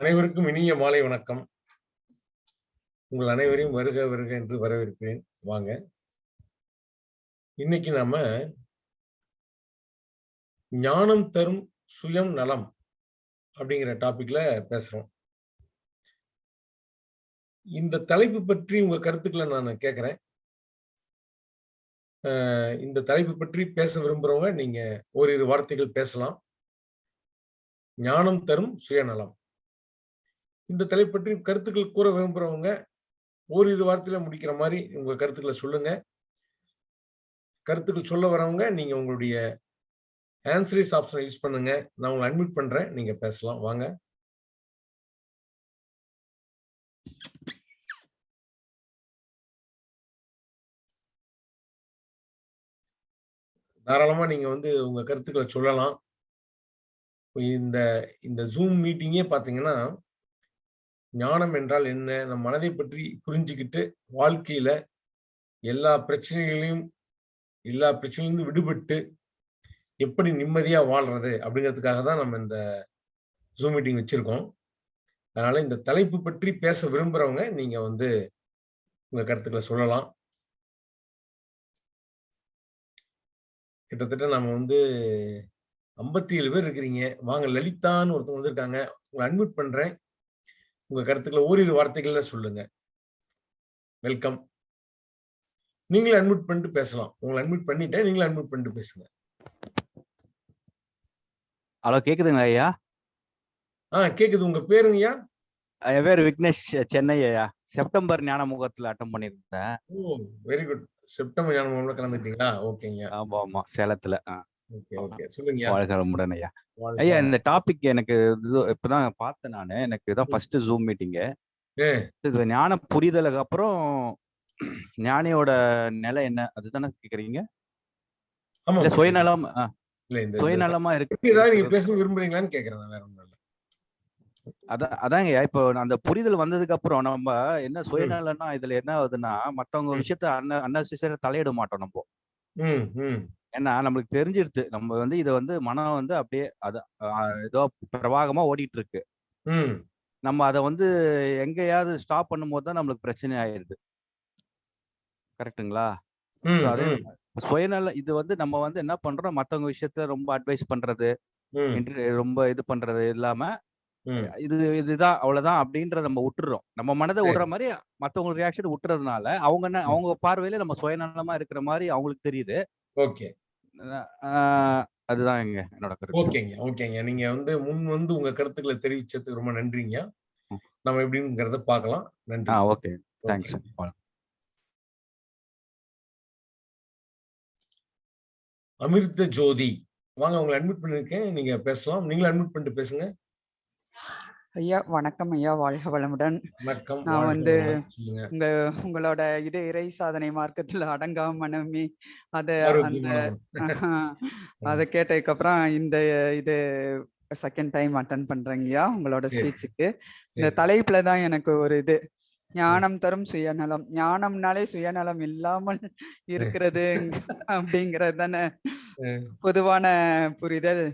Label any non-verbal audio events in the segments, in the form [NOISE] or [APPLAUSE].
அனைவருக்கும் இனிய மாலை வணக்கம். உங்கள் அனைவரையும் வருக வருக என்று வரவேற்கிறேன். வாங்க. இன்னைக்கு நாம ஞானம் தரும் சுயம் நலம் அப்படிங்கிற டாபிக்ல பேசுறோம். இந்த தலைப்பு பற்றி உங்க கருத்துக்களை நான் கேட்கிறேன் இந்த தலைப்பு பற்றி பேச விரும்புறவங்க நீங்க ஓரிரு வார்த்தைகள் பேசலாம். ஞானம் தரும் சுயநலம். இந்த தலைப்பு பற்றி கருத்துக்கள் கூற விரும்புறவங்க ஓரிரு வார்த்தையில முடிக்கிற மாதிரி உங்க கருத்துக்களை சொல்லுங்க. கருத்துக்கள் சொல்ல வரவங்க நீங்க உங்களுடைய ஆன்சரிஸ் ஆப்ஷனை யூஸ் பண்ணுங்க. நான் உங்களை அட்மிட் பண்றேன். நீங்க பேசலாம். வாங்க. தாராளமா நீங்க வந்து உங்க கருத்துக்களை சொல்லலாம். இந்த இந்த ஜூம் மீட்டிங்கே பாத்தீங்கன்னா ஞானம் என்றால் என்ன? நம் மனதை பற்றி புரிஞ்சுக்கிட்டு வாழ்க்கையில எல்லா பிரச்சனைகளையும் எல்லா பிரச்சனையிலிருந்து விடுபட்டு எப்படி நிம்மதியா வாழ்றது அப்படிங்கிறதுக்காக தான் நம்ம இந்த ஜூம் மீட்டிங் வச்சிருக்கோம். அதனால இந்த தலைப்பு பற்றி பேச விரும்புறவங்க நீங்க வந்து உங்க கருத்துக்களை சொல்லலாம். கிட்டத்தட்ட நம்ம வந்து ஐம்பத்தி ஏழு பேர் இருக்கிறீங்க. வாங்க லலிதான்னு ஒருத்தவங்க வந்திருக்காங்க. உங்களை அட்மிட் பண்றேன். உங்க கருத்துக்களை ஓரிரு வார்த்தைகள்ல சொல்லுங்க. வெல்கம் நீங்களே அட்மிட் பண்ணிட்டு பேசலாம். உங்களை அட்மிட் பண்ணிட்டேன் நீங்களே அட்மிட் பண்ணிட்டு பேசுங்க. ஹலோ கேக்குதுங்களா ஐயா? ஆ கேக்குது. உங்க பேருங்கய்யா என் பேர் விக்னேஷ் சென்னை ஐயா. செப்டம்பர் ஞான முகத்துல அட்டன் பண்ணியிருந்தேன். ஓ வெரி குட் செப்டம்பர் ஞானம்ல கலந்துட்டீங்களா ஓகேங்க. ஆமா ஆமா. சேலத்துல ஆ, வாழ்க வளமுடன் ஐயா. ஐயா. இந்த டாபிக் எனக்கு இப்பதான் பார்த்தேன் நானு. எனக்கு இதான் ஃபர்ஸ்ட் ஜூம் மீட்டிங்கு இது ஞான புரிதலுக்கு அப்புறம் ஞானியோட நிலை என்ன? அதுதானே கேக்குறீங்க? சுயநலம் சுயநலமா இருக்கு. நீங்க பேச விரும்புறீங்களான்னு கேக்குறேன் நான் வேற ஒண்ணும் இல்ல. அதான் அதாங்க இப்போ அந்த புரிதல் வந்ததுக்கு அப்புறம் நம்ம என்ன சுயநலம்னா இதுல என்ன ஆகுதுன்னா மத்தவங்க. விஷயத்த அன்ன அன்னசிசர தலையிட மாட்டோம் நம்ம. ஏன்னா நம்மளுக்கு தெரிஞ்சிருது நம்ம வந்து இதை வந்து மனம் வந்து அப்படியே அது ஏதோ பிரவாகமா ஓடிட்டு இருக்கு ம். நம்ம அதை வந்து எங்கேயாவது ஸ்டாப் பண்ணும்போது தான் நம்மளுக்கு பிரச்சனை ஆயிடுது. கரெக்ட்டுங்களா? ம் So அது ம், சுயநல இது வந்து நம்ம வந்து என்ன பண்றோம்? மத்தவங்க விஷயத்த ரொம்ப அட்வைஸ் பண்றது ம், inter- ரொம்ப இது பண்றது இல்லாம ம். இது இதுதான் அவ்வளவுதான் அப்படின்றத நம்ம விட்டுறோம் நம்ம மனதை விடுற மாதிரி மத்தவங்க ரியாக்ஷன் விட்டுறதுனால அவங்க என்ன அவங்க பார்வையில நம்ம சுயநலமா இருக்கிற மாதிரி அவங்களுக்கு தெரியுது. ஓகே. அதுதான் என்னோட கருத்து. ஓகேங்க ஓகேங்க. நீங்க வந்து முன் வந்து உங்க கருத்துக்களை தெரிவிச்சதுக்கு ரொம்ப நன்றிங்க. நம்ம எப்படிங்கிறத பார்க்கலாம். நன்றி. ஆ ஓகே. தேங்க்ஸ் அமிர்த ஜோதி. வாங்க உங்களை அட்மிட் பண்ணிருக்கேன் நீங்க பேசலாம். நீங்களும் அட்மிட் பண்ணிட்டு பேசுங்க. ஐயா வணக்கம் ஐயா வாழ்க வளமுடன் நான் வந்து உங்க உங்களோட இது இறை சாதனை மார்க்கத்துல அடங்காம மனமே அத அந்த. அதை கேட்டதுக்கு அப்புறம் இந்த இது செகண்ட் டைம் அட்டன் பண்றேங்கய்யா உங்களோட. ஸ்பீச்சுக்கு இந்த. தலைப்புல தான் எனக்கு ஒரு இது ஞானம் தரும் சுயநலம் ஞானம்னாலே சுயநலம் இல்லாமல் இருக்கிறது அப்படிங்கிறது தானே. பொதுவான புரிதல்.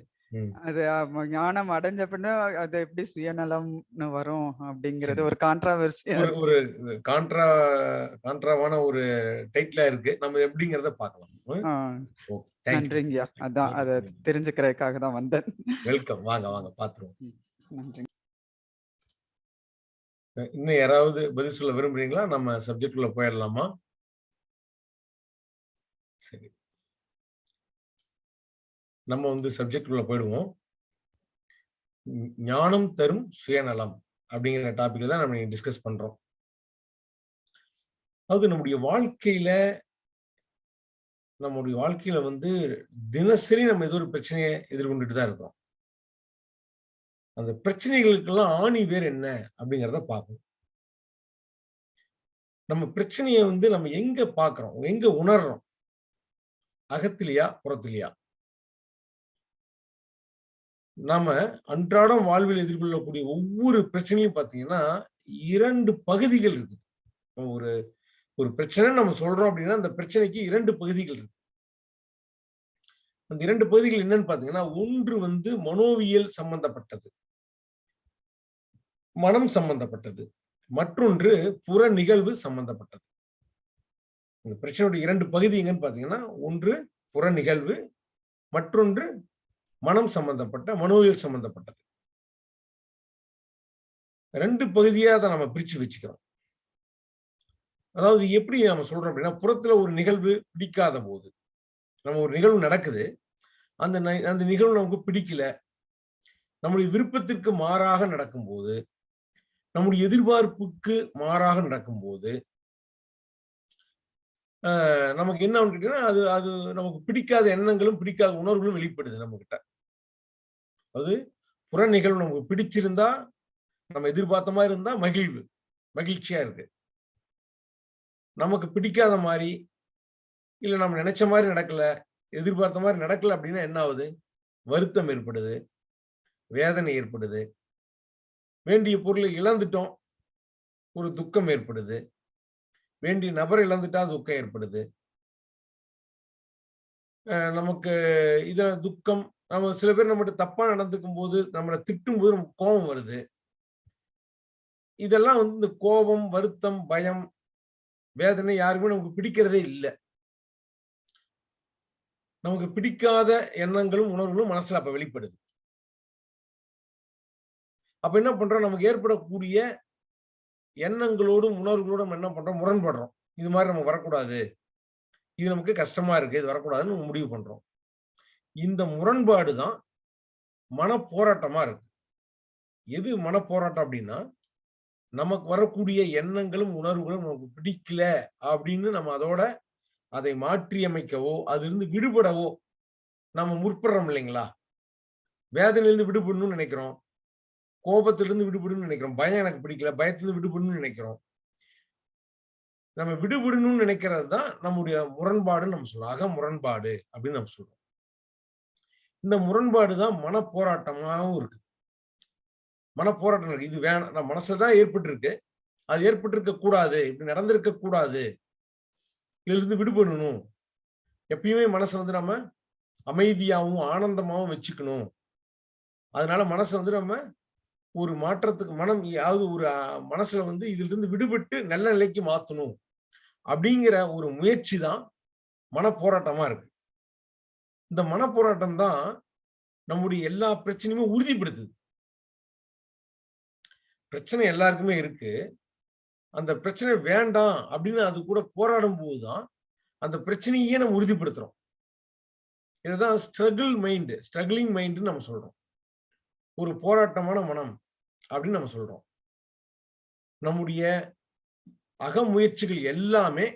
அது ஞானம் அடைஞ்ச பின்ன அது எப்படி சுயநலம்னு வரும் அப்படிங்கிறது ஒரு கான்ட்ராவர்சி ஒரு கான்ட்ரா கான்ட்ராவான ஒரு டைட்டிலா இருக்கு. நம்ம எப்படிங்கிறத பார்க்கலாம். நன்றிங்கய்யா. அதான் அதை தெரிஞ்சுக்கிறதுக்காக தான் வந்தேன். வெல்கம் வாங்க வாங்க பாத்துருவோம். நன்றி. இன்னும் யாராவது பதில் சொல்ல விரும்புறீங்களா? நம்ம சப்ஜெக்ட் உள்ள போயிடலாமா? சரி. நம்ம வந்து சப்ஜெக்ட் உள்ள போயிடுவோம். ஞானம் தரும் சுயநலம் அப்படிங்கிற டாபிக்ல தான் நம்ம டிஸ்கஸ் பண்றோம். அதாவது நம்முடைய வாழ்க்கையில நம்முடைய வாழ்க்கையில வந்து தினசரி நம்ம ஏதோ ஒரு பிரச்சனையை எதிர்கொண்டுட்டு தான் இருக்கோம் அந்த பிரச்சனைகளுக்கெல்லாம் ஆணி வேர் என்ன அப்படிங்கிறத பார்க்கணும் நம்ம பிரச்சனையை வந்து நம்ம எங்க பாக்குறோம் எங்க உணர்றோம்? அகத்திலையா புறத்திலையா? நாம அன்றாடம் வாழ்வில் எதிர்கொள்ளக்கூடிய ஒவ்வொரு பிரச்சனையும் பார்த்தீங்கன்னா இரண்டு பகுதிகள் இருக்கு ஒரு ஒரு பிரச்சனை நம்ம சொல்றோம் அப்படின்னா அந்த பிரச்சனைக்கு இரண்டு பகுதிகள் இருக்கு. அந்த இரண்டு பகுதிகள் என்னன்னு பாத்தீங்கன்னா ஒன்று வந்து மனோவியல் சம்பந்தப்பட்டது. மனம் சம்பந்தப்பட்டது. மற்றொன்று புற நிகழ்வு சம்பந்தப்பட்டது. இந்த பிரச்சனையுடைய இரண்டு பகுதி எங்கன்னு பாத்தீங்கன்னா ஒன்று புற நிகழ்வு மற்றொன்று மனம் சம்பந்தப்பட்ட மனோவியல் சம்பந்தப்பட்டது. ரெண்டு பகுதியா அதை நம்ம பிரிச்சு வச்சுக்கிறோம். அதாவது எப்படி நம்ம சொல்றோம் அப்படின்னா புறத்துல ஒரு நிகழ்வு பிடிக்காத போது நம்ம ஒரு நிகழ்வு நடக்குது. அந்த அந்த நிகழ்வு நமக்கு பிடிக்கல. நம்முடைய விருப்பத்திற்கு மாறாக நடக்கும்போது நம்முடைய எதிர்பார்ப்புக்கு மாறாக நடக்கும்போது ஆஹ் நமக்கு என்ன கேட்டீங்கன்னா அது அது நமக்கு பிடிக்காத எண்ணங்களும் பிடிக்காத உணர்வுகளும் வெளிப்படுது நம்ம கிட்ட அது புற நிகழ்வு நமக்கு பிடிச்சிருந்தா நம்ம எதிர்பார்த்த மாதிரி இருந்தா மகிழ்வு மகிழ்ச்சியா இருக்கு. நமக்கு பிடிக்காத மாதிரி இல்ல நம்ம நினைச்ச மாதிரி நடக்கல எதிர்பார்த்த மாதிரி நடக்கல அப்படின்னா என்ன ஆகுது? வருத்தம் ஏற்படுது வேதனை ஏற்படுது. வேண்டிய பொருளை இழந்துட்டோம் ஒரு துக்கம் ஏற்படுது. வேண்டிய நபரை இழந்துட்டா துக்கம் ஏற்படுது. நமக்கு இத துக்கம் நம்ம சில பேர் நம்மகிட்ட தப்பா நடந்துக்கும் போது நம்மளை திட்டும் போது நமக்கு கோபம் வருது. இதெல்லாம் வந்து இந்த கோபம் வருத்தம் பயம் வேதனை யாருக்குமே நமக்கு பிடிக்கிறதே இல்லை. நமக்கு பிடிக்காத எண்ணங்களும் உணர்வுகளும் மனசுல அப்ப வெளிப்படுது. அப்ப என்ன பண்றோம்? நமக்கு ஏற்படக்கூடிய எண்ணங்களோடும் உணர்வுகளோடும் என்ன பண்றோம்? முரண்படுறோம். இது மாதிரி நம்ம வரக்கூடாது. இது நமக்கு கஷ்டமா இருக்கு. இது வரக்கூடாதுன்னு முடிவு பண்றோம். இந்த முரண்பாடு தான் மனப்போராட்டமா இருக்கு. எது மனப்போராட்டம் அப்படின்னா நமக்கு வரக்கூடிய எண்ணங்களும் உணர்வுகளும் நமக்கு பிடிக்கல அப்படின்னு நம்ம அதோட அதை மாற்றி அமைக்கவோ அதிலிருந்து விடுபடவோ நம்ம முற்படுறோம் இல்லைங்களா? வேதனையிலிருந்து விடுபடணும்னு நினைக்கிறோம். கோபத்திலிருந்து விடுபடணும்னு நினைக்கிறோம். பயம் எனக்கு பிடிக்கல. பயத்திலிருந்து விடுபடணும்னு நினைக்கிறோம். நம்ம விடுபடணும்னு நினைக்கிறது தான் நம்முடைய முரண்பாடுன்னு நம்ம சொல்லலாம் அக முரண்பாடு அப்படின்னு நம்ம சொல்றோம். இந்த முரண்பாடு தான் மனப்போராட்டமாகவும் இருக்கு. மனப்போராட்டம் இருக்கு. இது வேணாம். நம்ம மனசுலதான் தான் அது ஏற்பட்டிருக்க கூடாது. இப்படி நடந்திருக்க கூடாது. இதுல இருந்து விடுபடணும். எப்பயுமே மனசை வந்து நம்ம அமைதியாகவும் ஆனந்தமாகவும் வச்சுக்கணும். அதனால மனசை வந்து நம்ம ஒரு மாற்றத்துக்கு மனம் யாவது ஒரு மனசுல வந்து இதுல இருந்து விடுபட்டு நல்ல நிலைக்கு மாத்தணும். அப்படிங்கிற ஒரு முயற்சி தான் மனப்போராட்டமா இருக்கு. இந்த மன போராட்டம் தான் நம்முடைய எல்லா பிரச்சனையுமே உறுதிப்படுத்துது. பிரச்சனை எல்லாருக்குமே இருக்கு. அந்த பிரச்சனை வேண்டாம் அப்படின்னு அது கூட போராடும் போதுதான் அந்த பிரச்சனையே நம்ம உறுதிப்படுத்துறோம். இதுதான் ஸ்ட்ரகிள் மைண்டு ஸ்ட்ரகிளிங் மைண்டுன்னு நம்ம சொல்றோம். ஒரு போராட்டமான மனம் அப்படின்னு நம்ம சொல்றோம். நம்முடைய அகமுயற்சிகள் எல்லாமே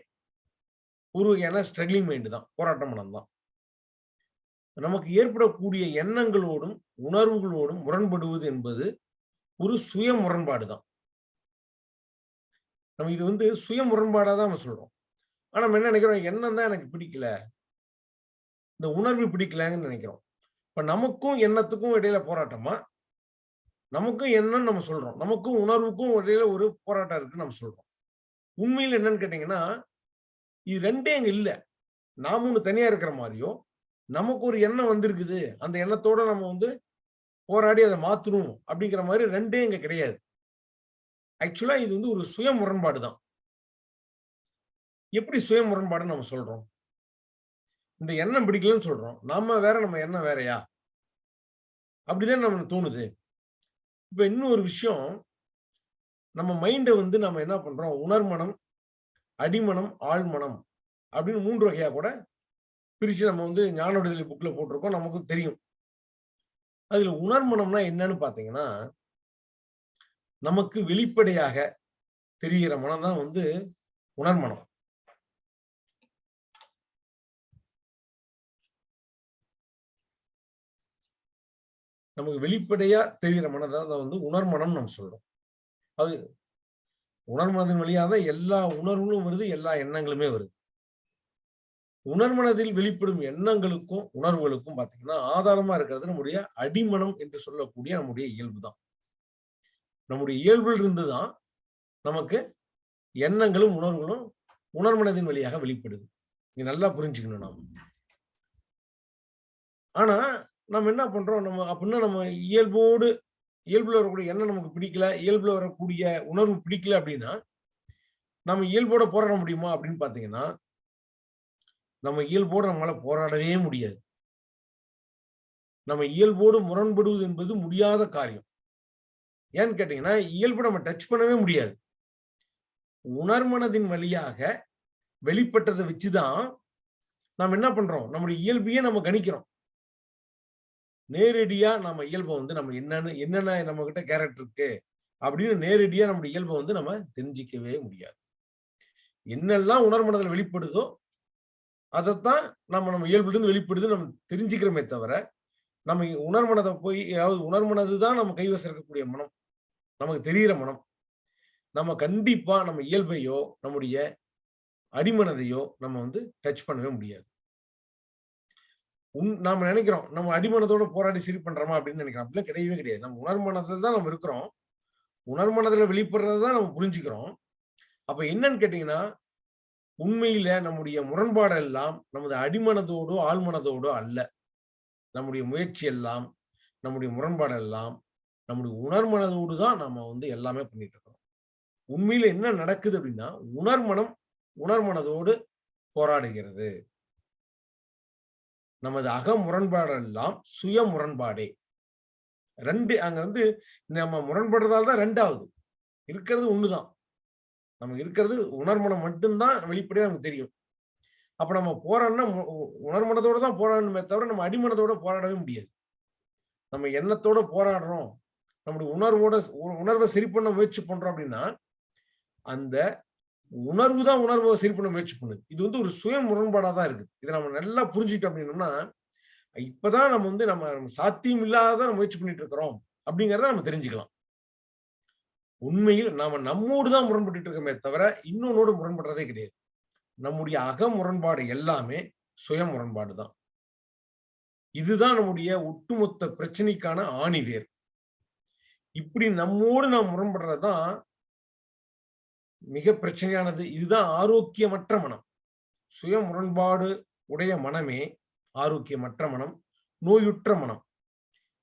ஒரு ஏன்னா ஸ்ட்ரகிளிங் மைண்டு தான் போராட்ட மனம் தான் நமக்கு ஏற்படக்கூடிய எண்ணங்களோடும் உணர்வுகளோடும் முரண்படுவது என்பது ஒரு சுய முரண்பாடு தான். நம்ம இது வந்து சுய முரண்பாடா தான் நம்ம சொல்றோம். ஆனா நம்ம என்ன நினைக்கிறோம்? எண்ணம் தான் எனக்கு பிடிக்கல. இந்த உணர்வு பிடிக்கலங்கன்னு நினைக்கிறோம். இப்ப நமக்கும் எண்ணத்துக்கும் இடையில போராட்டமா? நமக்கும் எண்ணம் நம்ம சொல்றோம். நமக்கும் உணர்வுக்கும் இடையில ஒரு போராட்டம் இருக்குன்னு நம்ம சொல்றோம். உண்மையில் என்னன்னு கேட்டீங்கன்னா இது ரெண்டே அங்க இல்ல. நாம ஒண்ணு தனியா இருக்கிற மாதிரியும் நமக்கு ஒரு எண்ணம் வந்திருக்குது. அந்த எண்ணத்தோட நம்ம வந்து போராடி அதை மாத்தணும் அப்படிங்கிற மாதிரி ரெண்டே இங்க கிடையாது. ஆக்சுவலா இது வந்து ஒரு சுய முரண்பாடு தான். எப்படி சுய முரண்பாடுன்னு நம்ம சொல்றோம்? இந்த எண்ணம் பிடிக்கலன்னு சொல்றோம். நாம வேற நம்ம எண்ணம் வேறையா? அப்படிதான் நம்ம தோணுது. இப்ப இன்னொரு விஷயம் நம்ம மைண்டை வந்து நம்ம என்ன பண்றோம்? உணர்மனம் அடிமனம் ஆழ்மனம் அப்படின்னு மூன்று வகையா கூட பிரிச்சு நம்ம வந்து ஞான விடுதலை புக்ல போட்டிருக்கோம். நமக்கும் தெரியும். அதில் உணர்மனம்னா என்னன்னு பார்த்தீங்கன்னா நமக்கு வெளிப்படையாக தெரிகிற மனம் தான் வந்து உணர்மனம். நமக்கு வெளிப்படையா தெரிகிற மனம் தான் வந்து உணர்மனம் நம்ம சொல்றோம். அது உணர்மனதின் வழியாக தான் எல்லா உணர்வுகளும் வருது எல்லா எண்ணங்களுமே வருது. உணர்மனதில் வெளிப்படும் எண்ணங்களுக்கும் உணர்வுகளுக்கும் பாத்தீங்கன்னா ஆதாரமா இருக்கிறது நம்முடைய அடிமனம் என்று சொல்லக்கூடிய நம்முடைய இயல்பு தான் நம்முடைய இயல்பில் இருந்துதான் நமக்கு எண்ணங்களும் உணர்வுகளும் உணர்மனதின் வழியாக வெளிப்படுது. இங்க நல்லா புரிஞ்சுக்கணும் நாம. ஆனா நம்ம என்ன பண்றோம்? நம்ம அப்படின்னா நம்ம இயல்போடு இயல்புல வரக்கூடிய எண்ணம் நமக்கு பிடிக்கல இயல்புல வரக்கூடிய உணர்வு பிடிக்கல அப்படின்னா நம்ம இயல்போட போராட முடியுமா அப்படின்னு பாத்தீங்கன்னா நம்ம இயல்போடு நம்மளால போராடவே முடியாது. நம்ம இயல்போடு முரண்படுவது என்பது முடியாத காரியம். ஏன்னு கேட்டீங்கன்னா இயல்பு நம்ம டச் பண்ணவே முடியாது. உணர்மனதின் வழியாக வெளிப்பட்டதை வச்சுதான் நாம் என்ன பண்றோம்? நம்முடைய இயல்பையே நம்ம கணிக்கிறோம். நேரடியா நம்ம இயல்பை வந்து நம்ம என்னன்னு என்னென்ன நம்ம கிட்ட கேரக்டர் இருக்கு? அப்படின்னு நேரடியா நம்முடைய இயல்பை வந்து நம்ம தெரிஞ்சிக்கவே முடியாது. என்னெல்லாம் உணர்மனதில் வெளிப்படுதோ அதைத்தான் நம்ம நம்ம இயல்பிலிருந்து வெளிப்படுது நம்ம தெரிஞ்சுக்கிறோமே தவிர நம்ம உணர்மனதை போய் அதாவது உணர்மனது தான் நம்ம கைவசம் இருக்கக்கூடிய மனம். நமக்கு தெரிகிற மனம். நம்ம கண்டிப்பா நம்ம இயல்பையோ நம்முடைய அடிமனதையோ நம்ம வந்து டச் பண்ணவே முடியாது. உன் நாம நினைக்கிறோம் நம்ம அடிமனதோட போராடி சரி பண்றோமா அப்படின்னு நினைக்கிறோம். அப்படிலாம் கிடையவே கிடையாது. நம்ம உணர்மனத்துல தான் நம்ம இருக்கிறோம். உணர்மனதுல வெளிப்படுறதை தான் நம்ம புரிஞ்சுக்கிறோம். அப்ப என்னன்னு கேட்டீங்கன்னா உண்மையில நம்முடைய முரண்பாடு எல்லாம் நமது அடிமனதோடோ ஆழ்மனதோடோ அல்ல. நம்முடைய முயற்சி எல்லாம் நம்முடைய முரண்பாடு எல்லாம் நம்முடைய உணர்மனதோடு தான் நம்ம வந்து எல்லாமே பண்ணிட்டு இருக்கோம். உண்மையில என்ன நடக்குது அப்படின்னா உணர்மனம் உணர்மனதோடு போராடுகிறது. நமது அக முரண்பாடெல்லாம் சுய முரண்பாடே. ரெண்டு அங்க வந்து நம்ம முரண்படுறதால தான் ரெண்டாவது. இருக்கிறது ஒண்ணுதான். நமக்கு இருக்கிறது உணர்மனம் மட்டும்தான் வெளிப்படையா நமக்கு தெரியும். அப்ப நம்ம போராடனா உணர்மனத்தோடு தான் போராடணுமே தவிர நம்ம அடிமனத்தோட போராடவே முடியாது. நம்ம எண்ணத்தோட போராடுறோம் நம்முடைய உணர்வோட உணர்வை சரி பண்ண முயற்சி பண்றோம் அப்படின்னா அந்த உணர்வு தான் உணர்வை சரி பண்ண முயற்சி பண்ணுது. இது வந்து ஒரு சுய முரண்பாடா தான் இருக்குது. இதை நம்ம நல்லா புரிஞ்சுக்கிட்டோம் அப்படின்னோம்னா இப்பதான் நம்ம வந்து நம்ம சாத்தியம் இல்லாத முயற்சி பண்ணிட்டு இருக்கிறோம் அப்படிங்கிறத நம்ம தெரிஞ்சுக்கலாம். உண்மையில் நாம நம்மோடு தான் முரண்பட்டு இருக்கோமே தவிர இன்னொன்னோடு முரண்படுறதே கிடையாது. நம்முடைய அக முரண்பாடு எல்லாமே சுய முரண்பாடு தான். இதுதான் நம்முடைய ஒட்டுமொத்த பிரச்சனைக்கான ஆணி வேர் இப்படி நம்மோடு நாம் முரண்படுறதுதான் மிக பிரச்சனையானது. இதுதான் ஆரோக்கியமற்ற மனம். சுய முரண்பாடு உடைய மனமே ஆரோக்கியமற்ற மனம் நோயுற்ற மனம்.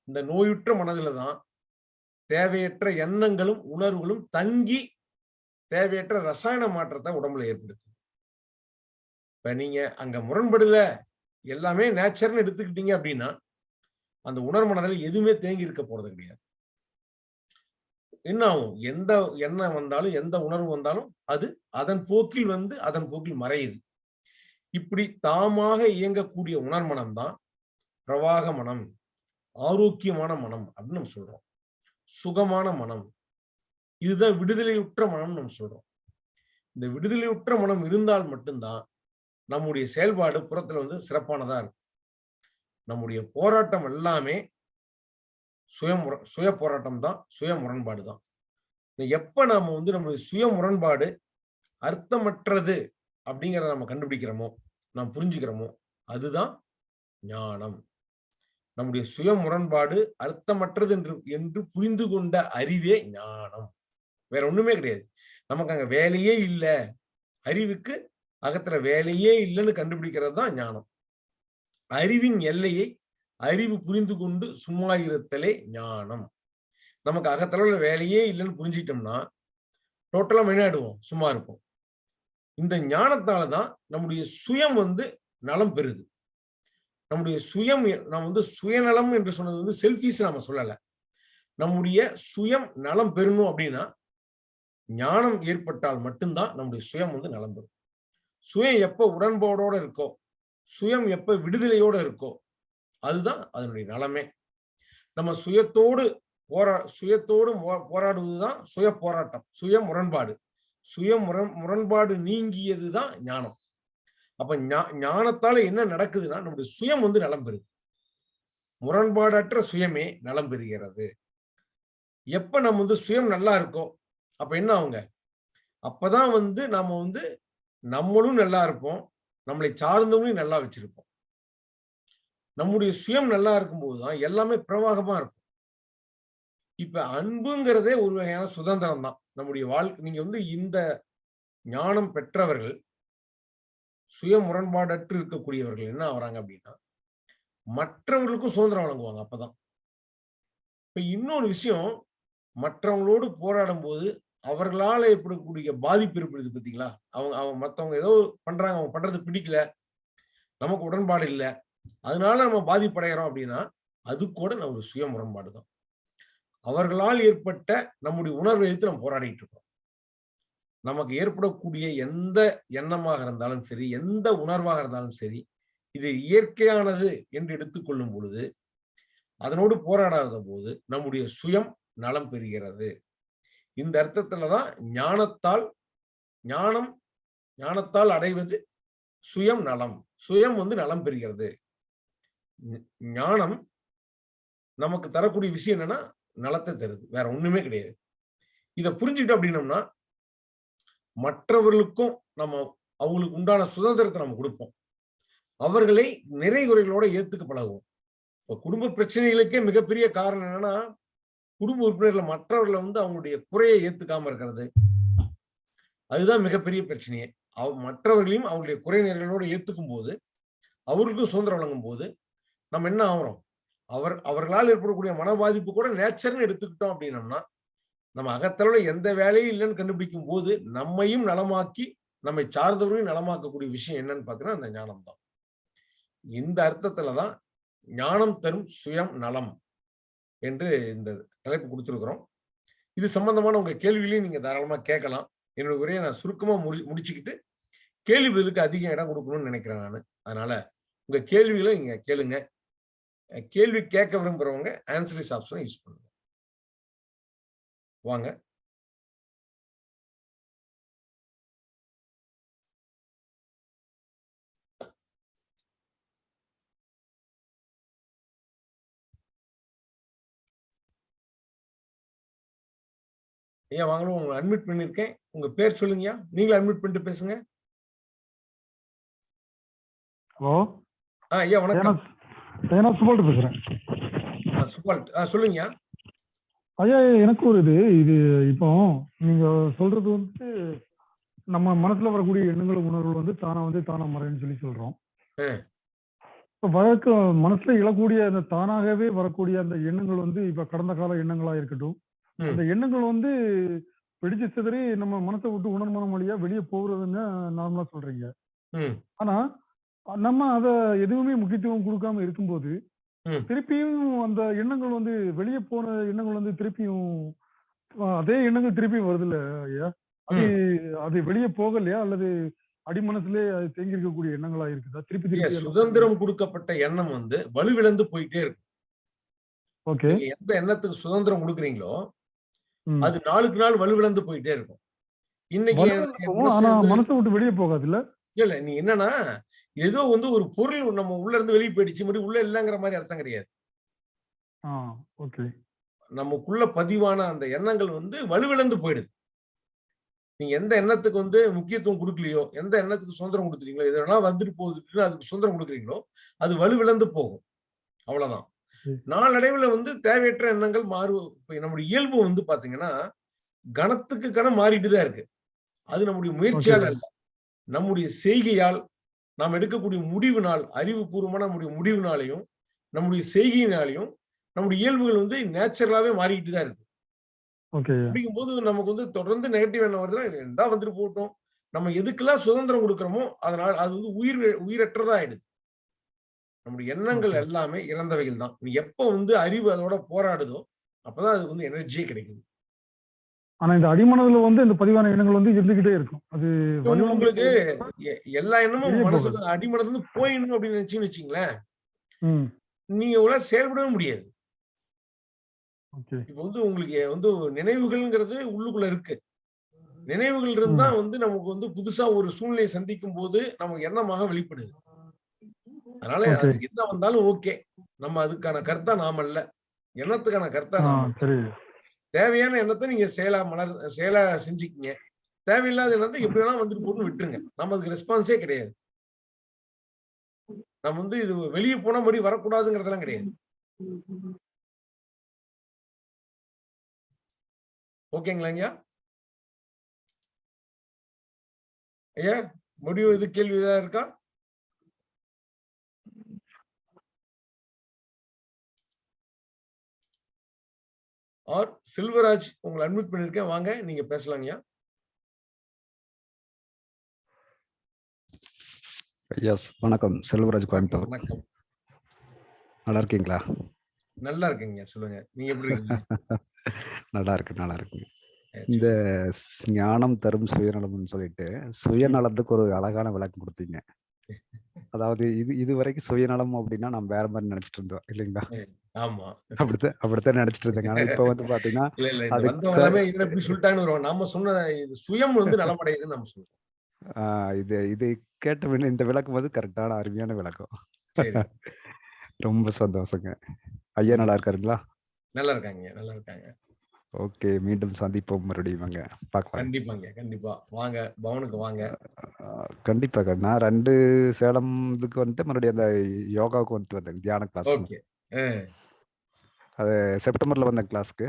இந்த நோயுற்ற மனதுல தான் தேவையற்ற எண்ணங்களும் உணர்வுகளும் தங்கி தேவையற்ற ரசாயன மாற்றத்தை உடம்புல ஏற்படுத்துது. இப்ப நீங்க அங்க முரண்படல எல்லாமே நேச்சர்னு எடுத்துக்கிட்டீங்க அப்படின்னா அந்த உணர்மனதில் எதுவுமே தேங்கி இருக்க போறது கிடையாது. என்ன ஆகும் எந்த எண்ணம் வந்தாலும் எந்த உணர்வு வந்தாலும் அது அதன் போக்கில் வந்து அதன் போக்கில் மறையுது. இப்படி தாமாக இயங்கக்கூடிய உணர்மனம் தான் பிரவாக மனம் ஆரோக்கியமான மனம் அப்படின்னு நம்ம சொல்றோம். சுகமான மனம். இதுதான் விடுதலையுற்ற மனம் நம்ம சொல்றோம். இந்த விடுதலையுற்ற மனம் இருந்தால் மட்டும்தான் நம்முடைய செயல்பாடு புறத்துல வந்து சிறப்பானதா இருக்கும். நம்முடைய போராட்டம் எல்லாமே சுய சுய போராட்டம் தான் சுய முரண்பாடு தான் எப்ப நாம வந்து நம்மளுடைய சுய முரண்பாடு அர்த்தமற்றது அப்படிங்கிறத நம்ம கண்டுபிடிக்கிறோமோ நாம் புரிஞ்சுக்கிறோமோ அதுதான் ஞானம். நம்முடைய சுய முரண்பாடு அர்த்தமற்றது என்று என்று புரிந்து கொண்ட அறிவே ஞானம். வேற ஒண்ணுமே கிடையாது. நமக்கு அங்க வேலையே இல்லை. அறிவுக்கு அகத்துல வேலையே இல்லைன்னு கண்டுபிடிக்கிறது தான் ஞானம். அறிவின் எல்லையை அறிவு புரிந்து கொண்டு சும்மா இருத்தலே ஞானம். நமக்கு அகத்தளவுல வேலையே இல்லைன்னு புரிஞ்சிட்டோம்னா டோட்டலா மெனாடுவோம் சும்மா இருப்போம். இந்த ஞானத்தாலதான் நம்முடைய சுயம் வந்து நலம் பெறுது. நம்முடைய சுயம் நம்ம வந்து சுயநலம் என்று சொன்னது வந்து செல்ஃபிஸ் நம்ம சொல்லல. நம்முடைய சுயம் நலம் பெறணும் அப்படின்னா ஞானம் ஏற்பட்டால் மட்டும்தான் நம்முடைய சுயம் வந்து நலம் பெறும். சுயம் எப்ப உடன்பாடோட இருக்கோ சுயம் எப்ப விடுதலையோட இருக்கோ அதுதான் அதனுடைய நலமே. நம்ம சுயத்தோடு போரா சுயத்தோடு போராடுவதுதான் சுய போராட்டம் சுய முரண்பாடு சுய முரண் முரண்பாடு நீங்கியதுதான் ஞானம். அப்ப ஞானத்தால என்ன நடக்குதுன்னா நம்முடைய சுயம் வந்து நலம் பெறுது. முரண்பாடற்ற சுயமே நலம் பெறுகிறது. எப்ப நம்ம வந்து சுயம் நல்லா இருக்கோ அப்ப என்ன ஆகுங்க? அப்பதான் வந்து நாம வந்து நம்மளும் நல்லா இருப்போம் நம்மளை சார்ந்தவங்களையும் நல்லா வச்சிருப்போம். நம்முடைய சுயம் நல்லா இருக்கும்போது தான் எல்லாமே பிரவாகமா இருக்கும். இப்ப அன்புங்கிறதே ஒரு வகையான சுதந்திரம் தான் நம்முடைய வாழ்க்கை நீங்க வந்து இந்த ஞானம் பெற்றவர்கள் சுய முரண்பாடற்று இருக்கக்கூடியவர்கள் என்ன ஆகுறாங்க அப்படின்னா மற்றவர்களுக்கும் சுதந்திரம் வழங்குவாங்க அப்பதான். இப்ப இன்னொரு விஷயம் மற்றவங்களோடு போராடும் போது அவர்களால ஏற்படக்கூடிய பாதிப்பு ஏற்படுது பாத்தீங்களா அவங்க அவங்க மத்தவங்க ஏதோ பண்றாங்க அவங்க பண்றது பிடிக்கல நமக்கு உடன்பாடு இல்லை அதனால நம்ம பாதிப்படைகிறோம் அப்படின்னா அது கூட நம்ம சுய முரண்பாடு தான் அவர்களால் ஏற்பட்ட நம்முடைய உணர்வை எடுத்து நம்ம போராடிட்டு இருக்கோம். நமக்கு ஏற்படக்கூடிய எந்த எண்ணமாக இருந்தாலும் சரி எந்த உணர்வாக இருந்தாலும் சரி இது இயற்கையானது என்று எடுத்துக்கொள்ளும் பொழுது அதனோடு போராடாத போது நம்முடைய சுயம் நலம் பெறுகிறது. இந்த அர்த்தத்துலதான் ஞானத்தால் ஞானம் ஞானத்தால் அடைவது சுயம் நலம். சுயம் வந்து நலம் பெறுகிறது. ஞானம் நமக்கு தரக்கூடிய விஷயம் என்னன்னா நலத்தை தருது. வேற ஒண்ணுமே கிடையாது. இதை புரிஞ்சுக்கிட்டோம் அப்படின்னம்னா மற்றவர்களுக்கும் நம்ம அவங்களுக்கு உண்டான சுதந்திரத்தை நம்ம கொடுப்போம். அவர்களை நிறை குறைகளோட ஏத்துக்க பழகுவோம். இப்போ குடும்ப பிரச்சனைகளுக்கே மிகப்பெரிய காரணம் என்னன்னா குடும்ப உறுப்பினர்கள் மற்றவர்களை வந்து அவங்களுடைய குறையை ஏத்துக்காம இருக்கிறது. அதுதான் மிகப்பெரிய பிரச்சனையே. அவ மற்றவர்களையும் அவங்களுடைய குறைநிறைகளோட ஏத்துக்கும் போது அவர்களுக்கும் சுதந்திரம் வழங்கும் போது நம்ம என்ன ஆகிறோம்? அவர் அவர்களால் ஏற்படக்கூடிய மன பாதிப்பு கூட நேச்சர்னு எடுத்துக்கிட்டோம் அப்படின்னம்னா நம்ம அகத்தளவுல எந்த வேலையும் இல்லைன்னு கண்டுபிடிக்கும் போது நம்மையும் நலமாக்கி நம்மை சார்ந்தவர்களையும் நலமாக்கக்கூடிய விஷயம் என்னன்னு பார்த்தீங்கன்னா அந்த ஞானம் தான் இந்த அர்த்தத்துலதான் ஞானம் தரும் சுயம் நலம் என்று இந்த தலைப்பு கொடுத்துருக்குறோம். இது சம்பந்தமான உங்க கேள்விகளையும் நீங்க தாராளமா கேட்கலாம். என்னோட உரையை நான் சுருக்கமா முடி முடிச்சுக்கிட்டு கேள்வி பதிலுக்கு அதிக இடம் கொடுக்கணும்னு நினைக்கிறேன் நான். அதனால உங்க கேள்விகளை நீங்க கேளுங்க. கேள்வி கேட்க விரும்புறவங்க ஆன்சரிஸ் ஆப்ஷனை யூஸ் பண்ணுங்க. வாங்க. ஐயா வாங்களும் உங்களை அட்மிட் பண்ணிருக்கேன். உங்க பேர் சொல்லுங்கய்யா. நீங்களும் அட்மிட் பண்ணிட்டு பேசுங்க. ஹலோ? ஆ ஐயா வணக்கம். நான் சுபால்ட்டு பேசுறேன். சுபால்ட் ஆ சொல்லுங்கய்யா. ஐயா எனக்கு ஒரு இது இது இப்போ நீங்க சொல்றது வந்து நம்ம மனசுல வரக்கூடிய எண்ணங்கள் உணர்வுகள் வந்து தானா வந்து தானா மறைன்னு சொல்லி சொல்றோம். இப்ப வழக்கு மனசுல எழக்கூடிய அந்த தானாகவே வரக்கூடிய அந்த எண்ணங்கள் வந்து இப்ப கடந்த கால எண்ணங்களா இருக்கட்டும். அந்த எண்ணங்கள் வந்து வெடிச்சு சிதறி நம்ம மனசை விட்டு உணர்மனம் வழியா வெளியே போகிறதுன்னு நார்மலா சொல்றீங்க ஆனா நம்ம அத எதுவுமே முக்கியத்துவம் கொடுக்காம இருக்கும்போது. திருப்பியும் அந்த எண்ணங்கள் வந்து வெளியே போன எண்ணங்கள் வந்து திருப்பியும் அதே எண்ணங்கள் திருப்பியும் வருது இல்ல ஐயா? அது அது வெளியே போகலையா? அல்லது அடிமனசுலே அது தேங்கி இருக்கக்கூடிய எண்ணங்களா இருக்குதா? திருப்பி திருப்பி சுதந்திரம் கொடுக்கப்பட்ட எண்ணம் வந்து வலுவிழந்து போயிட்டே இருக்கும். ஓகே. எந்த எண்ணத்துக்கு சுதந்திரம் கொடுக்குறீங்களோ அது நாளுக்கு நாள் வலுவிழந்து போயிட்டே இருக்கும். இன்னைக்கு மனசு ஆனா வந்து- மனசை விட்டு வெளியே போகாது இல்ல இல்ல இல்ல நீ என்னன்னா ஏதோ வந்து ஒரு பொருள் நம்ம உள்ள இருந்து வெளியே போயிடுச்சு மறுபடியும் உள்ள இல்லைங்கிற மாதிரி அர்த்தம் கிடையாது. நமக்குள்ள பதிவான அந்த எண்ணங்கள் வந்து வலுவிழந்து போயிடுது. நீங்க எந்த எண்ணத்துக்கு வந்து முக்கியத்துவம் கொடுக்கலையோ எந்த எண்ணத்துக்கு சுதந்திரம் கொடுத்துறீங்களோ இதெல்லாம் வந்துட்டு போகுதுன்னு அதுக்கு சுதந்திரம் கொடுக்குறீங்களோ அது வலுவிழந்து போகும். அவ்வளவுதான். நாளடைவுல வந்து தேவையற்ற எண்ணங்கள் மாறு நம்முடைய இயல்பு வந்து பாத்தீங்கன்னா கணத்துக்கு கணம் மாறிட்டு தான் இருக்கு. அது நம்முடைய முயற்சியால். அல்ல. நம்முடைய செய்கையால் நாம் எடுக்கக்கூடிய முடிவினால் அறிவுபூர்வமான நம்முடைய முடிவினாலையும் நம்முடைய செய்கையினாலையும் நம்முடைய இயல்புகள் வந்து நேச்சுரலாவே மாறிக்கிட்டு தான் இருக்கு. ஓகே. அப்படிங்கும்போது நமக்கு வந்து தொடர்ந்து நெகட்டிவ் எண்ணம் வருதுன்னா எந்தா வந்துட்டு போகட்டும் நம்ம எதுக்கெல்லாம் சுதந்திரம் கொடுக்குறோமோ அதனால அது வந்து உயிர் உயிரற்றதா ஆயிடுது. நம்முடைய எண்ணங்கள். எல்லாமே இறந்தவைகள் தான். நீ எப்ப வந்து அறிவு அதோட போராடுதோ அப்பதான் அது வந்து எனர்ஜியே கிடைக்குது. ஆனா இந்த அடிமனதுல வந்து இந்த பதிவான எண்ணங்கள் வந்து இருந்துகிட்டே இருக்கும். அது உங்களுக்கு எல்லா எண்ணமும் மனசுக்கு அடிமனதுல இருந்து போயிடணும் அப்படின்னு நினைச்சீங்கன்னு வச்சுங்களேன். நீங்க உங்களால செயல்படவே முடியாது. இப்ப வந்து உங்களுக்கு வந்து நினைவுகள்ங்கிறது உள்ளுக்குள்ள இருக்கு. நினைவுகள் இருந்தா வந்து நமக்கு வந்து புதுசா ஒரு சூழ்நிலையை சந்திக்கும் போது நமக்கு எண்ணமாக வெளிப்படுது. அதனால. அதுக்கு என்ன வந்தாலும் ஓகே. நம்ம அதுக்கான கருத்தா நாம அல்ல எண்ணத்துக்கான கருத்தா நாம தேவையான எண்ணத்தை நீங்க செயலா மலர் செயலா செஞ்சுக்கிங்க. தேவையில்லாத எண்ணத்தை எப்படி வேணா வந்துட்டு போட்டு விட்டுருங்க. நம்ம அதுக்கு ரெஸ்பான்ஸே கிடையாது. நம்ம வந்து இது வெளியே போனா மாதிரி வரக்கூடாதுங்கிறதெல்லாம் கிடையாது. ஓகேங்களா ஐயா? ஐயா முடிவு இது கேள்வி ஏதாவது இருக்கா? ஆர் செல்வராஜ் உங்களை அட்மிட் பண்ணிருக்கேன் வாங்க நீங்க பேசலாங்கய்யா எஸ் வணக்கம். செல்வராஜ் கோயம்புத்தூர். வணக்கம். நல்லா இருக்கீங்களா? நல்லா இருக்கீங்க சொல்லுங்க நீங்க எப்படி இருக்கீங்க? [LAUGHS] நல்லா இருக்கு நல்லா இருக்கு. சரி. இந்த ஞானம் தரும் சுயநலம்னு சொல்லிட்டு சுயநலத்துக்கு ஒரு அழகான விளக்கம் கொடுத்தீங்க. அதாவது இது இது வரைக்கும் சுயநலம் அப்படின்னா நம்ம வேற மாதிரி நினைச்சிட்டு இருந்தோம் இல்லைங்களா? ஆமா. அப்படித்தான் அப்படித்தான் நினைச்சிட்டு இருந்தேங்க. ஆனா இப்ப வந்து பாத்தீங்கன்னா [LAUGHS] இல்ல இல்ல இப்படி சொல்லிட்டாங்கன்னு வருவாங்க சொன்ன இது சுயம் வந்து [LAUGHS] நலமடையுதுன்னு நம்ம சொல்றோம் இது இது கேட்ட இந்த விளக்கம் வந்து கரெக்டான அருமையான விளக்கம். [LAUGHS] ரொம்ப சந்தோஷங்க. ஐயா நல்லா இருக்காருங்களா? நல்லா இருக்காங்க நல்லா இருக்காங்க. ஓகே மீண்டும் சந்திப்போம் மறுபடியும் வாங்க பார்க்கலாம். கண்டிப்பாங்க கண்டிப்பா. வாங்க பவனுக்கு வாங்க. ஆஹ் கண்டிப்பாக நான் ரெண்டு சேலம் இதுக்கு வந்துட்டு மறுபடியும் அந்த யோகாவுக்கு வந்துட்டு வந்தேன் தியான கிளாஸ் ஓகே. அது செப்டம்பர்ல வந்த கிளாஸ்க்கு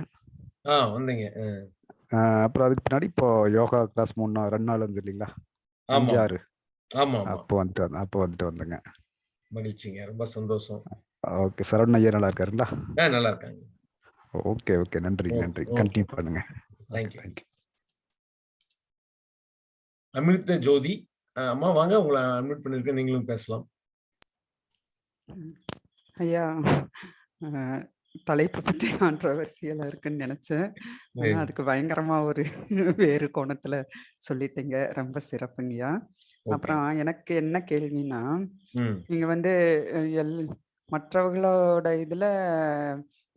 ஆ வந்தீங்க அப்புறம் அதுக்கு பின்னாடி இப்போ யோகா கிளாஸ் மூணு நாள் ரெண்டு நாள் வந்து இல்லைங்களா? ஆமா. அஞ்சு ஆறு ஆமா. அப்போ வந்துட்டு வந்தேன் அப்போ வந்துட்டு வந்தேங்க. மகிழ்ச்சிங்க ரொம்ப சந்தோஷம். ஓகே சரவண ஐயா நல்லா இருக்காருங்களா? நல்லா இருக்காங்க. Okay okay. நன்றி நன்றி. கண்டினியூ பண்ணுங்க. தேங்க்யூ தேங்க்யூ அமிர்த ஜோதி. அம்மா வாங்க. உங்களை அட்மிட் பண்ணிருக்கேன் நீங்களும் பேசலாம். ஐயா தலைப்பு பத்தி கான்ட்ரவர்சியலா இருக்குன்னு நினைச்சேன். ஆனா. அதுக்கு பயங்கரமா ஒரு வேறு கோணத்துல சொல்லிட்டீங்க. ரொம்ப சிறப்புங்கய்யா. அப்புறம் எனக்கு என்ன கேள்வினா ம். நீங்க வந்து எல் மற்றவர்களோட இதுல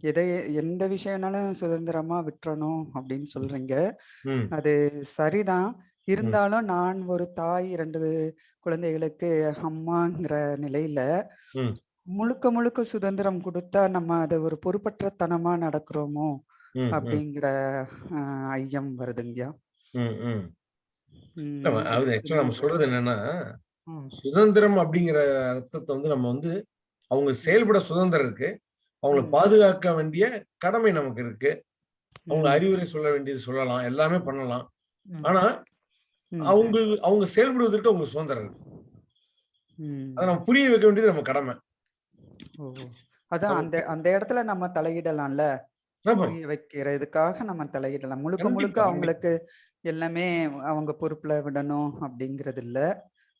எதை எந்த விஷயம்னாலும் சுதந்திரமா விட்டுறணும் அப்படின்னு சொல்றீங்க. ம். அது சரிதான். இருந்தாலும் நான் ஒரு தாய் இரண்டு குழந்தைகளுக்கு அம்மாங்கிற நிலையில ம். முழுக்க முழுக்க சுதந்திரம் கொடுத்தா நம்ம அதை ஒரு பொறுப்பற்றத்தனமா நடக்கிறோமோ ம், ம், அப்படிங்கிற அஹ், ஐயம் வருதுங்கய்யா. ம், ம். ம், இல்ல, அதாவது ஆக்சுவலா நம்ம சொல்றது என்னன்னா ம், சுதந்திரம் அப்படிங்கிற அர்த்தத்தை வந்து நம்ம வந்து அவங்க செயல்பட சுதந்திரம் இருக்கு. அவங்களை. பாதுகாக்க வேண்டிய கடமை நமக்கு இருக்கு. அவங்க அறிவுரை சொல்ல வேண்டியது சொல்லலாம். எல்லாமே பண்ணலாம். ஆனா அவங்க அவங்க செயல்படுவதற்கு அவங்க சுதந்திரம் இருக்கு. அதை நம்ம புரிய வைக்க வேண்டியது நம்ம கடமை. அதான் அந்த அந்த இடத்துல நம்ம தலையிடலாம்ல? புரிய வைக்கிறதுக்காக நம்ம தலையிடலாம். முழுக்க முழுக்க. அவங்களுக்கு எல்லாமே அவங்க பொறுப்புல விடணும் அப்படிங்கிறது இல்ல.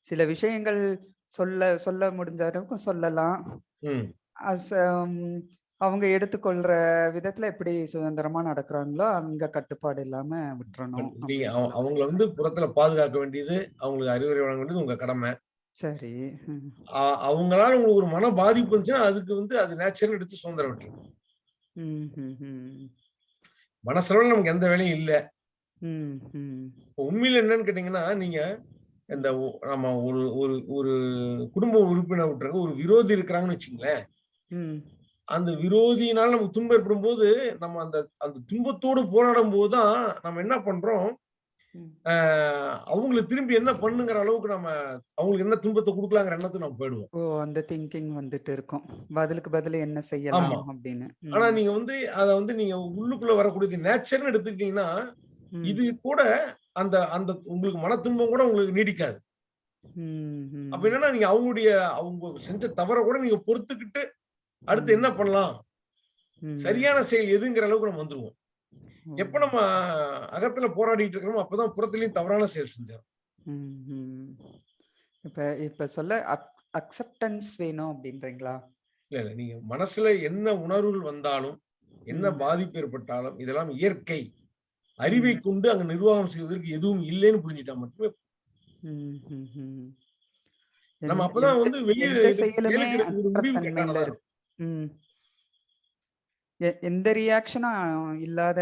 சில விஷயங்கள் சொல்ல சொல்ல முடிஞ்ச வரைக்கும் சொல்லலாம். அவங்க எடுத்துக்கொள்ற விதத்துல எப்படி சுதந்திரமா நடக்கிறாங்களோ அங்க கட்டுப்பாடு இல்லாம விட்டுறணும் நீங்க அவங்கள வந்து புறத்துல பாதுகாக்க வேண்டியது அவங்களுக்கு அறிவுரை வழங்க வேண்டியது உங்க கடமை. சரி. அவங்களால உங்களுக்கு ஒரு மன பாதிப்பு இருந்துச்சுன்னா அதுக்கு வந்து அது நேச்சுரல் எடுத்து சுதந்திரம் விட்டுரும் ம், ம், ம், மனசளவில் நமக்கு எந்த வேலையும் இல்ல. உண்மையில என்னன்னு கேட்டீங்கன்னா நீங்க இந்த நம்ம ஒரு ஒரு ஒரு குடும்ப உறுப்பினர் விட்டுருங்க ஒரு விரோதி இருக்கிறாங்கன்னு வச்சுங்களேன் அந்த விரோதியினால நமக்கு துன்பம் ஏற்படும் போது நம்ம அந்த அந்த துன்பத்தோடு போராடும் போதுதான் நம்ம என்ன பண்றோம்? அவங்களுக்கு திரும்பி என்ன பண்ணுங்கிற அளவுக்கு நம்ம அவங்களுக்கு என்ன துன்பத்தை கொடுக்கலாங்கிற எண்ணத்துக்கு நம்ம போயிடுவோம். ஓ அந்த திங்கிங் வந்துட்டு இருக்கும். பதிலுக்கு பதில் என்ன செய்யலாம். அப்படின்னு. ஆனா நீங்க வந்து அத வந்து நீங்க உள்ளுக்குள்ள வரக்கூடிய நேச்சர்னு எடுத்துக்கிட்டீங்கன்னா இது கூட அந்த அந்த உங்களுக்கு மன துன்பம் கூட உங்களுக்கு நீடிக்காது. அப்ப என்னன்னா நீங்க அவங்களுடைய அவங்க செஞ்ச தவற கூட நீங்க பொறுத்துக்கிட்டு அடுத்து என்ன பண்ணலாம்? சரியான செயல் எதுங்கிற அளவுக்கு நம்ம வந்துருவோம். எப்ப நம்ம அகத்துல போராடிட்டு இருக்கிறோமோ அப்பதான் புறத்துலயும் தவறான செயல் செஞ்சோம். இப்ப இப்ப சொல்ல அக்செப்டன்ஸ் வேணும் அப்படின்றீங்களா? இல்ல இல்ல. நீங்க மனசுல என்ன உணர்வுகள் வந்தாலும் என்ன. பாதிப்பு ஏற்பட்டாலும் இதெல்லாம் இயற்கை. அறிவை கொண்டு அங்க நிர்வாகம் செய்வதற்கு எதுவும் இல்லைன்னு புரிஞ்சுட்டா மட்டுமே. நம்ம அப்பதான் வந்து வெளியில ம். எ- எந்த ரியாக்ஷனும் இல்லாத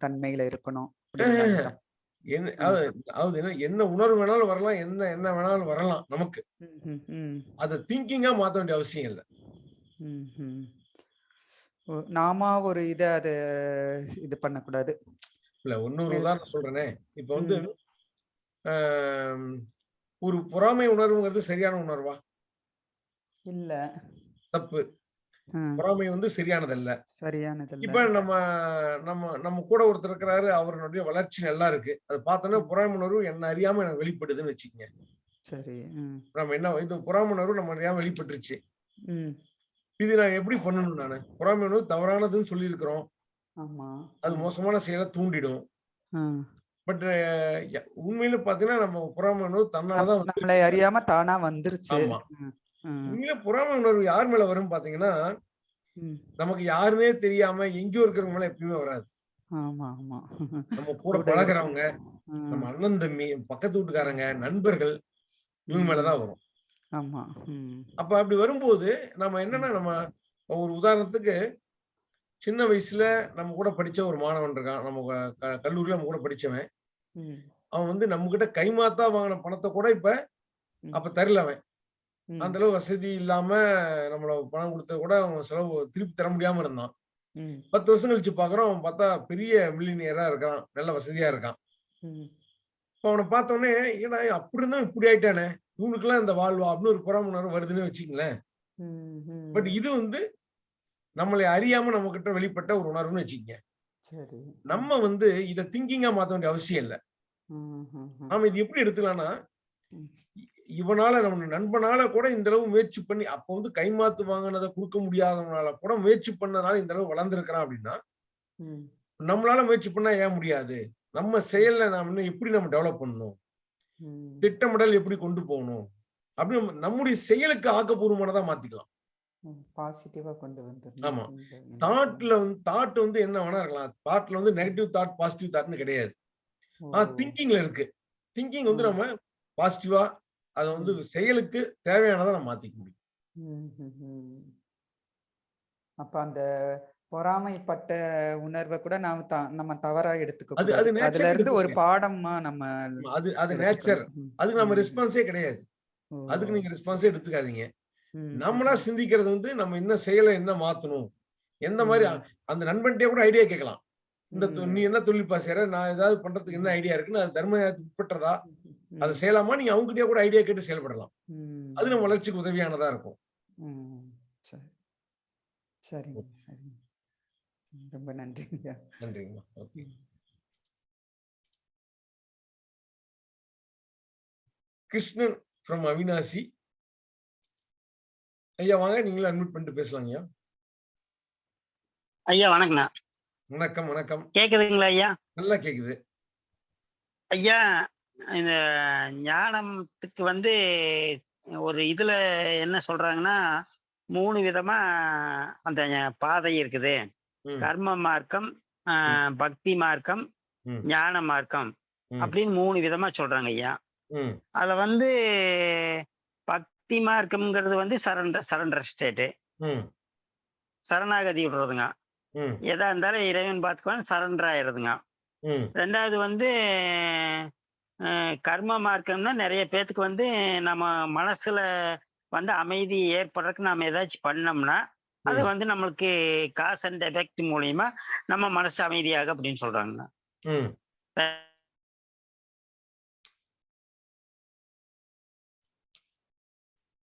தன்மையில இருக்கணும் அப்படிங்கிற அர்த்தம். என்ன அதாவது அதாவது என்ன என்ன உணர்வு வேணாலும் வரலாம் என்ன என்ன வேணாலும் வரலாம் நமக்கு. ம், ம், ம், அதை திங்கிங்கா மாத்த வேண்டிய அவசியம் இல்லை. ம், ம். ஓ, நாம ஒரு இத அது இது பண்ணக்கூடாது. இல்ல இன்னொரு உதாரணம் சொல்றேனே. இப்ப வந்து ம். ஆம், ஒரு பொறாமை உணர்வுங்கிறது சரியான உணர்வா? இல்ல. தப்பு. ம், பொறாமை வந்து சரியானதல்ல. சரியானது இப்ப நம்ம நம்ம நம்ம கூட ஒருத்தர் இருக்கிறாரு அவருடைய வளர்ச்சி நல்லா இருக்கு. அது பார்த்தோன்னா பொறாமை உணர்வு என்ன அறியாம எனக்கு வெளிப்படுதுன்னு வச்சுக்கோங்க. சரி நம்ம என்ன இது பொறாமை உணர்வு நம்ம அறியாம வெளிப்பட்டுருச்சு. இது நான் எப்படி பண்ணணும் நானு? பொறாமை உணர்வு தவறானதுன்னு சொல்லியிருக்கிறோம். ஆமா. அது மோசமான செயலை தூண்டிடும். பட் உண்மையில பாத்தீங்கன்னா நம்ம பொறாமை உணர்வு தன்னாலதான் நம்மளை அறியாம தானா வந்துருச்சு. உண்மையில பொறாமை உணர்வு யார் மேல வரும் பாத்தீங்கன்னா. நமக்கு யாருமே தெரியாம எங்கேயோ இருக்கிறவங்க மேல எப்பயுமே வராது. நம்ம [LAUGHS] கூட பழகுறவங்க நம்ம அண்ணன் தம்பி பக்கத்து வீட்டுக்காரங்க நண்பர்கள் இவங்க மேலதான் வரும். அப்ப அப்படி வரும்போது நம்ம என்னன்னா நம்ம ஒரு உதாரணத்துக்கு சின்ன வயசுல நம்ம கூட படிச்ச ஒரு மாணவன் இருக்கான். நம்ம கல்லூரியில நம்ம கூட படிச்சவன். அவன் வந்து நம்ம கிட்ட கைமாத்தா வாங்கின பணத்தை கூட இப்ப அப்ப தரல அவன். அந்த அளவு வசதி இல்லாம நம்மள பணம் கொடுத்த கூட அவன் செலவு திருப்பி தர முடியாம இருந்தான். பத்து வருஷம் கழிச்சு பாக்குறோம் அவன் பார்த்தா பெரிய மில்லினியரா இருக்கான் நல்ல வசதியா இருக்கான். இப்ப அவனை பார்த்த உடனே ஏடா அப்படி இருந்தா இப்படி ஆயிட்டானே இவனுக்குலாம் இந்த வாழ்வா? அப்படின்னு ஒரு புறாம உணர்வு வருதுன்னு வச்சுக்கங்களேன். பட் இது வந்து நம்மளை அறியாம நம்ம கிட்ட வெளிப்பட்ட ஒரு உணர்வுன்னு வச்சுக்கங்க. நம்ம வந்து இதை திங்கிங்கா மாத்த வேண்டிய அவசியம் இல்லை. நாம இது எப்படி எடுத்துக்கலாம்னா இவனால நம்ம நண்பனால கூட இந்த அளவு முயற்சி பண்ணி அப்ப வந்து கைமாத்து வாங்கினதை கொடுக்க முடியாதவனால கூட முயற்சி பண்ணனால இந்த அளவு வளர்ந்துருக்கிறான் அப்படின்னா நம்மளால முயற்சி பண்ணா ஏன் முடியாது? நம்ம செயல்ல நாம எப்படி நம்ம டெவலப் பண்ணணும். திட்டமிடல் எப்படி கொண்டு போகணும்? அப்படி நம்ம- நம்முடைய செயலுக்கு ஆக்கப்பூர்வமானதா மாத்திக்கலாம். பாசிட்டிவா கொண்டு ஆமா. தாட்ல வந்து தாட் வந்து என்ன வேணா இருக்கலாம். தாட்ல வந்து நெகட்டிவ் தாட் பாசிட்டிவ் தாட்னு கிடையாது. ஆ ஓ. திங்கிங்ல இருக்கு. திங்கிங் வந்து. நம்ம பாசிட்டிவா அதை வந்து செயலுக்கு தேவையானதை நம்ம மாத்திக்க முடியும். அப்ப அந்த பொறாமைப்பட்ட உணர்வை கூட நாம நம்ம தவறா எடுத்துக்க அது- அது அதுல இருந்து ஒரு. பாடமா நம்ம அது அது நேச்சர் அதுக்கு நம்ம. ரெஸ்பான்ஸே கிடையாது. அதுக்கு நீங்க ரெஸ்பான்ஸே எடுத்துக்காதீங்க. நம்மளா சிந்திக்கிறது வந்து நம்ம என்ன செயலை என்ன மாத்தணும்? எந்த மாதிரி. அந்த நண்பன்கிட்டயே கூட ஐடியா கேட்கலாம். இந்த. நீ என்ன தொழில்பா செய்யற நான் ஏதாவது பண்றதுக்கு என்ன ஐடியா இருக்குன்னு அது தர்மத்துக்கு உட்பட்டதா? அதை செய்யலாமா? நீங்க அவங்ககிட்டயே கூட ஐடியா கேட்டு செயல்படலாம். அது நம்ம வளர்ச்சிக்கு உதவியானதா இருக்கும். சரிங்க சரிங்க. ரொம்ப நன்றிங்க. நன்றிங்கம்மா. ஓகே. கிருஷ்ணன் ஃப்ரம் அவினாசி. ஐயா வாங்க. நீங்களும் அட்மிட் பண்ணிட்டு பேசலாங்கய்யா. ஐயா வணக்கண்ணா வணக்கம் வணக்கம். கேக்குதுங்களா ஐயா? நல்லா கேக்குது. ஐயா இந்த ஞானத்துக்கு வந்து ஒரு இதுல என்ன சொல்றாங்கன்னா மூணு விதமா அந்த பாதை இருக்குது. கர்ம மார்க்கம் ஆஹ், பக்தி மார்க்கம். ஞான மார்க்கம். அப்படின்னு மூணு விதமா சொல்றாங்க ஐயா. அதுல வந்து பக்தி மார்க்கம்ங்கிறது வந்து சரண்டர் சரண்டர் ஸ்டேட்டு. சரணாகதி விடுறதுங்க. எதா இருந்தாலும் இறைவன் பார்த்துக்குவான் சரண்டர் ஆயிடுதுங்க ரெண்டாவது வந்து கர்ம மார்க்கம்னா நிறைய பேத்துக்கு வந்து நம்ம மனசுல வந்து அமைதி ஏற்படுறதுக்கு நாம ஏதாச்சும் பண்ணோம்னா அது. வந்து நம்மளுக்கு காஸ் அண்ட் எஃபெக்ட் மூலியமா நம்ம மனசு அமைதியாக அப்படின்னு சொல்றாங்க.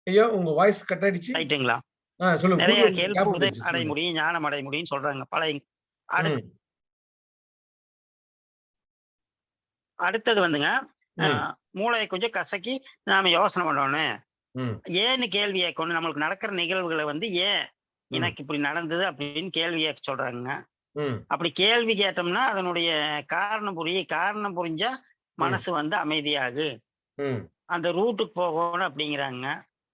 ஐயா உங்க வாய்ஸ் கட் ஆயிடுச்சு ரைட்டுங்களா நிறைய கேள்வி அடைய. முடியும் ஞானம் அடைய முடியும்னு சொல்றாங்க பழைய அடுத்தது வந்துங்க மூளையை கொஞ்சம் கசக்கி நாம யோசனை பண்ணணும் ஏன்னு கேள்வி கேட்கணும் நம்மளுக்கு நடக்கிற நிகழ்வுகளை வந்து ஏன். எனக்கு இப்படி நடந்தது அப்படின்னு கேள்வி கேட்க சொல்றாங்க அப்படி கேள்வி கேட்டோம்னா அதனுடைய காரணம் புரிய காரணம் புரிஞ்சா மனசு வந்து அமைதியாகு. அந்த ரூட்டுக்கு போகணும் அப்படிங்கிறாங்க.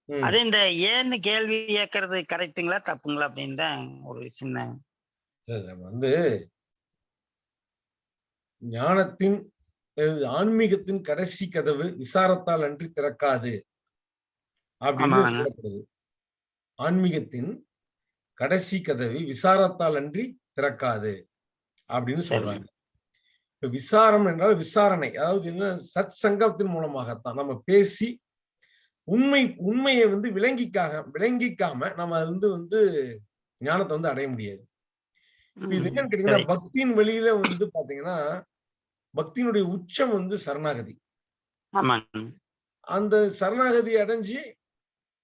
அது இந்த ஏன்னு கேள்வி கேட்கறது கரெக்ட்டுங்களா தப்புங்களா அப்படின்னு தான் ஒரு சின்ன வந்து ஞானத்தின் ஆன்மீகத்தின் கடைசி கதவு விசாரத்தால் அன்றி திறக்காது அப்படின்னு. சொல்லப்படுது. ஆன்மீகத்தின் கடைசி கதவு விசாரத்தால் அன்றி திறக்காது அப்படின்னு. சொல்றாங்க. இப்ப விசாரம் என்றால் விசாரணை. அதாவது என்ன? சத் சங்கத்தின் மூலமாகத்தான். நம்ம பேசி உண்மை உண்மையை வந்து விளங்கிக்காக விளங்கிக்காம நம்ம அது வந்து வந்து ஞானத்தை வந்து அடைய முடியாது. இப்ப இது என்னன்னு கேட்டீங்கன்னா. பக்தியின் வெளியில வந்து பாத்தீங்கன்னா பக்தியினுடைய உச்சம் வந்து சரணாகதி. அந்த சரணாகதி அடைஞ்சு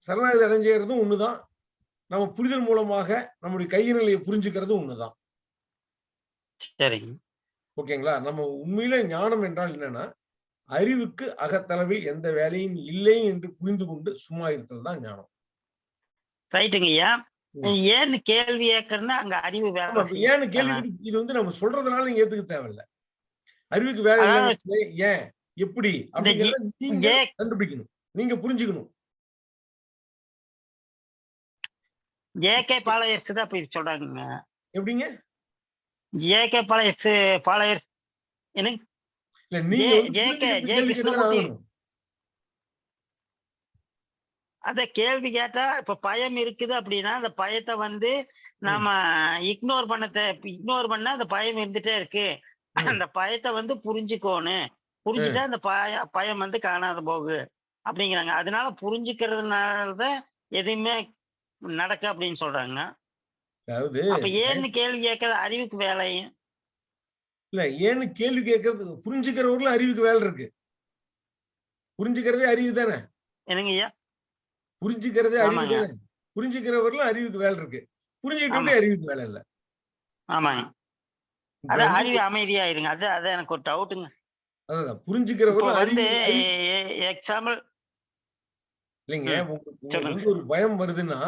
சரணாகதி அடைஞ்சுறதும் ஒண்ணுதான். நம்ம புரிதல் மூலமாக நம்முடைய கைநிலையை புரிஞ்சுக்கிறதும் ஒண்ணுதான். ஓகேங்களா? நம்ம உண்மையில ஞானம் என்றால் என்னன்னா அறிவுக்கு அகத்தளவில் எந்த வேலையும் இல்லை என்று புரிந்து கொண்டு சும்மா இருத்தல் தான் ஞானம். ரைட்டுங்க ஐயா. ஏன்னு கேள்வி கேட்கறதுன்னா அங்க அறிவு ஏன்னு கேள்வி இது வந்து நம்ம சொல்றதுனால நீங்க ஏத்துக்க தேவையில்ல. அறிவுக்கு வேலை ஏன்? எப்படி? அப்படிங்கறத நீங்க கண்டுபிடிக்கணும். நீங்க புரிஞ்சுக்கணும். ஜேகே பாளையர்ஸ் தான் இது சொல்றாங்க எப்படிங்க? JK players players. என்ன இல்ல நீங்க ஜே அத கேள்வி கேட்டா இப்ப பயம் இருக்குது அப்படின்னா அந்த பயத்தை வந்து நாம இக்னோர் பண்ண இக்னோர் பண்ணா அந்த பயம் இருந்துட்டே இருக்கு. அந்த பயத்தை வந்து புரிஞ்சுக்கோணும். புரிஞ்சுட்டா அந்த பய பயம் வந்து காணாத போகு அப்படிங்கிறாங்க. அதனால புரிஞ்சுக்கிறதுனாலதான் எதுவுமே நடக்கு அப்படின்னு சொல்றாங்க. அப்ப ஏன்னு கேள்வி கேட்கறது அறிவுக்கு வேலையும். இல்ல ஏன்னு கேள்வி கேட்கறது புரிஞ்சுக்கிறவர்களும் அறிவுக்கு வேலை இருக்கு. புரிஞ்சுக்கிறதே அறிவு தானே? என்னங்க ஐயா? புரிஞ்சுக்கிறதே அறிவு. தானே? புரிஞ்சுக்கிறவர்களும் அறிவுக்கு வேலை இருக்கு. புரிஞ்சுக்கிட்டே அறிவுக்கு வேலை இல்ல. ஆமாங்க. வந்து- அது அது எனக்கு ஒரு டவுட்டுங்க அதான் வந்து எக்ஸாம்பிள் இல்லைங்க. உங்களுக்கு. வந்து ஒரு பயம் வருதுன்னா.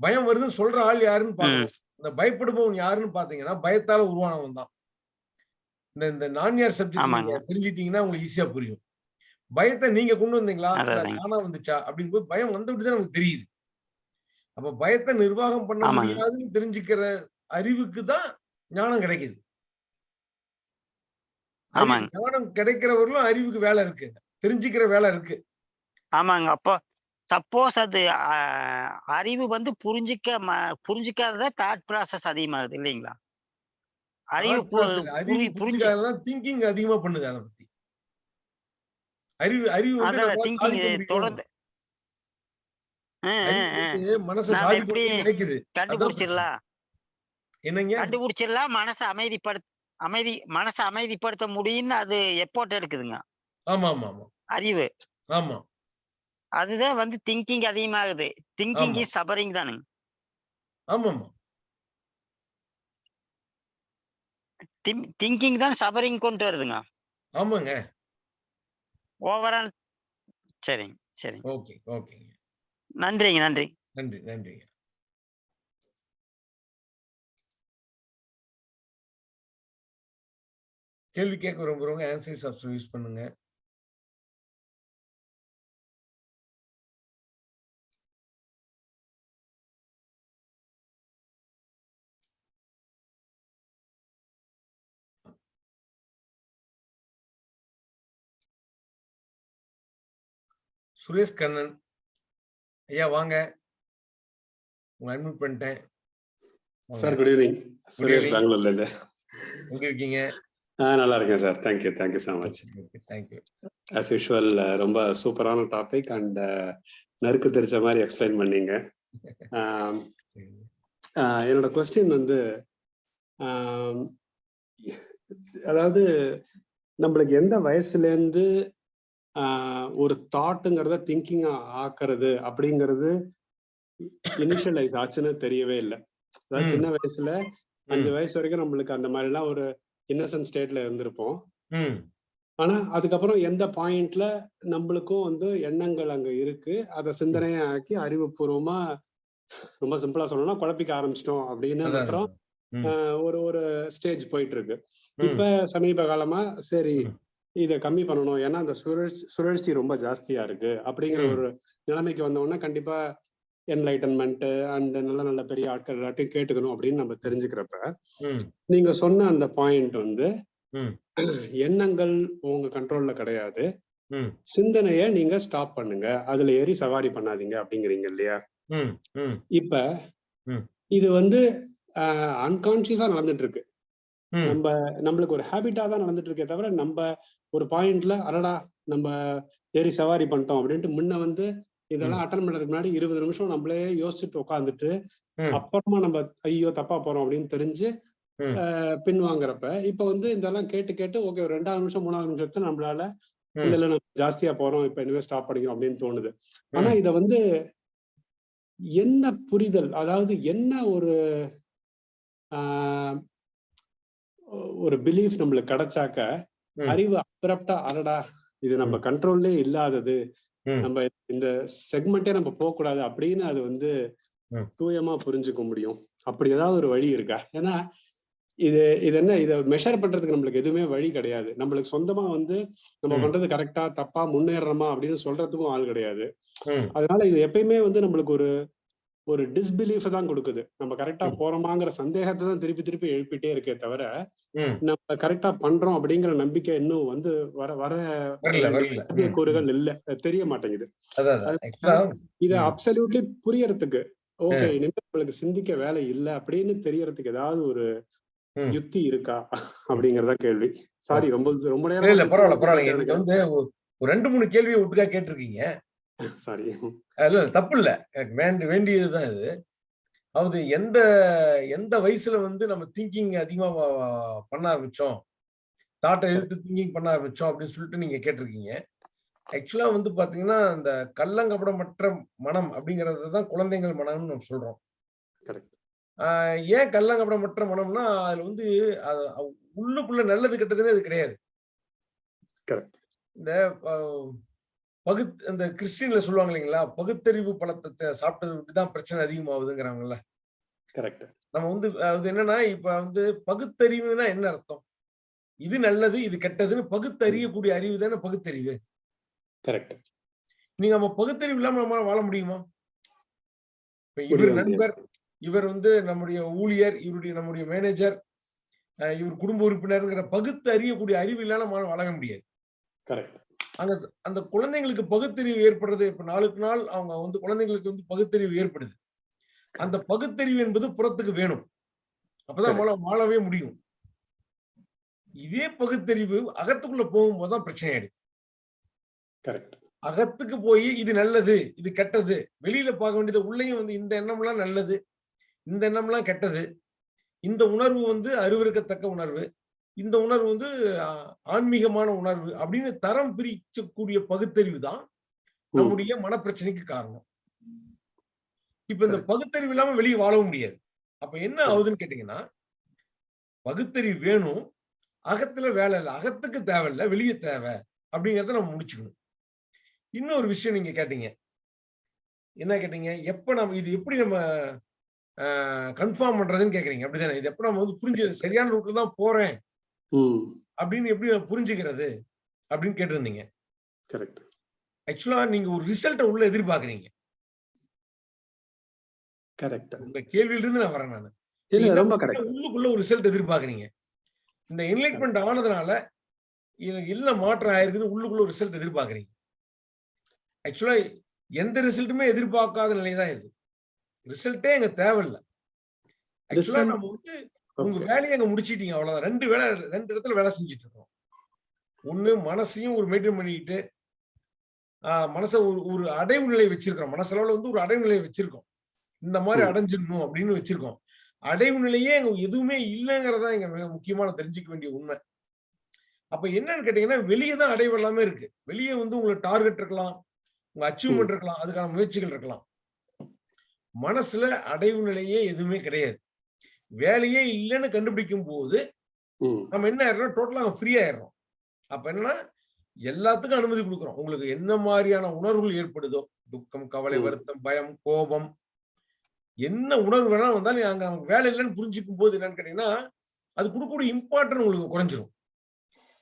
பயம் வருதுன்னு சொல்ற ஆள் யாருன்னு பாக்கணும். இந்த பயப்படுபவன் யாருன்னு பாத்தீங்கன்னா பயத்தால உருவானவன் தான். இந்த இந்த நான்யார் சப்ஜெக்ட் தெரிஞ்சிட்டீங்கன்னா உங்களுக்கு ஈஸியா புரியும். பயத்தை நீங்க கொண்டு வந்தீங்களா. தானா வந்துச்சா? அப்படிங்கும்போது பயம் வந்துட்டு தான் நமக்கு தெரியுது. அப்ப பயத்தை நிர்வாகம் பண்ண. முடியாதுன்னு தெரிஞ்சுக்கிற அறிவுக்கு தான் ஞானம் கிடைக்குது. ஞானம் கிடைக்கிறவர்களும் அறிவுக்கு வேலை இருக்கு. தெரிஞ்சுக்கிற வேலை இருக்கு. ஆமாங்க. அப்போ சப்போஸ் அது அறிவு வந்து புரிஞ்சிக்க புரிஞ்சிக்காதத தாட் ப்ராசஸ் அதிகமாகுது இல்லைங்களா? அறிவு அறிவு புரி- புரிஞ்சு புரிஞ்சுக்காததான் திங்கிங் அதிகமா பண்ணுது அதை பத்தி. அறிவு அறிவு வந்து தொடர்ந்து மனசை சாதிக்க நினைக்குது. கண்டுபிடிச்சிடலாம்? என்னங்க? கண்டுபிடிச்சிடலாம் மனசை அமைதிப்படுத்த அமைதி மனசை அமைதிப்படுத்த முடியும்னு அது எப்போட் எடுக்குதுங்க. ஆமா ஆமா ஆமா அறிவு. ஆமா. அதுதான் வந்து திங்கிங் அதிகமாகுது. திங்கிங். இஸ் சபரிங் தானுங்க. ஆமா ஆமா திங்கிங் தான் சபரிங் கொண்டு வருதுங்க. ஆமாங்க. ஓவரால் சரிங்க சரிங்க. ஓகே ஓகேங்க. நன்றிங்க நன்றி. நன்றி நன்றிங்க. கேள்வி கேட்க விரும்புறவங்க ஆன்சர்ஸ் ஆப்ஷன் யூஸ் பண்ணுங்க. சுரேஷ் கண்ணன். ஐயா வாங்க. உங்க அட்மிட் பண்ணிட்டேன். Sir good evening Suresh. பெங்களூர்ல இருந்து. எங்க இருக்கீங்க? நல்லா இருக்கேன் sir. Thank you thank you so much thank you as usual ரொம்ப சூப்பரான டாபிக் அண்ட் நறுக்கு தெரிச்ச மாதிரி எக்ஸ்பிளைன் பண்ணீங்க. என்னோட கொஸ்டின் வந்து அதாவது நம்மளுக்கு எந்த வயசுல இருந்து ஆ, ஒரு தாட்டுங்கிறத திங்கிங் ஆக்குறது அப்படிங்கிறது இனிஷியலைஸ் ஆச்சுன்னு தெரியவே இல்லை. அதாவது. சின்ன வயசுல அஞ்சு வயசு வரைக்கும் நம்மளுக்கு அந்த மாதிரிலாம் ஒரு இன்னசென்ட் ஸ்டேட்ல இருந்திருப்போம். ஆனா அதுக்கப்புறம் எந்த பாயிண்ட்ல நம்மளுக்கும் வந்து எண்ணங்கள் அங்க இருக்கு. அதை சிந்தனையா ஆக்கி அறிவுபூர்வமா ரொம்ப சிம்பிளா சொல்லணும்னா குழப்பிக்க ஆரம்பிச்சிட்டோம் அப்படின்னு அப்புறம் ஒரு ஒரு ஸ்டேஜ் போயிட்டு இருக்கு. இப்ப சமீப காலமா சரி. இத கம்மி பண்ணணும். ஏன்னா அந்த சுழற்சி சுழற்சி ரொம்ப ஜாஸ்தியா இருக்கு. அப்படிங்கிற. ஒரு நிலைமைக்கு வந்த உடனே கண்டிப்பா என்லைட்டன்மெண்ட் அண்ட் நல்ல நல்ல பெரிய ஆட்கள் எல்லாத்தையும் கேட்டுக்கணும் அப்படின்னு நம்ம தெரிஞ்சுக்கிறப்ப நீங்க சொன்ன அந்த பாயிண்ட் வந்து. எண்ணங்கள் உங்க கண்ட்ரோல்ல கிடையாது. சிந்தனைய நீங்க ஸ்டாப் பண்ணுங்க. அதுல ஏறி சவாரி பண்ணாதீங்க அப்படிங்கிறீங்க இல்லையா? இப்ப. இது வந்து அன்கான்சியஸா நடந்துட்டு இருக்கு நம்ம நம்மளுக்கு ஒரு ஹேபிட்டா தான் நடந்துட்டு இருக்கே தவிர நம்ம ஒரு பாயிண்ட்ல அடடா நம்ம ஏறி சவாரி பண்ணிட்டோம் அப்படின்ட்டு முன்ன வந்து இதெல்லாம் அட்டன் பண்றதுக்கு முன்னாடி இருபது நிமிஷம் நம்மளே யோசிச்சுட்டு உட்காந்துட்டு. அப்புறமா நம்ம ஐயோ தப்பா போறோம் அப்படின்னு தெரிஞ்சு பின் வாங்குறப்ப இப்ப வந்து இதெல்லாம் கேட்டு கேட்டு ஓகே ஒரு ரெண்டாவது நிமிஷம் மூணாவது நிமிஷத்துல நம்மளால. இல்ல நம்ம ஜாஸ்தியா போறோம் இப்ப இனிமே ஸ்டாப் பண்ணிக்கிறோம் அப்படின்னு தோணுது ஆனா. இத வந்து என்ன புரிதல் அதாவது என்ன ஒரு ஆஹ், ஒரு பிலீஃப் நம்மளுக்கு கிடைச்சாக்க. அறிவு அப்ரப்டா அடடா இது நம்ம கண்ட்ரோல்லே இல்லாதது. நம்ம இந்த செக்மெண்ட்டே நம்ம போக கூடாது அப்படின்னு அது வந்து. தூயமா புரிஞ்சுக்க முடியும் அப்படி ஏதாவது ஒரு வழி இருக்கா ஏன்னா இது இது என்ன இதை மெஷர் பண்றதுக்கு நம்மளுக்கு எதுவுமே வழி கிடையாது நம்மளுக்கு சொந்தமா வந்து நம்ம. பண்றது கரெக்டா தப்பா முன்னேறணுமா அப்படின்னு சொல்றதுக்கும் ஆள் கிடையாது. அதனால இது எப்பயுமே வந்து நம்மளுக்கு ஒரு ஒரு டிஸ்பிலீஃப் தான் கொடுக்குது. நம்ம கரெக்டா. போறோமாங்கிற சந்தேகத்தை தான் திருப்பி திருப்பி எழுப்பிட்டே இருக்கே தவிர. நம்ம கரெக்டா பண்றோம் அப்படிங்கிற நம்பிக்கை இன்னும் வந்து வர வர. கூறுகள் இல்ல. தெரிய மாட்டேங்குது. இத. அப்சல்யூட்லி புரியறதுக்கு ஓகே இனிமே நம்மளுக்கு சிந்திக்க வேலை இல்ல அப்படின்னு தெரியறதுக்கு ஏதாவது ஒரு. யுக்தி இருக்கா? அப்படிங்கறத கேள்வி. சாரி ரொம்ப ரொம்ப நேரம் பரவாயில்ல பரவாயில்ல. நீங்க வந்து ரெண்டு மூணு கேள்வியை ஒட்டுக்கா கேட்டிருக்கீங்க. சாரி இல்ல தப்பு இல்ல வேண்டி வேண்டியதுதான் இது. அதாவது எந்த எந்த வயசுல வந்து நம்ம திங்கிங் அதிகமா பண்ண ஆரம்பிச்சோம்? தாட்டை எதிர்த்து திங்கிங் பண்ண ஆரம்பிச்சோம் அப்படின்னு சொல்லிட்டு நீங்க கேட்டிருக்கீங்க. ஆக்சுவலா வந்து பாத்தீங்கன்னா இந்த கள்ளங்கபடமற்ற மனம் அப்படிங்கறது தான் குழந்தைகள் மனம்னு நம்ம சொல்றோம். ஏன் கள்ளங்கபடமற்ற மனம்னா அதுல வந்து உள்ளுக்குள்ள நல்லது கெட்டதுன்னு அது கிடையாது. இந்த பகுத் இந்த கிறிஸ்டின்ல சொல்லுவாங்க இல்லைங்களா? பகுத்தறிவு பழத்தை சாப்பிட்டது தான் பிரச்சனை அதிகமாகுதுங்கிறாங்கல்ல. கரெக்ட் நம்ம வந்து அது என்னன்னா இப்ப வந்து பகுத்தறிவுனா என்ன அர்த்தம்? இது நல்லது இது கெட்டதுன்னு பகுத்தறியக்கூடிய அறிவு தானே பகுத்தறிவு. கரெக்ட் நீங்க நம்ம பகுத்தறிவு இல்லாம நம்ம வாழ முடியுமா? இப்ப இவர். நண்பர் இவர் வந்து நம்முடைய ஊழியர் இவருடைய நம்முடைய மேனேஜர் இவர் குடும்ப உறுப்பினர்ங்கிற பகுத்து அறியக்கூடிய அறிவு இல்லாம வாழ முடியாது. கரெக்ட் அந்த அந்த குழந்தைங்களுக்கு பகுத்தறிவு ஏற்படுறது இப்ப நாளுக்கு நாள் அவங்க வந்து குழந்தைங்களுக்கு வந்து பகுத்தறிவு ஏற்படுது. அந்த பகுத்தறிவு என்பது புறத்துக்கு வேணும். அப்பதான் நம்மளால வாழவே முடியும். இதே பகுத்தறிவு அகத்துக்குள்ள போகும்போது தான் பிரச்சனை ஆயிடுது கரெக்ட். அகத்துக்கு போய் இது நல்லது இது கெட்டது வெளியில பார்க்க வேண்டியது உள்ளேயும் வந்து இந்த எண்ணம்லாம் நல்லது இந்த எண்ணம்லாம் கெட்டது இந்த உணர்வு வந்து அருவருக்கத்தக்க உணர்வு இந்த உணர்வு வந்து ஆன்மீகமான உணர்வு அப்படின்னு தரம் பிரிக்கக்கூடிய பகுத்தறிவு தான் நம்முடைய மனப்பிரச்சனைக்கு காரணம். இப்ப இந்த பகுத்தறிவு இல்லாம வெளியே வாழவும் முடியாது. அப்ப என்ன ஆகுதுன்னு கேட்டீங்கன்னா பகுத்தறிவு வேணும் அகத்துல வேலை இல்லை அகத்துக்கு தேவையில்லை வெளியே தேவை அப்படிங்கறத நம்ம முடிச்சுக்கணும். இன்னொரு விஷயம் நீங்க கேட்டீங்க. என்ன கேட்டீங்க? எப்ப நம்ம இது எப்படி நம்ம கன்ஃபார்ம் பண்றதுன்னு கேக்குறீங்க. அப்படிதானே? இது எப்ப நம்ம வந்து புரிஞ்சு சரியான ரூட்ல தான் போறேன். அப்படின்னு எப்படி புரிஞ்சுக்கிறது அப்படின்னு கேட்டிருந்தீங்க. கரெக்ட் ஆக்சுவலா நீங்க ஒரு ரிசல்ட்டை உள்ள எதிர்பார்க்கறீங்க. கரெக்ட் உங்க கேள்வியில இருந்து நான் வரேன் நான். இல்ல ரொம்ப கரெக்ட் உள்ளுக்குள்ள ஒரு ரிசல்ட் எதிர்பார்க்கறீங்க. இந்த என்லைட்மெண்ட் ஆனதுனால எனக்கு என்ன மாற்றம் ஆயிருக்குன்னு உள்ளுக்குள்ள ஒரு ரிசல்ட் எதிர்பார்க்கறீங்க. ஆக்சுவலா எந்த ரிசல்ட்டுமே எதிர்பார்க்காத நிலை தான் இது ரிசல்ட்டே எங்க தேவையில்லை. ஆக்சுவலா நம்ம வந்து உங்க வேலையை அங்க முடிச்சிட்டீங்க அவ்வளவுதான். ரெண்டு வேலை ரெண்டு இடத்துல வேலை செஞ்சுட்டு இருக்கோம் ஒண்ணு மனசையும் ஒரு மெயின்டைன் பண்ணிக்கிட்டு ஆஹ் மனசை ஒரு ஒரு அடைவு நிலை வச்சிருக்கிறோம். மனசளவுல வந்து ஒரு அடைவு நிலை வச்சிருக்கோம். இந்த மாதிரி. அடைஞ்சிடணும் அப்படின்னு வச்சிருக்கோம். அடைவு நிலையே எங்க எதுவுமே இல்லைங்கிறதா எங்க மிக முக்கியமான தெரிஞ்சுக்க வேண்டிய உண்மை. அப்ப என்னன்னு கேட்டீங்கன்னா வெளியே தான் அடைவு எல்லாமே இருக்கு. வெளியே வந்து உங்களுக்கு டார்கெட் இருக்கலாம் உங்க அச்சீவ்மெண்ட் இருக்கலாம் அதுக்கான முயற்சிகள் இருக்கலாம். மனசுல அடைவு நிலையே எதுவுமே கிடையாது. வேலையே இல்லைன்னு கண்டுபிடிக்கும் போது நம்ம என்ன ஆயிடுறோம்? டோட்டலா ஃப்ரீ ஆயிடுறோம். அப்ப என்னன்னா எல்லாத்துக்கும் அனுமதி கொடுக்குறோம். உங்களுக்கு என்ன மாதிரியான உணர்வுகள் ஏற்படுதோ? துக்கம் கவலை. வருத்தம் பயம் கோபம். என்ன உணர்வு வேணாலும் வந்தாலும் அங்க நமக்கு வேலை இல்லைன்னு புரிஞ்சுக்கும் போது என்னன்னு கேட்டீங்கன்னா அது கொடுக்கக்கூடிய இம்பார்ட்டன் உங்களுக்கு குறைஞ்சிரும்.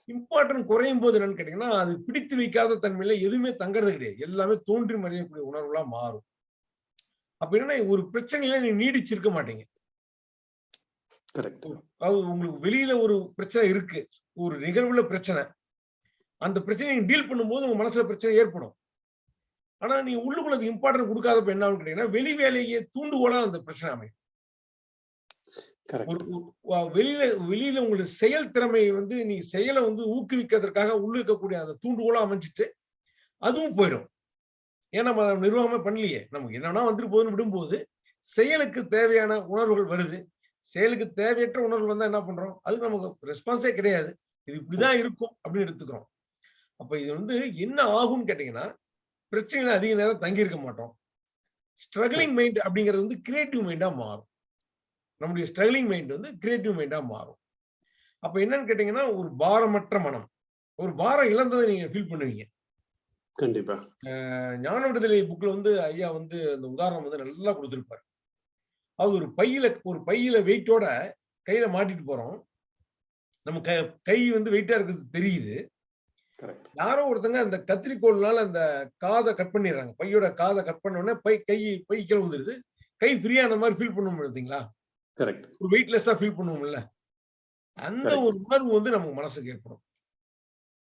இம்பார்ட்டன் குறையும் போது என்னன்னு கேட்டீங்கன்னா அது பிடித்து வைக்காத தன்மையில எதுவுமே தங்கறது கிடையாது. எல்லாமே தோன்றி மறையக்கூடிய உணர்வுகளா மாறும். அப்ப என்னன்னா ஒரு பிரச்சனையில நீ நீடிச்சிருக்க மாட்டீங்க. உங்களுக்கு வெளியில ஒரு பிரச்சனை இருக்கு. ஒரு நிகழ்வுல பிரச்சனை. அந்த பிரச்சனையை டீல் பண்ணும்போது உங்க மனசுல பிரச்சனை ஏற்படும். ஆனா நீ உள்ளுக்குள்ள இம்பார்ட்டன்ட் கொடுக்காதப்ப என்ன கேட்டீங்கன்னா வெளி வேலையை தூண்டுகோலா அந்த பிரச்சனை அமையும். வெளியில வெளியில உங்களுக்கு செயல் திறமை வந்து நீ செயலை வந்து ஊக்குவிக்கிறதுக்காக உள்ள இருக்கக்கூடிய அந்த தூண்டுகோலா அமைஞ்சிட்டு அதுவும் போயிடும். ஏன்னா நம்ம அதை நிர்வாகமே பண்ணலையே? நமக்கு என்னன்னா வந்துட்டு போகுதுன்னு விடும்போது செயலுக்கு தேவையான உணர்வுகள் வருது. செயலுக்கு தேவையற்ற உணர்வு வந்தா என்ன பண்றோம்? அதுக்கு நமக்கு ரெஸ்பான்ஸே கிடையாது. இது இப்படிதான் இருக்கும் அப்படின்னு எடுத்துக்கிறோம். அப்ப இது வந்து என்ன ஆகும்னு கேட்டீங்கன்னா பிரச்சனையில அதிக நேரம் தங்கி இருக்க மாட்டோம். ஸ்ட்ரகிளிங் மைண்ட் அப்படிங்கிறது வந்து கிரியேட்டிவ் மைண்டா மாறும். நம்முடைய ஸ்ட்ரகிளிங் மைண்ட் வந்து கிரியேட்டிவ் மைண்டா மாறும். அப்ப என்னன்னு கேட்டீங்கன்னா ஒரு பாரமற்ற மனம். ஒரு பாரம் இழந்ததை நீங்க ஃபீல் பண்ணுவீங்க. கண்டிப்பா. ஞான விடுதலை புக்ல வந்து ஐயா வந்து அந்த உதாரணம் வந்து நல்லா கொடுத்திருப்பாரு. அது ஒரு பையில ஒரு பையில வெயிட்டோட கையில மாட்டிட்டு போறோம். நம்ம கை கை வந்து வெயிட்டா இருக்கிறது தெரியுது. யாரோ ஒருத்தங்க அந்த கத்திரிக்கோல்னால அந்த காதை கட் பண்ணிடுறாங்க. பையோட காதை கட் பண்ண உடனே பை கை பை கீழே வந்துருது கை ஃப்ரீயான மாதிரி ஃபீல் பண்ண முடியுங்களா கரெக்ட் ஒரு வெயிட்லெஸ்ஸா ஃபீல் பண்ணுவோம்ல. அந்த. ஒரு உணர்வு வந்து நமக்கு மனசுக்கு ஏற்படும்.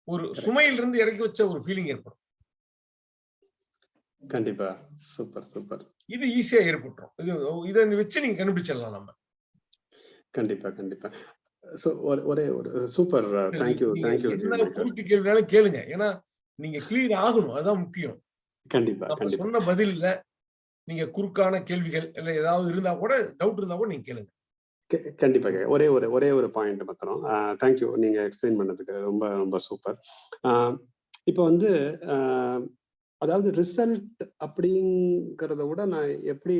ஒரு சுமையில இருந்து இறக்கி வச்ச ஒரு ஃபீலிங் ஏற்படும். கண்டிப்பா. Super super. இது ஈஸியா ஏற்பட்டுரும். இது இதை வச்சு நீங்க கண்டுபிடிச்சிடலாம் நம்ம. கண்டிப்பா கண்டிப்பா. சோ ஒரே ஒரு சூப்பர் தேங்க்யூ தேங்க்யூ குறுக்கு கேள்வினாலும் கேளுங்க. ஏன்னா நீங்க கிளியர் ஆகணும். அதுதான் முக்கியம். கண்டிப்பா சொன்ன பதில்ல நீங்க குறுக்கான கேள்விகள் இல்ல ஏதாவது இருந்தா கூட டவுட் இருந்தா கூட நீங்க கேளுங்க. கே- கண்டிப்பா கே- ஒரே ஒரு ஒரே ஒரு பாயிண்ட் மாத்திரம். தேங்க்யூ நீங்க எக்ஸ்பிளைன் பண்ணதுக்கு ரொம்ப ரொம்ப சூப்பர். இப்போ வந்து அதாவது ரிசல்ட் அப்படிங்கிறத விட நான் எப்படி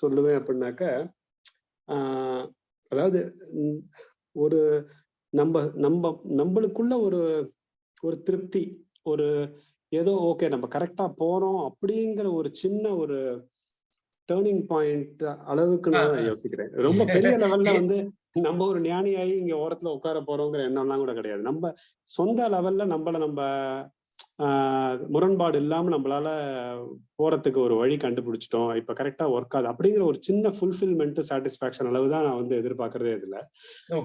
சொல்லுவேன் அப்படின்னாக்க அதாவது ஒரு நம்ம நம்ம நம்மளுக்குள்ள ஒரு ஒரு திருப்தி ஒரு ஏதோ ஓகே நம்ம கரெக்டா போறோம் அப்படிங்கிற ஒரு சின்ன ஒரு டேர்னிங் பாயிண்ட் அளவுக்கு நான். யோசிக்கிறேன் ரொம்ப பெரிய லெவல்ல [LAUGHS] வந்து நம்ம ஒரு ஞானியாகி இங்க ஓரத்துல உட்கார போறோங்கிற எண்ணம்லாம் கூட கிடையாது நம்ம சொந்த லெவல்ல நம்மள நம்ம முரண்பாடு இல்லாம நம்மளால போறதுக்கு ஒரு வழி கண்டுபிடிச்சிட்டோம். இப்ப கரெக்டா ஒர்க் ஆகுது. அப்படிங்கிற ஒரு சின்ன ஃபுல்ஃபில்மெண்ட் சாட்டிஸ்பாக்சன் அளவு தான் நான் வந்து எதிர்பார்க்கறதே இதுல.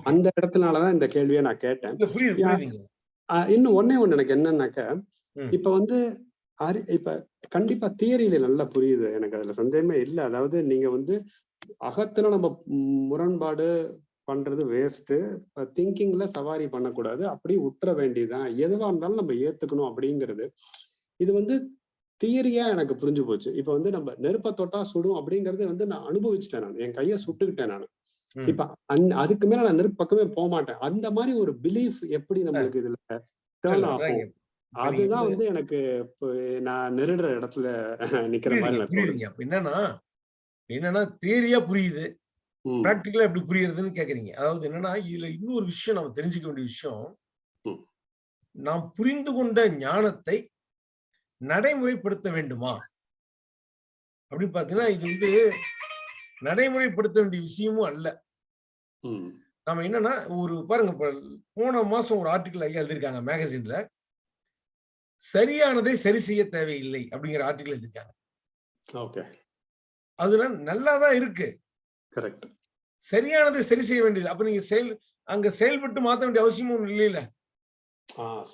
அந்த இடத்துலனாலதான் இந்த கேள்வியை நான் கேட்டேன். இன்னும் ஒண்ணே ஒண்ணு எனக்கு என்னன்னாக்க. இப்ப வந்து அறி இப்ப கண்டிப்பா தியரியில நல்லா புரியுது. எனக்கு அதுல சந்தேகமே இல்ல. அதாவது நீங்க வந்து அகத்துல நம்ம முரண்பாடு பண்றது வேஸ்ட் திங்கிங்ல சவாரி பண்ணக்கூடாது. அப்படியே உற்ற வேண்டியதுதான். எதுவா இருந்தாலும் நம்ம ஏத்துக்கணும் அப்படிங்கிறது. இது வந்து தியரியா எனக்கு புரிஞ்சு போச்சு. இப்ப வந்து நம்ம நெருப்ப தொட்டா சுடும் அப்படிங்கறது வந்து நான் அனுபவிச்சுட்டேன் நான். என் கையை சுட்டுக்கிட்டேன் நான். இப்ப அந் அதுக்கு மேல நான் நெருப்பு பக்கமே போக மாட்டேன். அந்த மாதிரி ஒரு பிலீஃப் எப்படி நம்மளுக்கு இதுல டேர்ன் ஆகும்? அதுதான் வந்து- எனக்கு இப்போ நான் நெருடுற இடத்துல நிக்கிற மாதிரி என்னன்னா என்னன்னா தேரியா புரியுது. பிராக்டிக்கலா எப்படி புரியுறதுன்னு கேக்குறீங்க. அதாவது என்னன்னா இதுல இன்னொரு விஷயம் நம்ம தெரிஞ்சுக்க வேண்டிய விஷயம். நாம் புரிந்து கொண்ட ஞானத்தை நடைமுறைப்படுத்த வேண்டுமா? அப்படின்னு பாத்தீங்கன்னா இது வந்து நடைமுறைப்படுத்த வேண்டிய விஷயமும் அல்ல. ம், நம்ம என்னன்னா ஒரு பாருங்க போன மாசம் ஒரு ஆர்டிக்கல் ஐயா எழுதியிருக்காங்க மேகசின்ல சரியானதை சரி செய்ய தேவையில்லை அப்படிங்கிற ஆர்டிக்கல் எழுதியிருக்காங்க. ஓகே. அதுல நல்லாதான் இருக்கு. கரெக்ட் சரியானதை சரி செய்ய வேண்டியது அப்ப நீங்க செயல் அங்க செயல்பட்டு மாத்த வேண்டிய அவசியமும் இல்லையில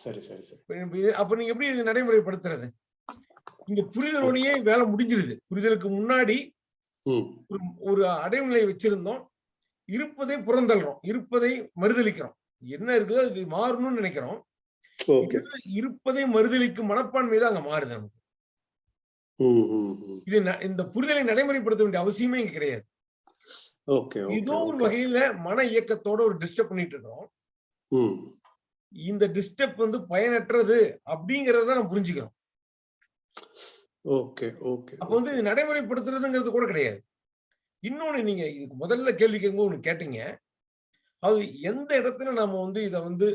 சரி சரி சரி. அப்ப நீங்க எப்படி இது நடைமுறைப்படுத்துறது? இங்க புரிதலோடையே வேலை முடிஞ்சிருது. புரிதலுக்கு முன்னாடி ஒரு அடைவுநிலை வச்சிருந்தோம். இருப்பதை புறந்தள்ளுறோம். இருப்பதை மறுதளிக்கிறோம். என்ன இருக்குதோ அது மாறணும்னு நினைக்கிறோம். இருப்பதை மறுதளிக்கும் மனப்பான்மை தான் அங்க மாறுது நமக்கு. இது இந்த புரிதலை நடைமுறைப்படுத்த வேண்டிய அவசியமே இங்க கிடையாது. ஏதோ ஒரு வகையில மன இயக்கத்தோட ஒரு டிஸ்டர்ப் பண்ணிட்டு இருக்கோம். இந்த டிஸ்டர்ப் வந்து பயனற்றது அப்படிங்கறத நம்ம புரிஞ்சுக்கிறோம். ஓகே ஓகே அப்ப வந்து இது நடைமுறைப்படுத்துறதுங்கிறது கூட கிடையாது. இன்னொன்னு நீங்க இதுக்கு முதல்ல கேள்வி கேட்கும்போது ஒண்ணு கேட்டீங்க. அது எந்த இடத்துல நாம வந்து இத வந்து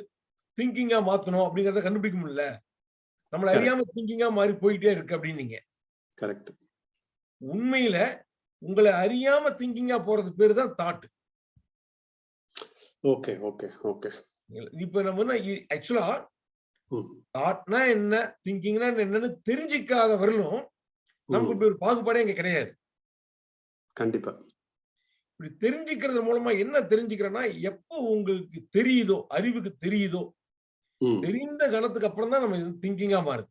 திங்கிங்கா மாத்தணும் அப்படிங்கறத கண்டுபிடிக்க முடியல. நம்மள. அறியாம திங்கிங்கா மாறி போயிட்டே இருக்கு அப்படின்னீங்க. கரெக்ட் உண்மையில உங்களை அறியாம திங்கிங்கா போறது பேரு தான் தாட் ஓகே ஓகே ஓகே இப்ப நம்ம ஆக்சுவலா தாட்னா என்ன திங்கிங்னா என்னன்னு தெரிஞ்சிக்காத வரலும் நமக்கு இப்படி ஒரு பாகுபாடே இங்க கிடையாது. கண்டிப்பா. இப்படி தெரிஞ்சுக்கிறது மூலமா என்ன தெரிஞ்சுக்கிறேன்னா எப்போ உங்களுக்கு தெரியுதோ அறிவுக்கு தெரியுதோ தெரிந்த கணத்துக்கு அப்புறம் தான் நம்ம திங்கிங்கா மாறுது.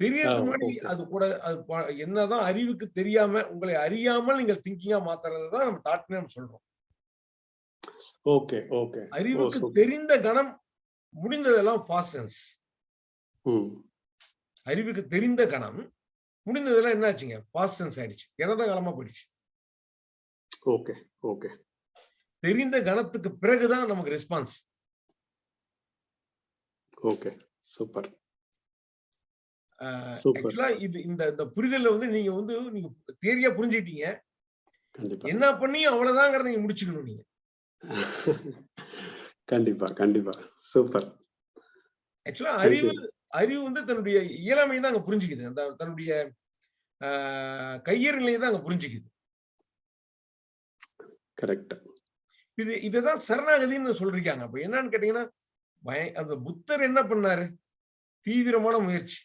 தெரியறதுக்கு முன்னாடி. அது கூட அது என்னதான் அறிவுக்கு தெரியாம உங்களை அறியாமல் நீங்கள் திங்கிங்கா மாத்துறதை தான் நம்ம தாட்னு நம்ம சொல்றோம். ஓகே ஓகே அறிவுக்கு தெரிந்த கணம் முடிந்ததெல்லாம் ஃபாஸ்டன்ஸ் ம். அறிவுக்கு தெரிந்த கணம் முடிந்ததெல்லாம் என்ன ஆச்சுங்க ஃபாஸ்டன்ஸ் ஆயிடுச்சு. இறந்த காலமா போயிடுச்சு? ஓகே ஓகே தெரிந்த கணத்துக்கு பிறகுதான் நமக்கு ரெஸ்பான்ஸ் ஓகே சூப்பர் இது இந்த இந்த புரிதல்ல வந்து நீங்க வந்து நீங்க தேரியா புரிஞ்சுக்கிட்டீங்க. என்ன பண்ணியும் அவ்வளவுதாங்கிறத நீங்க முடிச்சுக்கணும் நீங்க. [LAUGHS] கண்டிப்பா கண்டிப்பா. சூப்பர். ஆக்சுவலா அறிவு. அறிவு வந்து தன்னுடைய இயலாமை தான் அங்க புரிஞ்சுக்குது. அந்த தன்னுடைய கையறு நிலையை தான் அங்க புரிஞ்சுக்குது. கரெக்ட் இது இதுதான் சரணாகதின்னு சொல்றீங்க அப்ப என்னன்னு கேட்டீங்கன்னா பய அந்த புத்தர் என்ன பண்ணாரு? தீவிரமான முயற்சி.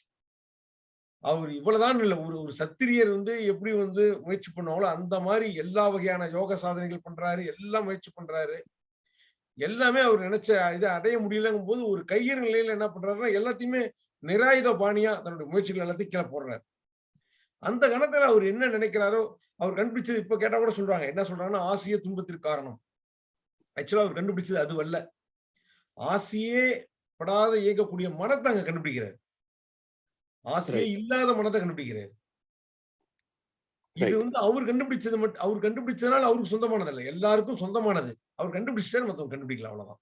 அவர் இவ்வளவுதான் இல்லை ஒரு ஒரு சத்திரியர் வந்து எப்படி வந்து முயற்சி பண்ணுவாங்களோ அந்த மாதிரி எல்லா வகையான யோக சாதனைகள் பண்றாரு எல்லாம் முயற்சி பண்றாரு. எல்லாமே அவர் நினைச்ச இதை அடைய முடியலங்கும் போது ஒரு கையறு நிலையில என்ன பண்றாருன்னா எல்லாத்தையுமே நிராயுத பாணியா தன்னுடைய முயற்சிகள் எல்லாத்தையும் கீழே போடுறாரு. அந்த கணத்துல அவர் என்ன நினைக்கிறாரோ அவர் கண்டுபிடிச்சது இப்ப கேட்டா கூட சொல்றாங்க. என்ன சொல்றாங்கன்னா ஆசிய துன்பத்திற்கு காரணம். ஆக்சுவலா அவர் கண்டுபிடிச்சது அது அல்ல ஆசையே படாத இயக்கக்கூடிய மனத்தை அங்க கண்டுபிடிக்கிறார். ஆசையே. இல்லாத மனத்தை கண்டுபிடிக்கிறார். இது. வந்து அவர் கண்டுபிடிச்சது மட்டும் அவர் கண்டுபிடிச்சதுனால அவருக்கு சொந்தமானது இல்ல. எல்லாருக்கும் சொந்தமானது. அவர் கண்டுபிடிச்சிட்டாரு மத்தவங்க கண்டுபிடிக்கல அவ்வளவுதான்.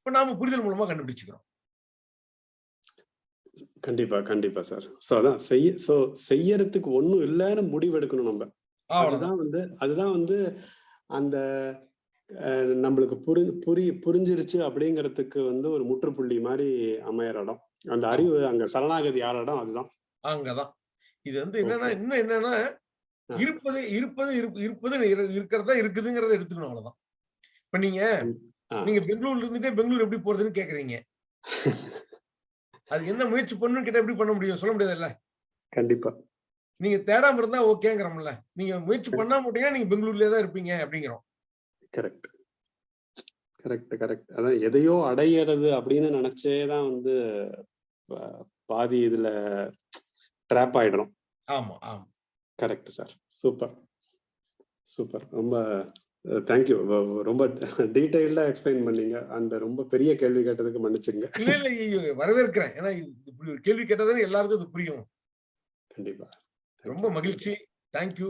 இப்ப நாம புரிதல் மூலமா கண்டுபிடிச்சுக்கிறோம். கண்டிப்பா கண்டிப்பா சார் சோ அதான் செய்ய சோ செய்யறதுக்கு ஒண்ணும் இல்லைன்னு முடிவெடுக்கணும் நம்ம. அவ்வளவுதான். அதுதான் வந்து அதுதான் வந்து அந்த நம்மளுக்கு புரி புரி புரிஞ்சிருச்சு அப்படிங்கிறதுக்கு வந்து ஒரு முற்றுப்புள்ளி மாதிரி அமையற இடம். அந்த அறிவு அங்க சரணாகதி ஆற இடம் அதுதான். அங்கதான். இது வந்து என்னன்னா. இன்னும் என்னன்னா. இருப்பது இருப்பது இருப்பு- இருப்பது இரு- இருக்கிறதா இருக்குதுங்கிறத எடுத்துக்கணும் அவ்வளவுதான். இப்ப நீங்க. நீங்க பெங்களூர்ல இருந்துட்டே பெங்களூர் எப்படி போறதுன்னு கேக்குறீங்க. [LAUGHS] அது என்ன முயற்சி பண்ணணும் கேட்டா எப்படி பண்ண முடியும்? சொல்ல முடியாதுல்ல? கண்டிப்பா. நீங்க தேடாம இருந்தா ஓகேங்கிறோம்ல. நீங்க முயற்சி பண்ணாம விட்டீங்கன்னா நீங்க பெங்களூர்லயே தான் இருப்பீங்க அப்படிங்கிறோம். கரெக்ட் கரெக்ட் கரெக்ட் அதான் எதையோ அடையிறது அப்படின்னு நினைச்சே தான் வந்து பாதி இதுல ட்ராப் ஆயிடுறோம் ஆமா ஆமா. கரெக்ட் சார் சூப்பர் சூப்பர் ரொம்ப தேங்க்யூ ரொம்ப டீட்டெயில்டா எக்ஸ்பிளைன் பண்ணீங்க. அந்த ரொம்ப பெரிய கேள்வி கேட்டதுக்கு மன்னிச்சுங்க இல்ல இல்ல வரவேற்கிறேன். ஏன்னா இப்படி ஒரு கேள்வி கேட்டதானே எல்லாருக்கும் இது புரியும். கண்டிப்பா. ரொம்ப மகிழ்ச்சி. தேங்க்யூ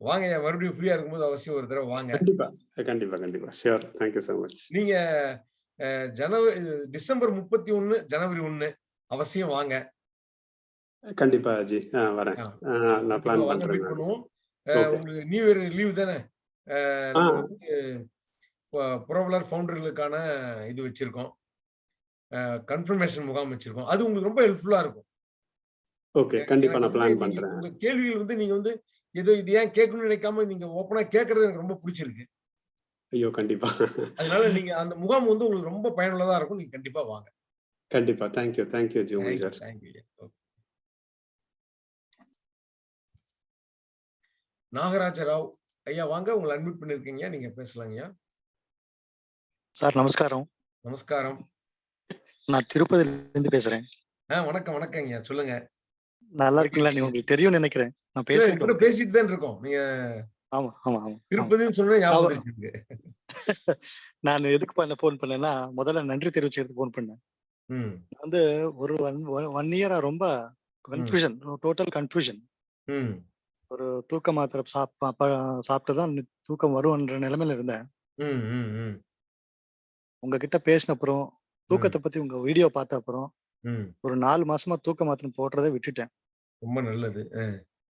வாங்க ஐயா, மறுபடியும் ஃப்ரீயா இருக்கும்போது அவசியம் ஒரு தடவை வாங்க. கண்டிப்பா. கண்டிப்பா கண்டிப்பா. ஷியோர் தேங்க்யூ so மச் நீங்க ஜனவரி டிசம்பர் முப்பத்தி ஒண்ணு ஜனவரி ஒண்ணு அவசியம் வாங்க. கண்டிப்பா ஜி. ஆ வரேன். நான் பிளான் பண்றேன். உங்களுக்கு நியூ இயர் லீவ் தானே? புரவலர் ஃபவுண்டர்களுக்கான இது வச்சிருக்கோம். கன்ஃபர்மேஷன் முகாம் வச்சிருக்கோம். அது உங்களுக்கு ரொம்ப ஹெல்ப்ஃபுல்லா இருக்கும். ஓகே கண்டிப்பா நான் பிளான் பண்றேன். உங்க கேள்விகள் வந்து நீங்க வந்து ஏதோ இது ஏன் கேட்கணும்னு நினைக்காம நீங்க ஓப்பனா கேட்கறது எனக்கு ரொம்ப பிடிச்சிருக்கு. ஐயோ கண்டிப்பா. அதனால நீங்க அந்த முகாம் வந்து உங்களுக்கு ரொம்ப பயனுள்ளதா இருக்கும். நீங்க கண்டிப்பா வாங்க. கண்டிப்பா. Thank you thank you ji Uman sir thank you Nagaraja Rao ஐயா வாங்க. உங்களை அட்மிட் பண்ணிருக்கீங்க. நீங்க பேசலாங்கய்யா சார் நமஸ்காரம். நமஸ்காரம். நான் திருப்பதில இருந்து பேசுறேன். ஆ வணக்கம் வணக்கங்கய்யா சொல்லுங்க. நல்லா இருக்கீங்களா? நீ உங்களுக்கு தெரியும்னு நினைக்கிறேன். நான் பேசிட்டு பேசிட்டு தான் இருக்கோம். நீங்க ஆமா ஆமா ஆமா. திருப்பதின்னு. [LAUGHS] நான் எதுக்கு பண்ண ஃபோன் பண்ணேன்னா முதல்ல நன்றி தெரிவிச்சுட்டு ஃபோன் பண்ணேன். வந்து ஒரு ஒன் ஒன் இயரா ரொம்ப கன்ஃபியூஷன் டோட்டல் கன்ஃபியூஷன் ஒரு தூக்க மாத்திரை சாப்பிட்டு தான் தூக்கம் வரும்ன்ற நிலைமையில இருந்தேன். உங்ககிட்ட பேசின அப்புறம் தூக்கத்தை பத்தி உங்க வீடியோ பார்த்த அப்புறம் ஒரு நாலு மாசமா தூக்க மாத்திரை போடுறதை விட்டுட்டேன். ரொம்ப நல்லது.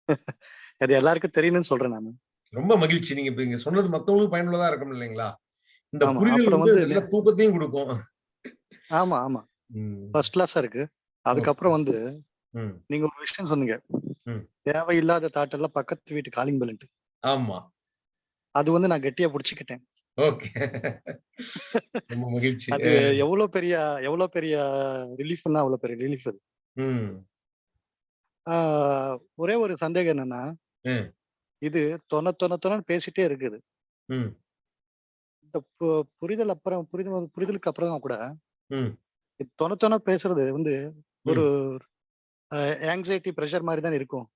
[LAUGHS] அது எல்லாருக்கும் தெரியணும்னு சொல்றேன் நான். ரொம்ப மகிழ்ச்சி. நீங்க இப்ப சொன்னது மத்தவங்களுக்கு பயனுள்ளதா இருக்கும் இல்லைங்களா? இந்த புரிதல் வந்து நல்ல தூக்கத்தையும் கொடுக்கும். ஆமா ஆமா. ஃபர்ஸ்ட் கிளாஸா இருக்கு. அதுக்கப்புறம் வந்து நீங்க ஒரு விஷயம் சொன்னீங்க. தேவையில்லாத தாட்டெல்லாம் பக்கத்து வீட்டு காலிங் பெல்ட் ஆமா. அது வந்து நான் கெட்டியா புடிச்சுக்கிட்டேன். ஓகே. ரொம்ப மகிழ்ச்சி. அது எவ்வளவு பெரிய எவ்வளவு பெரிய ரிலீஃப்னா அவ்வளவு பெரிய ரிலீஃப் அது. ஒரே ஒரு சந்தேகம் என்னன்னா. இது தொண தொண தொணன்னு பேசிட்டே இருக்குது. இந்த புரிதல் அப்புறம் புரிதல் புரிதலுக்கு அப்புறம் கூட தொண தொண பேசுறது வந்து ஒரு ஆங்ஸைட்டி ப்ரெஷர் மாதிரி தான் இருக்கும்.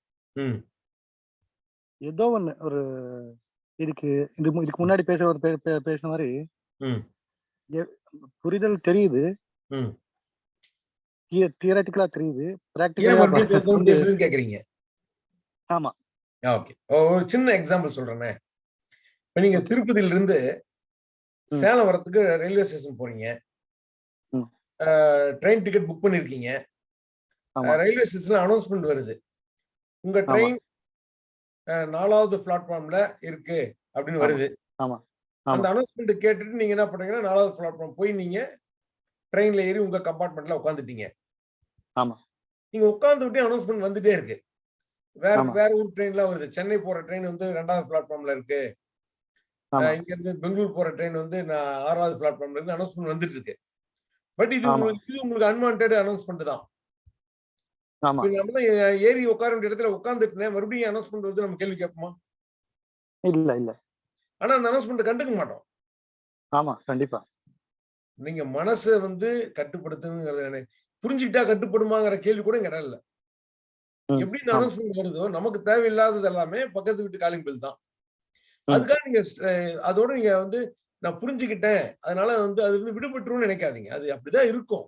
ஏதோ ஒண்ணு ஒரு இதுக்கு இதுக்கு முன்னாடி பேசுற ஒரு பேசின மாதிரி புரிதல் தெரியுது. தியரட்டிக்கலா தெரியுது. பிராக்டிக்கலா கேக்குறீங்க? ஆமா. ஓகே ஒரு சின்ன எக்ஸாம்பிள் சொல்றேனே இப்ப நீங்க திருப்பதியில இருந்து. சேலம் வரதுக்கு ரயில்வே ஸ்டேஷன் போறீங்க. ட்ரெயின் டிக்கெட் புக் பண்ணிருக்கீங்க ரயில்வே ஸ்டேஷன்ல அனௌன்ஸ்மெண்ட் வருது உங்க. ட்ரெயின் நாலாவது பிளாட்ஃபார்ம்ல இருக்கு அப்படின்னு. வருது. அந்த அனௌன்ஸ்மெண்ட் கேட்டுட்டு நீங்க என்ன பண்றீங்கன்னா நாலாவது பிளாட்ஃபார்ம் போய் நீங்க ட்ரெயின்ல ஏறி உங்க கம்பார்ட்மெண்ட்ல உட்காந்துட்டீங்க ஆமா. நீங்க உட்கார்ந்து விட்டு அனௌன்ஸ்மெண்ட் வந்துட்டே இருக்கு வேற. வேற ஊர் ட்ரெயின்ல வருது. சென்னை போற ட்ரெயின் வந்து ரெண்டாவது பிளாட்ஃபார்ம்ல இருக்கு. இங்க இருந்து பெங்களூர் போற ட்ரெயின் வந்து நான் ஆறாவது பிளாட்ஃபார்ம்ல இருந்து அனௌன்ஸ்மெண்ட் வந்துட்டு இருக்கு. பட் இது. உங்களுக்கு இது உங்களுக்கு அன்வான்ட் அனௌன்ஸ்மெண்ட் தான். நம்ம தான் ஏறி உட்கார வேண்டிய இடத்துல உட்காந்துட்டு மறுபடியும் அனௌன்ஸ்மெண்ட் வந்து நம்ம கேள்வி கேட்போமா? இல்ல இல்ல. ஆனா அந்த அனௌன்ஸ்மெண்ட் கண்டுக்க மாட்டோம். ஆமா கண்டிப்பா. நீங்க மனசை வந்து கட்டுப்படுத்துங்கிறது? புரிஞ்சுக்கிட்டா கட்டுப்படுமாங்கிற கேள்வி கூட இங்க இடம் இல்ல. எப்படி இந்த. அனௌன்ஸ்மெண்ட் வருதோ நமக்கு தேவையில்லாதது எல்லாமே பக்கத்து வீட்டு காலிங் பில் தான். அதுக்காக நீங்க அதோட நீங்க வந்து நான் புரிஞ்சுக்கிட்டேன். அதனால வந்து அது வந்து விடுபட்டுருன்னு நினைக்காதீங்க. அது அப்படிதான் இருக்கும்.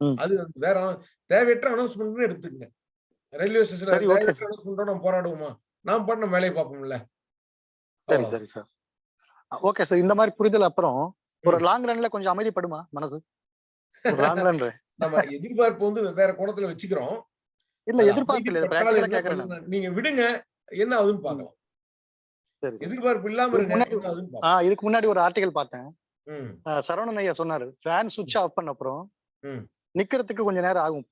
அது வேற தேவையற்ற அனௌன்ஸ்மெண்ட் எடுத்துக்கங்க. ரயில்வே ஸ்டேஷன்ல தேவையற்ற அனௌன்ஸ்மெண்டோட நம்ம போராடுவோமா? நாம் நம்ம வேலையை பார்ப்போம்ல. சரி. சரி சார். Okay sir. இந்த மாதிரி புரிதல் அப்புறம் ஒரு லாங் ரன்ல கொஞ்சம் அமைதிப்படுமா மனசு? லாங் ரன் [LAUGHS] நம்ம எதிர்பார்ப்பு வந்து வேற கோணத்துல வச்சுக்கிறோம். இல்ல எதிர்பார்ப்பு? நீங்க விடுங்க என்ன ஆகுதுன்னு சரி. எதிர்பார்ப்பு இல்லாம இதுக்கு முன்னாடி ஒரு ஆர்டிகல் பார்த்தேன். சரவணன் ஐயா சொன்னாரு ஃபேன் சுவிட்ச் ஆஃப் பண்ண அப்புறம். நிக்கிறதுக்கு கொஞ்ச நேரம் ஆகும்.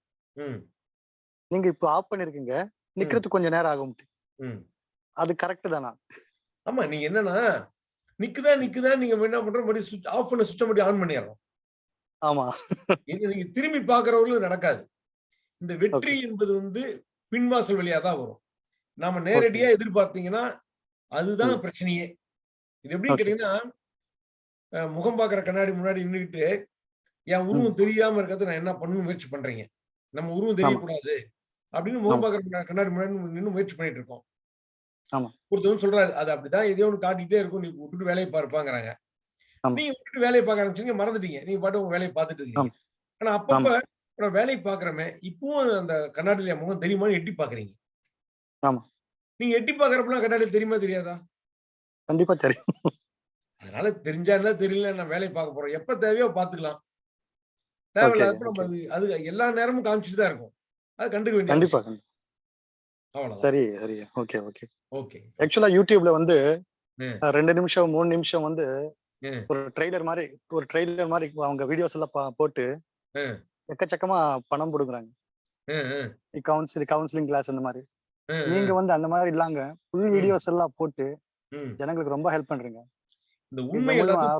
நீங்க இப்போ ஆஃப் பண்ணிருக்கீங்க நிக்கிறதுக்கு கொஞ்ச நேரம் ஆகும். அது கரெக்ட் தானா? ஆமா நீங்க என்னன்னா நிக்குதா நிக்குதா நீங்க என்ன பண்ற மறுபடியும் சுவிட்ச் ஆஃப் பண்ண சுவிட்ச் மறுபடியும் ஆன் பண்ணிடுறோம். ஆமா. நீங்க திரும்பி பாக்குறவர்களும் நடக்காது. இந்த வெற்றி என்பது வந்து பின்வாசல் வழியா தான் வரும். நாம நேரடியா எதிர்பார்த்தீங்கன்னா அதுதான் பிரச்சனையே. இது எப்படின்னு. கேட்டீங்கன்னா முகம் பாக்குற கண்ணாடி முன்னாடி நின்னுக்கிட்டு என் உருவம் தெரியாம இருக்கிறது நான் என்ன பண்ணணும் முயற்சி பண்றீங்க? நம்ம உருவம் தெரியக்கூடாது. அப்படின்னு முகம். பாக்குற கண்ணாடி முன்னாடி நின்னு முயற்சி பண்ணிட்டு இருக்கோம். ஆமா. ஒருத்தவங்க சொல்றாரு அது அப்படிதான் எதையோ ஒன்று காட்டிட்டே இருக்கும் நீ விட்டுட்டு வேலையை பார்ப்பாங்கிறாங்க. நீங்க விட்டுட்டு வேலையை பார்க்க ஆரம்பிச்சீங்க மறந்துட்டீங்க நீங்க பாட்டு உங்க வேலையை பார்த்துட்டு இருக்கீங்க. ஆனா அப்பப்ப நான் வேலையை பாக்குறமே இப்பவும் அந்த கண்ணாடியில முகம் தெரியுமான்னு எட்டி பாக்குறீங்க. ஆமா. நீங்க எட்டி பாக்குறப்பெல்லாம் கண்ணாடி தெரியுமா தெரியாதா? கண்டிப்பா தெரியும். அதனால தெரிஞ்சா என்ன தெரியல நான் வேலையை பார்க்க போறோம். எப்ப தேவையோ பாத்துக்கலாம். தேவையில்லாதப்ப நம்ம அது எல்லா நேரமும் காமிச்சிட்டு தான் இருக்கும். அது கண்டுக்க வேண்டிய கண்டிப்பா சரி சரி. Okay okay. ஓகே. ஆக்சுவலா யூடியூப்ல வந்து ரெண்டு நிமிஷம் மூணு நிமிஷம் வந்து. ஒரு ட்ரெய்லர் மாதிரி ஒரு ட்ரெய்லர் மாதிரி அவங்க வீடியோஸ் எல்லாம் போட்டு. எக்கச்சக்கமா பணம் கொடுக்குறாங்க. கவுன்சிலிங் கவுன்சிலிங் கிளாஸ் அந்த மாதிரி. நீங்க வந்து அந்த மாதிரி இல்லாங்க ஃபுல். வீடியோஸ் எல்லாம் போட்டு ஜனங்களுக்கு ரொம்ப ஹெல்ப் பண்றீங்க. இந்த உண்மை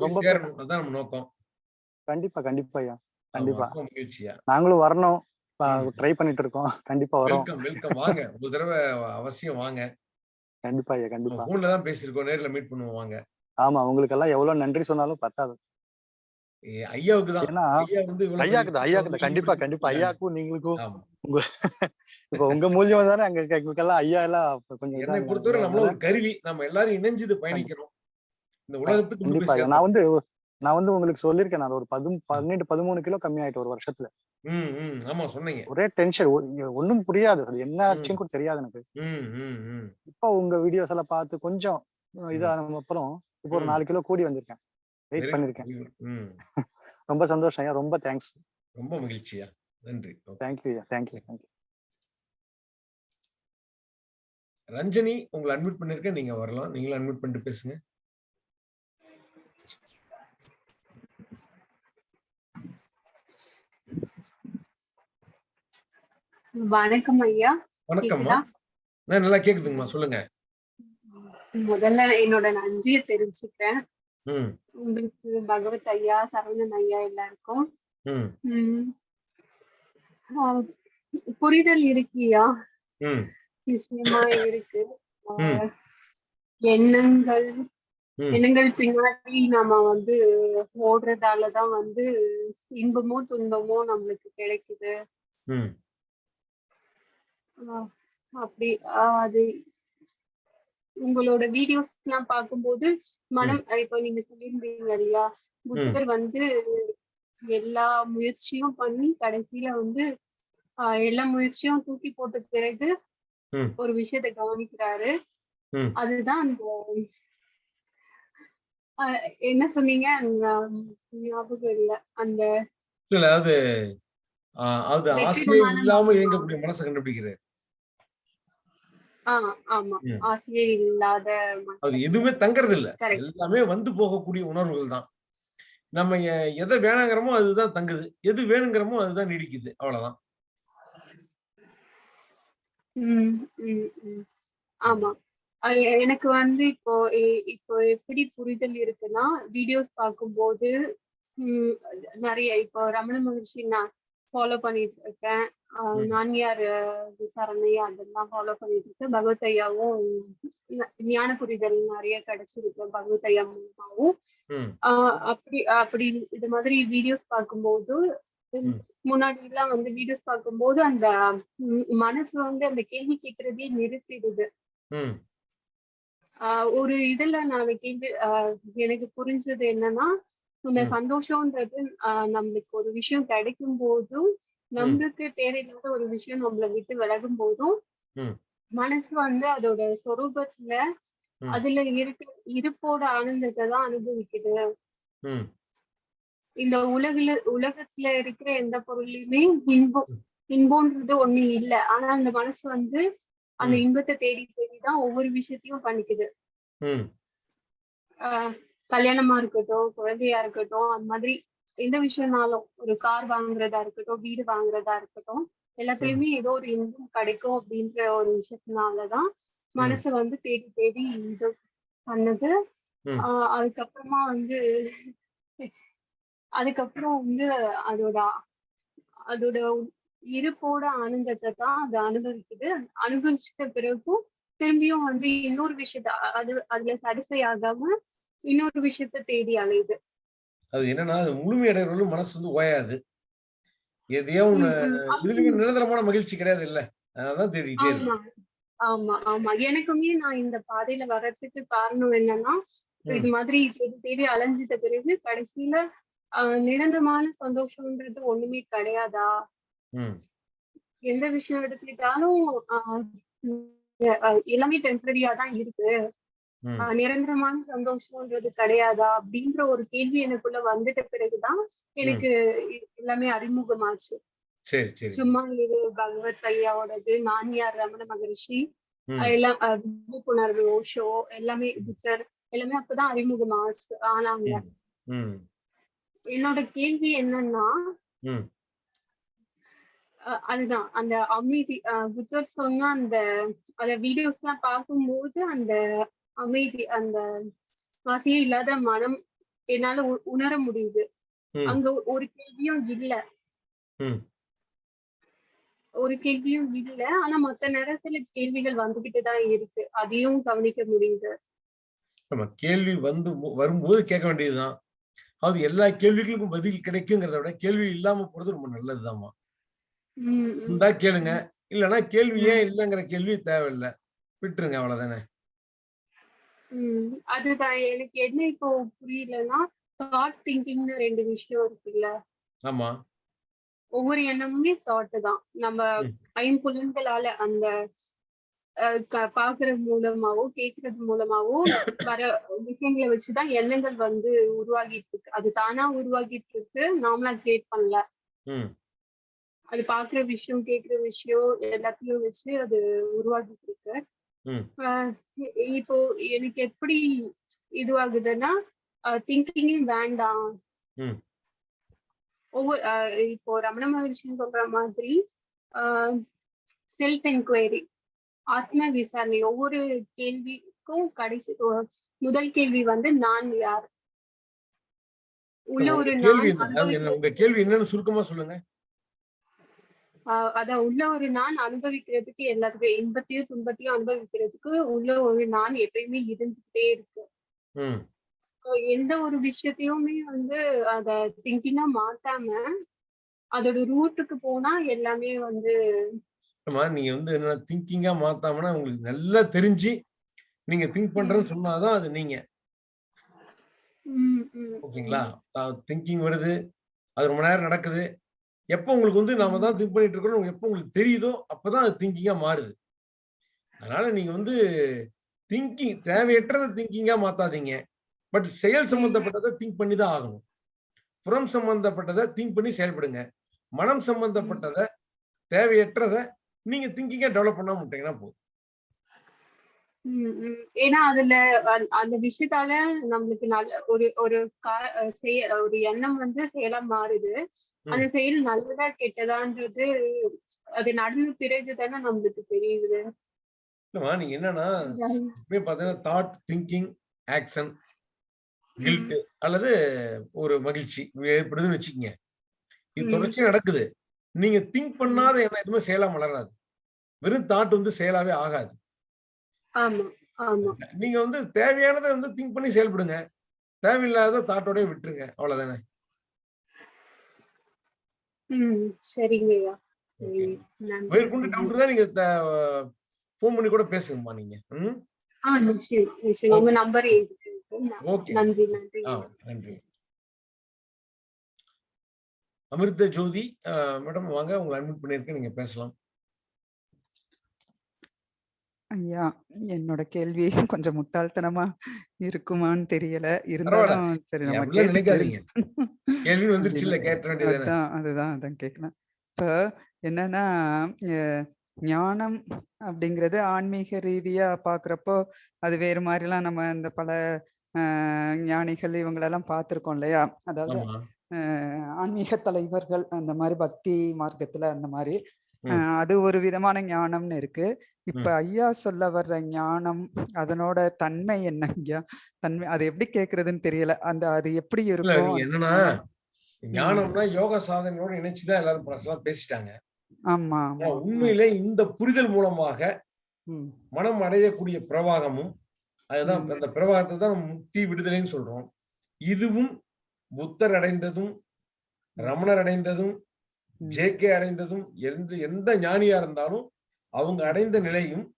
ரொம்ப நோக்கம். கண்டிப்பா கண்டிப்பா ஐயா. கண்டிப்பா. நாங்களும் வரணும். ட்ரை பண்ணிட்டு இருக்கோம். கண்டிப்பா வரோம். வெல்கம் வாங்க. ஒரு தடவை அவசியம் வாங்க. கண்டிப்பா ஐயா கண்டிப்பா. போன்ல தான் பேசியிருக்கோம். நேர்ல மீட் பண்ணுவோம். வாங்க. ஆமா உங்களுக்கு எல்லாம் எவ்வளவு நன்றி சொன்னாலும் பத்தாது. ஐயாவுக்கு தான். ஏன்னா ஐயா வந்து ஐயாக்கு தான் ஐயாக்கு கண்டிப்பா கண்டிப்பா. ஐயாக்கும் நீங்களுக்கும் உங்க இப்ப உங்க மூலியமா தானே அங்க ஐயா எல்லாம் கொஞ்சம் என்னை இதாங்க. பொறுத்தவரை நம்மள அதனால ஒரு கருவி. நம்ம எல்லாரும் இணைஞ்சு இது பயணிக்கிறோம். இந்த உலகத்துக்கு கொண்டு போய் கண்டிப்பா. நான் வந்து நான் வந்து உங்களுக்கு சொல்லியிருக்கேன். நான் ஒரு பதும் பன்னெண்டு பதிமூணு கிலோ கம்மி ஆயிட்டு ஒரு வருஷத்துல. ஆமா சொன்னீங்க. ஒரே டென்ஷன் ஒண்ணும் புரியாது. அது என்ன ஆச்சுன்னு கூட தெரியாது எனக்கு. இப்போ உங்க வீடியோஸ் எல்லாம் பார்த்து கொஞ்சம் இதான அப்புறம் இப்போ ஒரு. நாலு கிலோ கூடி வந்திருக்கேன். வெயிட் பண்ணிருக்கேன். [LAUGHS] ரொம்ப சந்தோஷம் ஐயா. ரொம்ப தேங்க்ஸ் ரொம்ப மகிழ்ச்சியா. நன்றி. Okay. தேங்க்யூ ஐயா. Thank you thank you Ranjani உங்களை அட்மிட் பண்ணிருக்கேன். நீங்க வரலாம். நீங்களும் அட்மிட் பண்ணிட்டு பேசுங்க. வணக்கம் ஐயா. வணக்கம்மா. நல்லா கேக்குதுங்கம்மா. சொல்லுங்க. முதல்ல என்னோட நன்றியை தெரிஞ்சுக்கிறேன் உங்களுக்கு பகவத் ஐயா சரவணன் ஐயா எல்லாருக்கும். புரிதல் இருக்கியா? நிச்சயமா இருக்கு. எண்ணங்கள். எண்ணங்கள் பின்னாடி நாம வந்து ஓடுறதாலதான் வந்து இன்பமோ துன்பமோ நம்மளுக்கு கிடைக்குது. அப்படி அது உங்களோட வீடியோஸ் எல்லாம் பார்க்கும்போது மனம் இப்போ நீங்க சொல்லியிருந்தீங்க இல்லையா? புத்தர் வந்து எல்லா முயற்சியும் பண்ணி கடைசியில வந்து எல்லா முயற்சியும் தூக்கி போட்ட பிறகு. ஒரு விஷயத்தை கவனிக்கிறாரு. அதுதான் அந்த என்ன சொன்னீங்க? ஞாபகம் இல்ல. அந்த இல்ல அது ஆசையே இல்லாம. இயங்கக்கூடிய மனசை கண்டுபிடிக்கிறார் ஆஹ் ஆமா ம். ஆசையே இல்லாத மனம். அது எதுவுமே தங்கறது இல்ல. எல்லாமே வந்து போகக்கூடிய உணர்வுகள் தான். நம்ம எதை வேணாங்கிறோமோ அதுதான் தங்குது. எது வேணுங்கிறோமோ அதுதான் நீடிக்குது. அவ்வளவுதான். ஆமா. எனக்கு வந்து இப்போ இப்போ எப்படி புரிதல் இருக்குன்னா வீடியோஸ் பார்க்கும்போது உம் நிறைய இப்போ ரமண மகர்ஷி நான் ஃபாலோ பண்ணிட்டு இருக்கேன். நான்யார் விசாரணை அதெல்லாம் ஃபாலோ பண்ணிட்டு இருக்கேன் பகவத் ஐயாவும் ந- ஞான புரிதல் நிறைய கிடைச்சிருக்கு பகவத் ஐயா மூலமாவும். அப்படி அப்படி இது மாதிரி வீடியோஸ் பார்க்கும்போது. முன்னாடி எல்லாம் வந்து வீடியோஸ் பார்க்கும்போது அந்த மனசு வந்து அந்த கேள்வி கேட்கறதே நிறுத்திடுது. ஒரு இதுல நான் கேள்வி எனக்கு புரிஞ்சது என்னன்னா இந்த ம். சந்தோஷம்ன்றது நம்மளுக்கு ஒரு விஷயம் கிடைக்கும் போதும் நம்மளுக்கு தேவையில்லாத ஒரு விஷயம் நம்மளை விட்டு விலகும் போதும். மனசு வந்து அதோட சொரூபத்துல. அதுல இருக்க இருப்போட ஆனந்தத்தை தான் அனுபவிக்குது இந்த உலகுல உலகத்துல இருக்கிற எந்த பொருளையுமே இன்பம் இன்பம்ன்றது ஒண்ணு இல்ல ஆனா அந்த மனசு வந்து அந்த. இன்பத்தை தேடி தேடி தான் ஒவ்வொரு விஷயத்தையும் பண்ணிக்குது கல்யாணமா இருக்கட்டும் குழந்தையா இருக்கட்டும் அந்த மாதிரி எந்த விஷயம்னாலும் ஒரு கார் வாங்குறதா இருக்கட்டும் வீடு வாங்குறதா இருக்கட்டும் எல்லாத்துலயுமே ஏதோ ஒரு இன்பம் கிடைக்கும் அப்படின்ற ஒரு விஷயத்தினாலதான் மனசு வந்து தேடி தேடி இது பண்ணுது. ஆஹ் அதுக்கப்புறமா வந்து அதுக்கப்புறம் வந்து அதோட அதோட இருப்போட ஆனந்தத்தை தான் அது அனுபவிக்குது. அனுபவிச்சிட்ட பிறகும் திரும்பியும் வந்து இன்னொரு விஷயத்த அது அதுல சாட்டிஸ்ஃபை ஆகாம இன்னொரு விஷயத்த தேடி அலையுது. அது என்னன்னா அது முழுமையடைறவர்களும் மனசு வந்து ஓயாது. எதையோ ஒண்ணு. இதுலயுமே நிரந்தரமான மகிழ்ச்சி கிடையாது இல்ல. அதான் தேடிக்கிட்டே இருக்கு. ஆமா. ஆமா எனக்குமே நான் இந்த பாதையில வர்றதுக்கு காரணம் என்னன்னா இது மாதிரி தேடி தேடி அலைஞ்சிட்ட பிறகு கடைசியில நிரந்தரமான சந்தோஷம்ன்றது ஒண்ணுமே கிடையாதா? எந்த விஷயம் எடுத்துக்கிட்டாலும் எல்லாமே டெம்பரரியா தான் இருக்கு. நிரந்தரமான சந்தோஷம்ன்றது கிடையாதா? அப்படின்ற ஒரு கேள்வி எனக்குள்ள வந்துட்ட பிறகுதான் எனக்கு எல்லாமே அறிமுகமாச்சு. சும்மா இது பகவத் ஐயாவோடது நானியார் ரமண மகரிஷி எல்லாம் விழிப்புணர்வு ஓஷோ எல்லாமே புத்தர் எல்லாமே அப்பதான் அறிமுகமாச்சு ஆனாங்க. ம் ம். என்னோட கேள்வி என்னன்னா அதுதான் அந்த அமைதி அஹ் புத்தர் சொன்ன அந்த அந்த வீடியோஸ் எல்லாம் பார்க்கும்போது அந்த அமைதி அந்த ஆசையே இல்லாத மனம் என்னால உணர முடியுது. அங்க ஒரு கேள்வியும் இல்ல. ஒரு கேள்வியும் இல்ல. ஆனா மத்த நேரத்துல கேள்விகள் வந்துகிட்டு தான் இருக்கு. அதையும் கவனிக்க முடியுது. நம்ம கேள்வி வந்து வரும்போது கேட்க வேண்டியதுதான். அது எல்லா கேள்விகளுக்கும் பதில் கிடைக்குங்கிறத விட கேள்வி இல்லாம போறது ரொம்ப உம் இருந்தா கேளுங்க. இல்லைன்னா கேள்வி ஏன் இல்லைங்கிற கேள்வி தேவையில்லை. விட்டுருங்க அவ்வளவுதானே. அதுதான் எனக்கு என்ன இப்போ புரியலன்னா தாட் திங்கிங்னு ரெண்டு விஷயம் இருக்குல்ல. ஆமா. ஒவ்வொரு எண்ணமுமே தாட் தான். நம்ம. ஐம்புலன்களால அந்த பாக்குறது மூலமாவோ கேட்கறது மூலமாவோ வர விஷயங்களை வச்சுதான் எண்ணங்கள் வந்து உருவாகிட்டு இருக்கு. அது தானா உருவாகிட்டு இருக்கு நாமளா கிரியேட் பண்ணல. அது பாக்குற விஷயம் கேக்குற விஷயம் எல்லாத்தையும் வச்சு அது உருவாகிட்டு இருக்கு. இப்போ எனக்கு எப்படி இதுவாகுதுன்னா திங்கிங்கே வேண்டாம். ஒவ்வொரு இப்போ ரமண மகர்ஷி சொல்ற மாதிரி செல்ஃப் என்கொயரி ஆத்ம விசாரணை ஒவ்வொரு கேள்விக்கும் கடைசி முதல் கேள்வி வந்து நான் யார்? உள்ள ஒரு கேள்வி நான் உங்க என்னன்னு சுருக்கமா சொல்லுங்க. அதான் உள்ள ஒரு நான் அனுபவிக்கிறதுக்கு எல்லாத்துக்கும் இன்பத்தையும் துன்பத்தையும் அனுபவிக்கிறதுக்கு உள்ள ஒரு நான் எப்பயுமே இருந்துகிட்டே இருக்கு. எந்த ஒரு விஷயத்தையுமே வந்து அத திங்கிங்கா மாத்தாம அதோட ரூட்டுக்கு போனா எல்லாமே வந்து நீங்க வந்து என்ன திங்கிங்கா மாத்தாமனா உங்களுக்கு நல்லா தெரிஞ்சு நீங்க திங்க் பண்றேன்னு சொன்னாதான் அது நீங்க. ஓகேங்களா? திங்கிங் வருது அது ரொம்ப நேரம் நடக்குது. எப்போ உங்களுக்கு வந்து நாம தான் திங்க் பண்ணிட்டு இருக்கிறோம் எப்போ உங்களுக்கு தெரியுதோ அப்பதான் அது திங்கிங்கா மாறுது. அதனால நீங்க வந்து திங்கிங் தேவையற்றதை திங்கிங்கா மாத்தாதீங்க. பட் செயல் சம்பந்தப்பட்டதை திங்க் பண்ணி தான் ஆகணும். புறம் சம்பந்தப்பட்டதை திங்க் பண்ணி செயல்படுங்க. மனம் சம்பந்தப்பட்டதை தேவையற்றதை நீங்க திங்கிங்கா டெவலப் பண்ணாம விட்டீங்கன்னா போதும். ஏன்னா அதுல அந்த- விஷயத்தால நம்மளுக்கு நல்ல ஒரு ஒரு கா- அஹ் செய- ஒரு எண்ணம் வந்து செயலா மாறுது. அந்த செயல் நல்லதா கெட்டதான்றது அது நடந்த பிறகு தானே நம்மளுக்கு தெரியுது. நீங்க என்னன்னா பாத்தீங்கன்னா தாட் திங்கிங் ஆக்ஷன் கில்ட் அல்லது ஒரு மகிழ்ச்சி ஏற்படுதுன்னு வச்சுக்கோங்க. இது ம். தொடர்ச்சியா நடக்குது. நீங்க திங்க் பண்ணாத என்ன எதுவுமே செயலா வளராது வெறும் தாட் வந்து செயலாவே ஆகாது. நீங்க வந்து தேவையானதை வந்து திங்க் பண்ணி செயல்படுங்க. தேவையில்லாத தாட்டோடய விட்டுருங்க. அவ்வளவுதானே? மேற்கொண்டு டவுட் இருந்தா நீங்க ஃபோன் பண்ணி கூட பேசுங்கம்மா நீங்க. உங்க நம்பர். நன்றி நன்றி. அமிர்த ஜோதி மேடம் வாங்க. உங்களை அட்மிட் பண்ணியிருக்கேன். நீங்க பேசலாம். ஐயா என்னோட கேள்வி [LAUGHS] கொஞ்சம் முட்டாள்தனமா இருக்குமான்னு தெரியல. இருந்தாலும் சரி நம்ம அப்படிலாம் கேட்டு நினைக்காதீங்க. தெரிஞ்சுக்கணும். [LAUGHS] கேள்வி வந்துருச்சுல்ல அதான் அதுதான் அதான் கேட்கலாம் இப்போ என்னன்னா ஞானம் அப்படிங்கிறது ஆன்மீக ரீதியா பார்க்குறப்போ அது வேறு மாதிரிலாம் நம்ம இந்த பல அஹ், ஞானிகள் இவங்களெல்லாம் பார்த்துருக்கோம் இல்லையா? அதாவது ஆமா. ஆன்மீக தலைவர்கள் அந்த மாதிரி பக்தி மார்க்கத்துல அந்த மாதிரி அது ஒரு விதமான ஞானம்னு இருக்கு. இப்ப ஐயா சொல்ல வர்ற ஞானம் அதனோட தன்மை என்ன ஐயா? தன்மை அது எப்படி கேக்குறதுன்னு தெரியல. அந்த அது எப்படி இருக்கும் என்னன்னா ஞானம்? ஞானம்னா யோக சாதனையோட இணைச்சுதான் எல்லாரும் பழசெல்லாம் பேசிட்டாங்க. ஆமா உண்மையிலே இந்த புரிதல் மூலமாக மனம் அடையக்கூடிய பிரவாகமும் அதுதான். அந்த பிரவாகத்தை தான் முக்தி விடுதலைன்னு சொல்றோம். இதுவும் புத்தர் அடைந்ததும் ரமணர் அடைந்ததும். ஜேகே அடைந்ததும் எந்த எந்த ஞானியா இருந்தாலும் அவங்க அடைந்த நிலையும்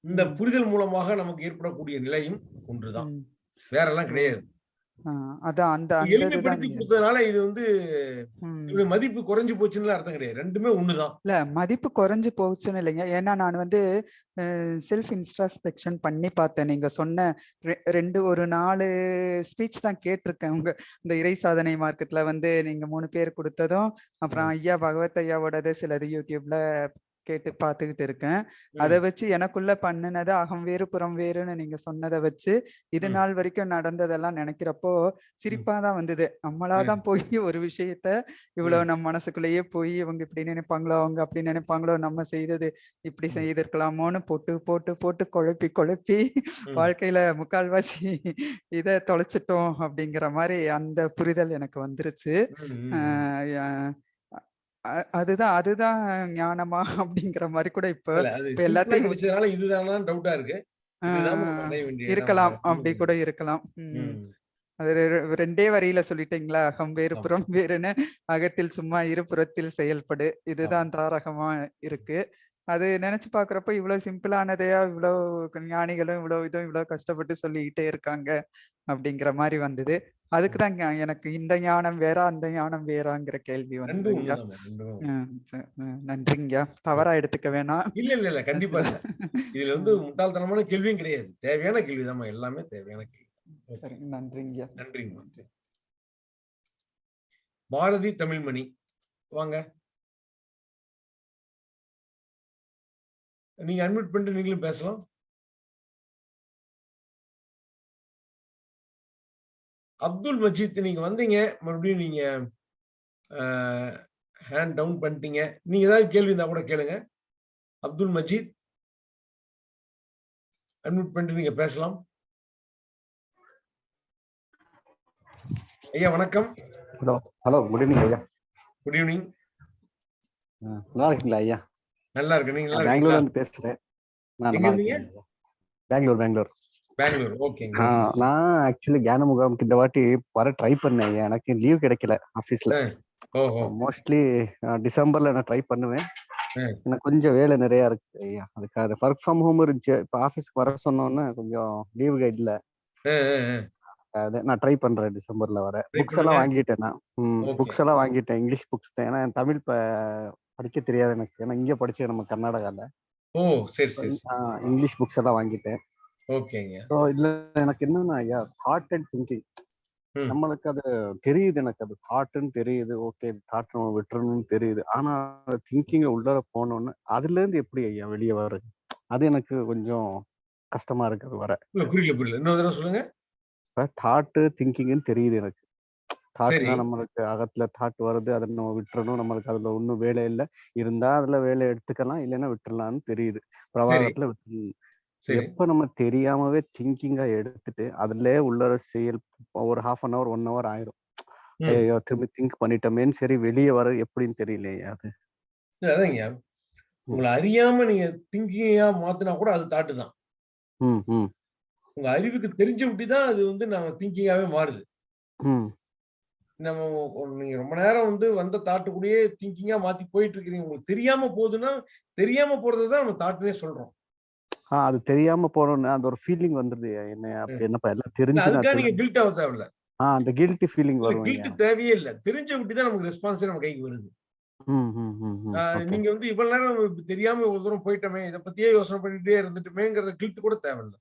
இந்த. புரிதல் மூலமாக நமக்கு ஏற்படக்கூடிய நிலையும் ஒன்றுதான். வேற எல்லாம் கிடையாது அதான் அந்த எளிமைப்படுத்தி நீங்க கொடுத்ததுனால இது வந்து மதிப்பு குறைஞ்சு போச்சுன்னு அர்த்தம் கிடையாது. ரெண்டுமே ஒண்ணுதான். இல்ல மதிப்பு குறைஞ்சு போச்சுன்னு இல்லைங்க. ஏன்னா நான் வந்து செல்ஃப் இன்ஸ்ட்ராஸ்பெக்ஷன் பண்ணி பார்த்தேன். நீங்க சொன்ன ரெண்டு ஒரு நாலு ஸ்பீச் தான் கேட்டிருக்கேன். உங்க இந்த இறை சாதனை மார்க்கெட்ல வந்து நீங்க மூணு பேர் கொடுத்ததும் அப்புறம் ஐயா பகவத் ஐயாவோடது சிலது யூடியூப்ல கேட்டு பார்த்துக்கிட்டு இருக்கேன் அதை வச்சு எனக்குள்ள பண்ணினது அகம் வேறு புறம் வேறுன்னு நீங்க சொன்னதை வச்சு இது. நாள் வரைக்கும் நடந்ததெல்லாம் நினைக்கிறப்போ சிரிப்பா தான் வந்தது நம்மளாதான் போய் ஒரு விஷயத்த இவ்வளவு நம்ம மனசுக்குள்ளேயே போய் இவங்க இப்படி நினைப்பாங்களோ அவங்க அப்படி நினைப்பாங்களோ நம்ம செய்தது இப்படி. செய்திருக்கலாமோன்னு போட்டு போட்டு போட்டு குழப்பி குழப்பி. வாழ்க்கையில முக்கால்வாசி இத தொலைச்சிட்டோம் அப்படிங்கிற மாதிரி அந்த புரிதல் எனக்கு வந்துருச்சு. ஆஹ் அதுதான் அதுதான் ஞானமா [LAUGHS] அப்படிங்கிற மாதிரி கூட இப்ப எல்லாத்தையும் இதுதானா டவுட்டா இருக்கு. இருக்கலாம் அப்படி கூட. இருக்கலாம். அது ரெண்டே வரியில சொல்லிட்டீங்களா? அகம் வேறு. புறம் வேறுன்னு. அகத்தில் சும்மா இருபுறத்தில் செயல்படு. இதுதான் தாரகமா இருக்கு. அது நினைச்சு பாக்குறப்ப இவ்வளவு சிம்பிளானதையா இவ்வளவு ஞானிகளும் இவ்வளவு இதுவும் இவ்வளவு கஷ்டப்பட்டு சொல்லிக்கிட்டே இருக்காங்க அப்படிங்கிற மாதிரி வந்தது. அதுக்குதான் ஞா- எனக்கு இந்த ஞானம் வேற அந்த ஞானம் வேறாங்கிற கேள்வி ஆஹ் நன்றிங்க. தவறா எடுத்துக்க வேணாம் இல்ல இல்ல இல்ல கண்டிப்பா இதுல வந்து முட்டாள்தனமான கேள்வியும் கிடையாது. தேவையான கேள்விதாம்மா எல்லாமே தேவையான கேள்வி. Okay. சரி நன்றிங்க. நன்றிங்கம்மா பாரதி தமிழ்மணி வாங்க. நீங்க அட்மிட் பண்ணிட்டு நீங்களும் பேசலாம். அப்துல் மஜீத் நீங்க வந்தீங்க மறுபடியும் நீங்க ஹேண்ட் டவுன் பண்ணிட்டீங்க. நீங்க ஏதாவது கேள்வி இருந்தா கூட கேளுங்க. அப்துல் மஜீத் அட்மிட் பண்ணிட்டு நீங்க பேசலாம். ஐயா வணக்கம். ஹலோ ஹலோ குட் ஈவினிங் ஐயா. குட் ஈவினிங் நல்லா இருக்கீங்களா ஐயா? நல்லா இருக்கு நீங்க பெங்களூர்ல இருந்து பேசுறேன். பெங்களூர் பெங்களூர். நான் ஆக்சுவலி ஞான முகாமுக்கு இந்த வாட்டி வர ட்ரை பண்ணேன். எனக்கு லீவ் கிடைக்கல ஆஃபீஸ்ல ஓஹோ. மோஸ்ட்லி டிசம்பர்ல நான் ட்ரை பண்ணுவேன். எனக்கு கொஞ்சம் வேலை நிறைய இருக்கு. ஐயா அதுக்காக ஒர்க் ஃப்ரம் ஹோம் இருந்துச்சு. இப்போ ஆஃபீஸ்க்கு வர சொன்னோன்னே கொஞ்சம் லீவு இல்ல. அது நான் ட்ரை பண்றேன் டிசம்பர்ல வர. புக்ஸ் எல்லாம். வாங்கிட்டேன் நான். புக்ஸ் எல்லாம் வாங்கிட்டேன். இங்கிலீஷ் புக்ஸ் தான். ஏன்னா தமிழ் படிக்க தெரியாது எனக்கு. ஏன்னா இங்க படிச்சேன் நம்ம கர்நாடகால. இங்கிலீஷ் புக்ஸ் எல்லாம் வாங்கிட்டேன். ஓகேங்க. ஸோ இதுல எனக்கு என்னன்னா ஐயா தாட் அண்ட் திங்கிங். நம்மளுக்கு அது தெரியுது எனக்கு. அது தாட்டுன்னு தெரியுது. ஓகே தாட் நம்ம விட்டுறணும்னு தெரியுது. ஆனா திங்கிங்க உள்ளார போனோன்னு அதுல இருந்து எப்படி ஐயா வெளியே வர்றது? அது எனக்கு கொஞ்சம் கஷ்டமா இருக்கு அது வர. இல்ல புரியல புரியல. இன்னொரு தடவை சொல்லுங்க. தாட்டு திங்கிங்னு தெரியுது எனக்கு. தாட்னா. நம்மளுக்கு அகத்துல தாட் வருது. அதை நம்ம விட்டுறணும். நம்மளுக்கு அதுல ஒன்றும் வேலை இல்லை. இருந்தா அதுல வேலை எடுத்துக்கலாம். இல்லைன்னா விட்டுறலாம்னு தெரியுது. சரி. பிரவாகத்துல விட்டுறணும். எப்ப நம்ம தெரியாமவே திங்கிங்கா எடுத்துட்டு அதுலயே உள்ளர செயல் ஒரு half an hour one hour ஆயிரும். ஐயோ திரும்பி திங்க் பண்ணிட்டோமேன்னு சரி வெளியே வர எப்படின்னு தெரியலையே அது. அதாங்க. உங்களை அறியாம நீங்க திங்கிங்கா மாத்தினா கூட அது தாட்டு தான். உங்க அறிவுக்கு தெரிஞ்ச விட்டு தான் அது வந்து நம்ம திங்கிங்காவே மாறுது. நம்ம நீங்க ரொம்ப நேரம் வந்து வந்த தாட்டு கூடயே திங்கிங்கா மாத்தி போயிட்டு இருக்கிறீங்க. உங்களுக்கு தெரியாம போகுதுன்னா தெரியாம போறதை தான் நம்ம தாட்டுனே சொல்றோம். ஆ அது தெரியாம போனோம்னு அந்த ஒரு ஃபீலிங் வந்துருது. என்ன அப்படி என்னப்பா எல்லாம் தெரிஞ்சு நீங்க கில்ட் ஆக தேவையில்ல. அந்த கில்ட்டி ஃபீலிங் வரும் கில்ட் தேவையே இல்ல. தெரிஞ்ச விட்டு தான் நமக்கு ரெஸ்பான்ஸே நம்ம கைக்கு வருது. ஆஹ் நீங்க வந்து இவ்வளவு நேரம் தெரியாம ஒரு தூரம் போயிட்டோமே இதை பத்தியே யோசனை பண்ணிட்டே இருந்துட்டுமேங்கிற கில்ட் கூட தேவையில்ல.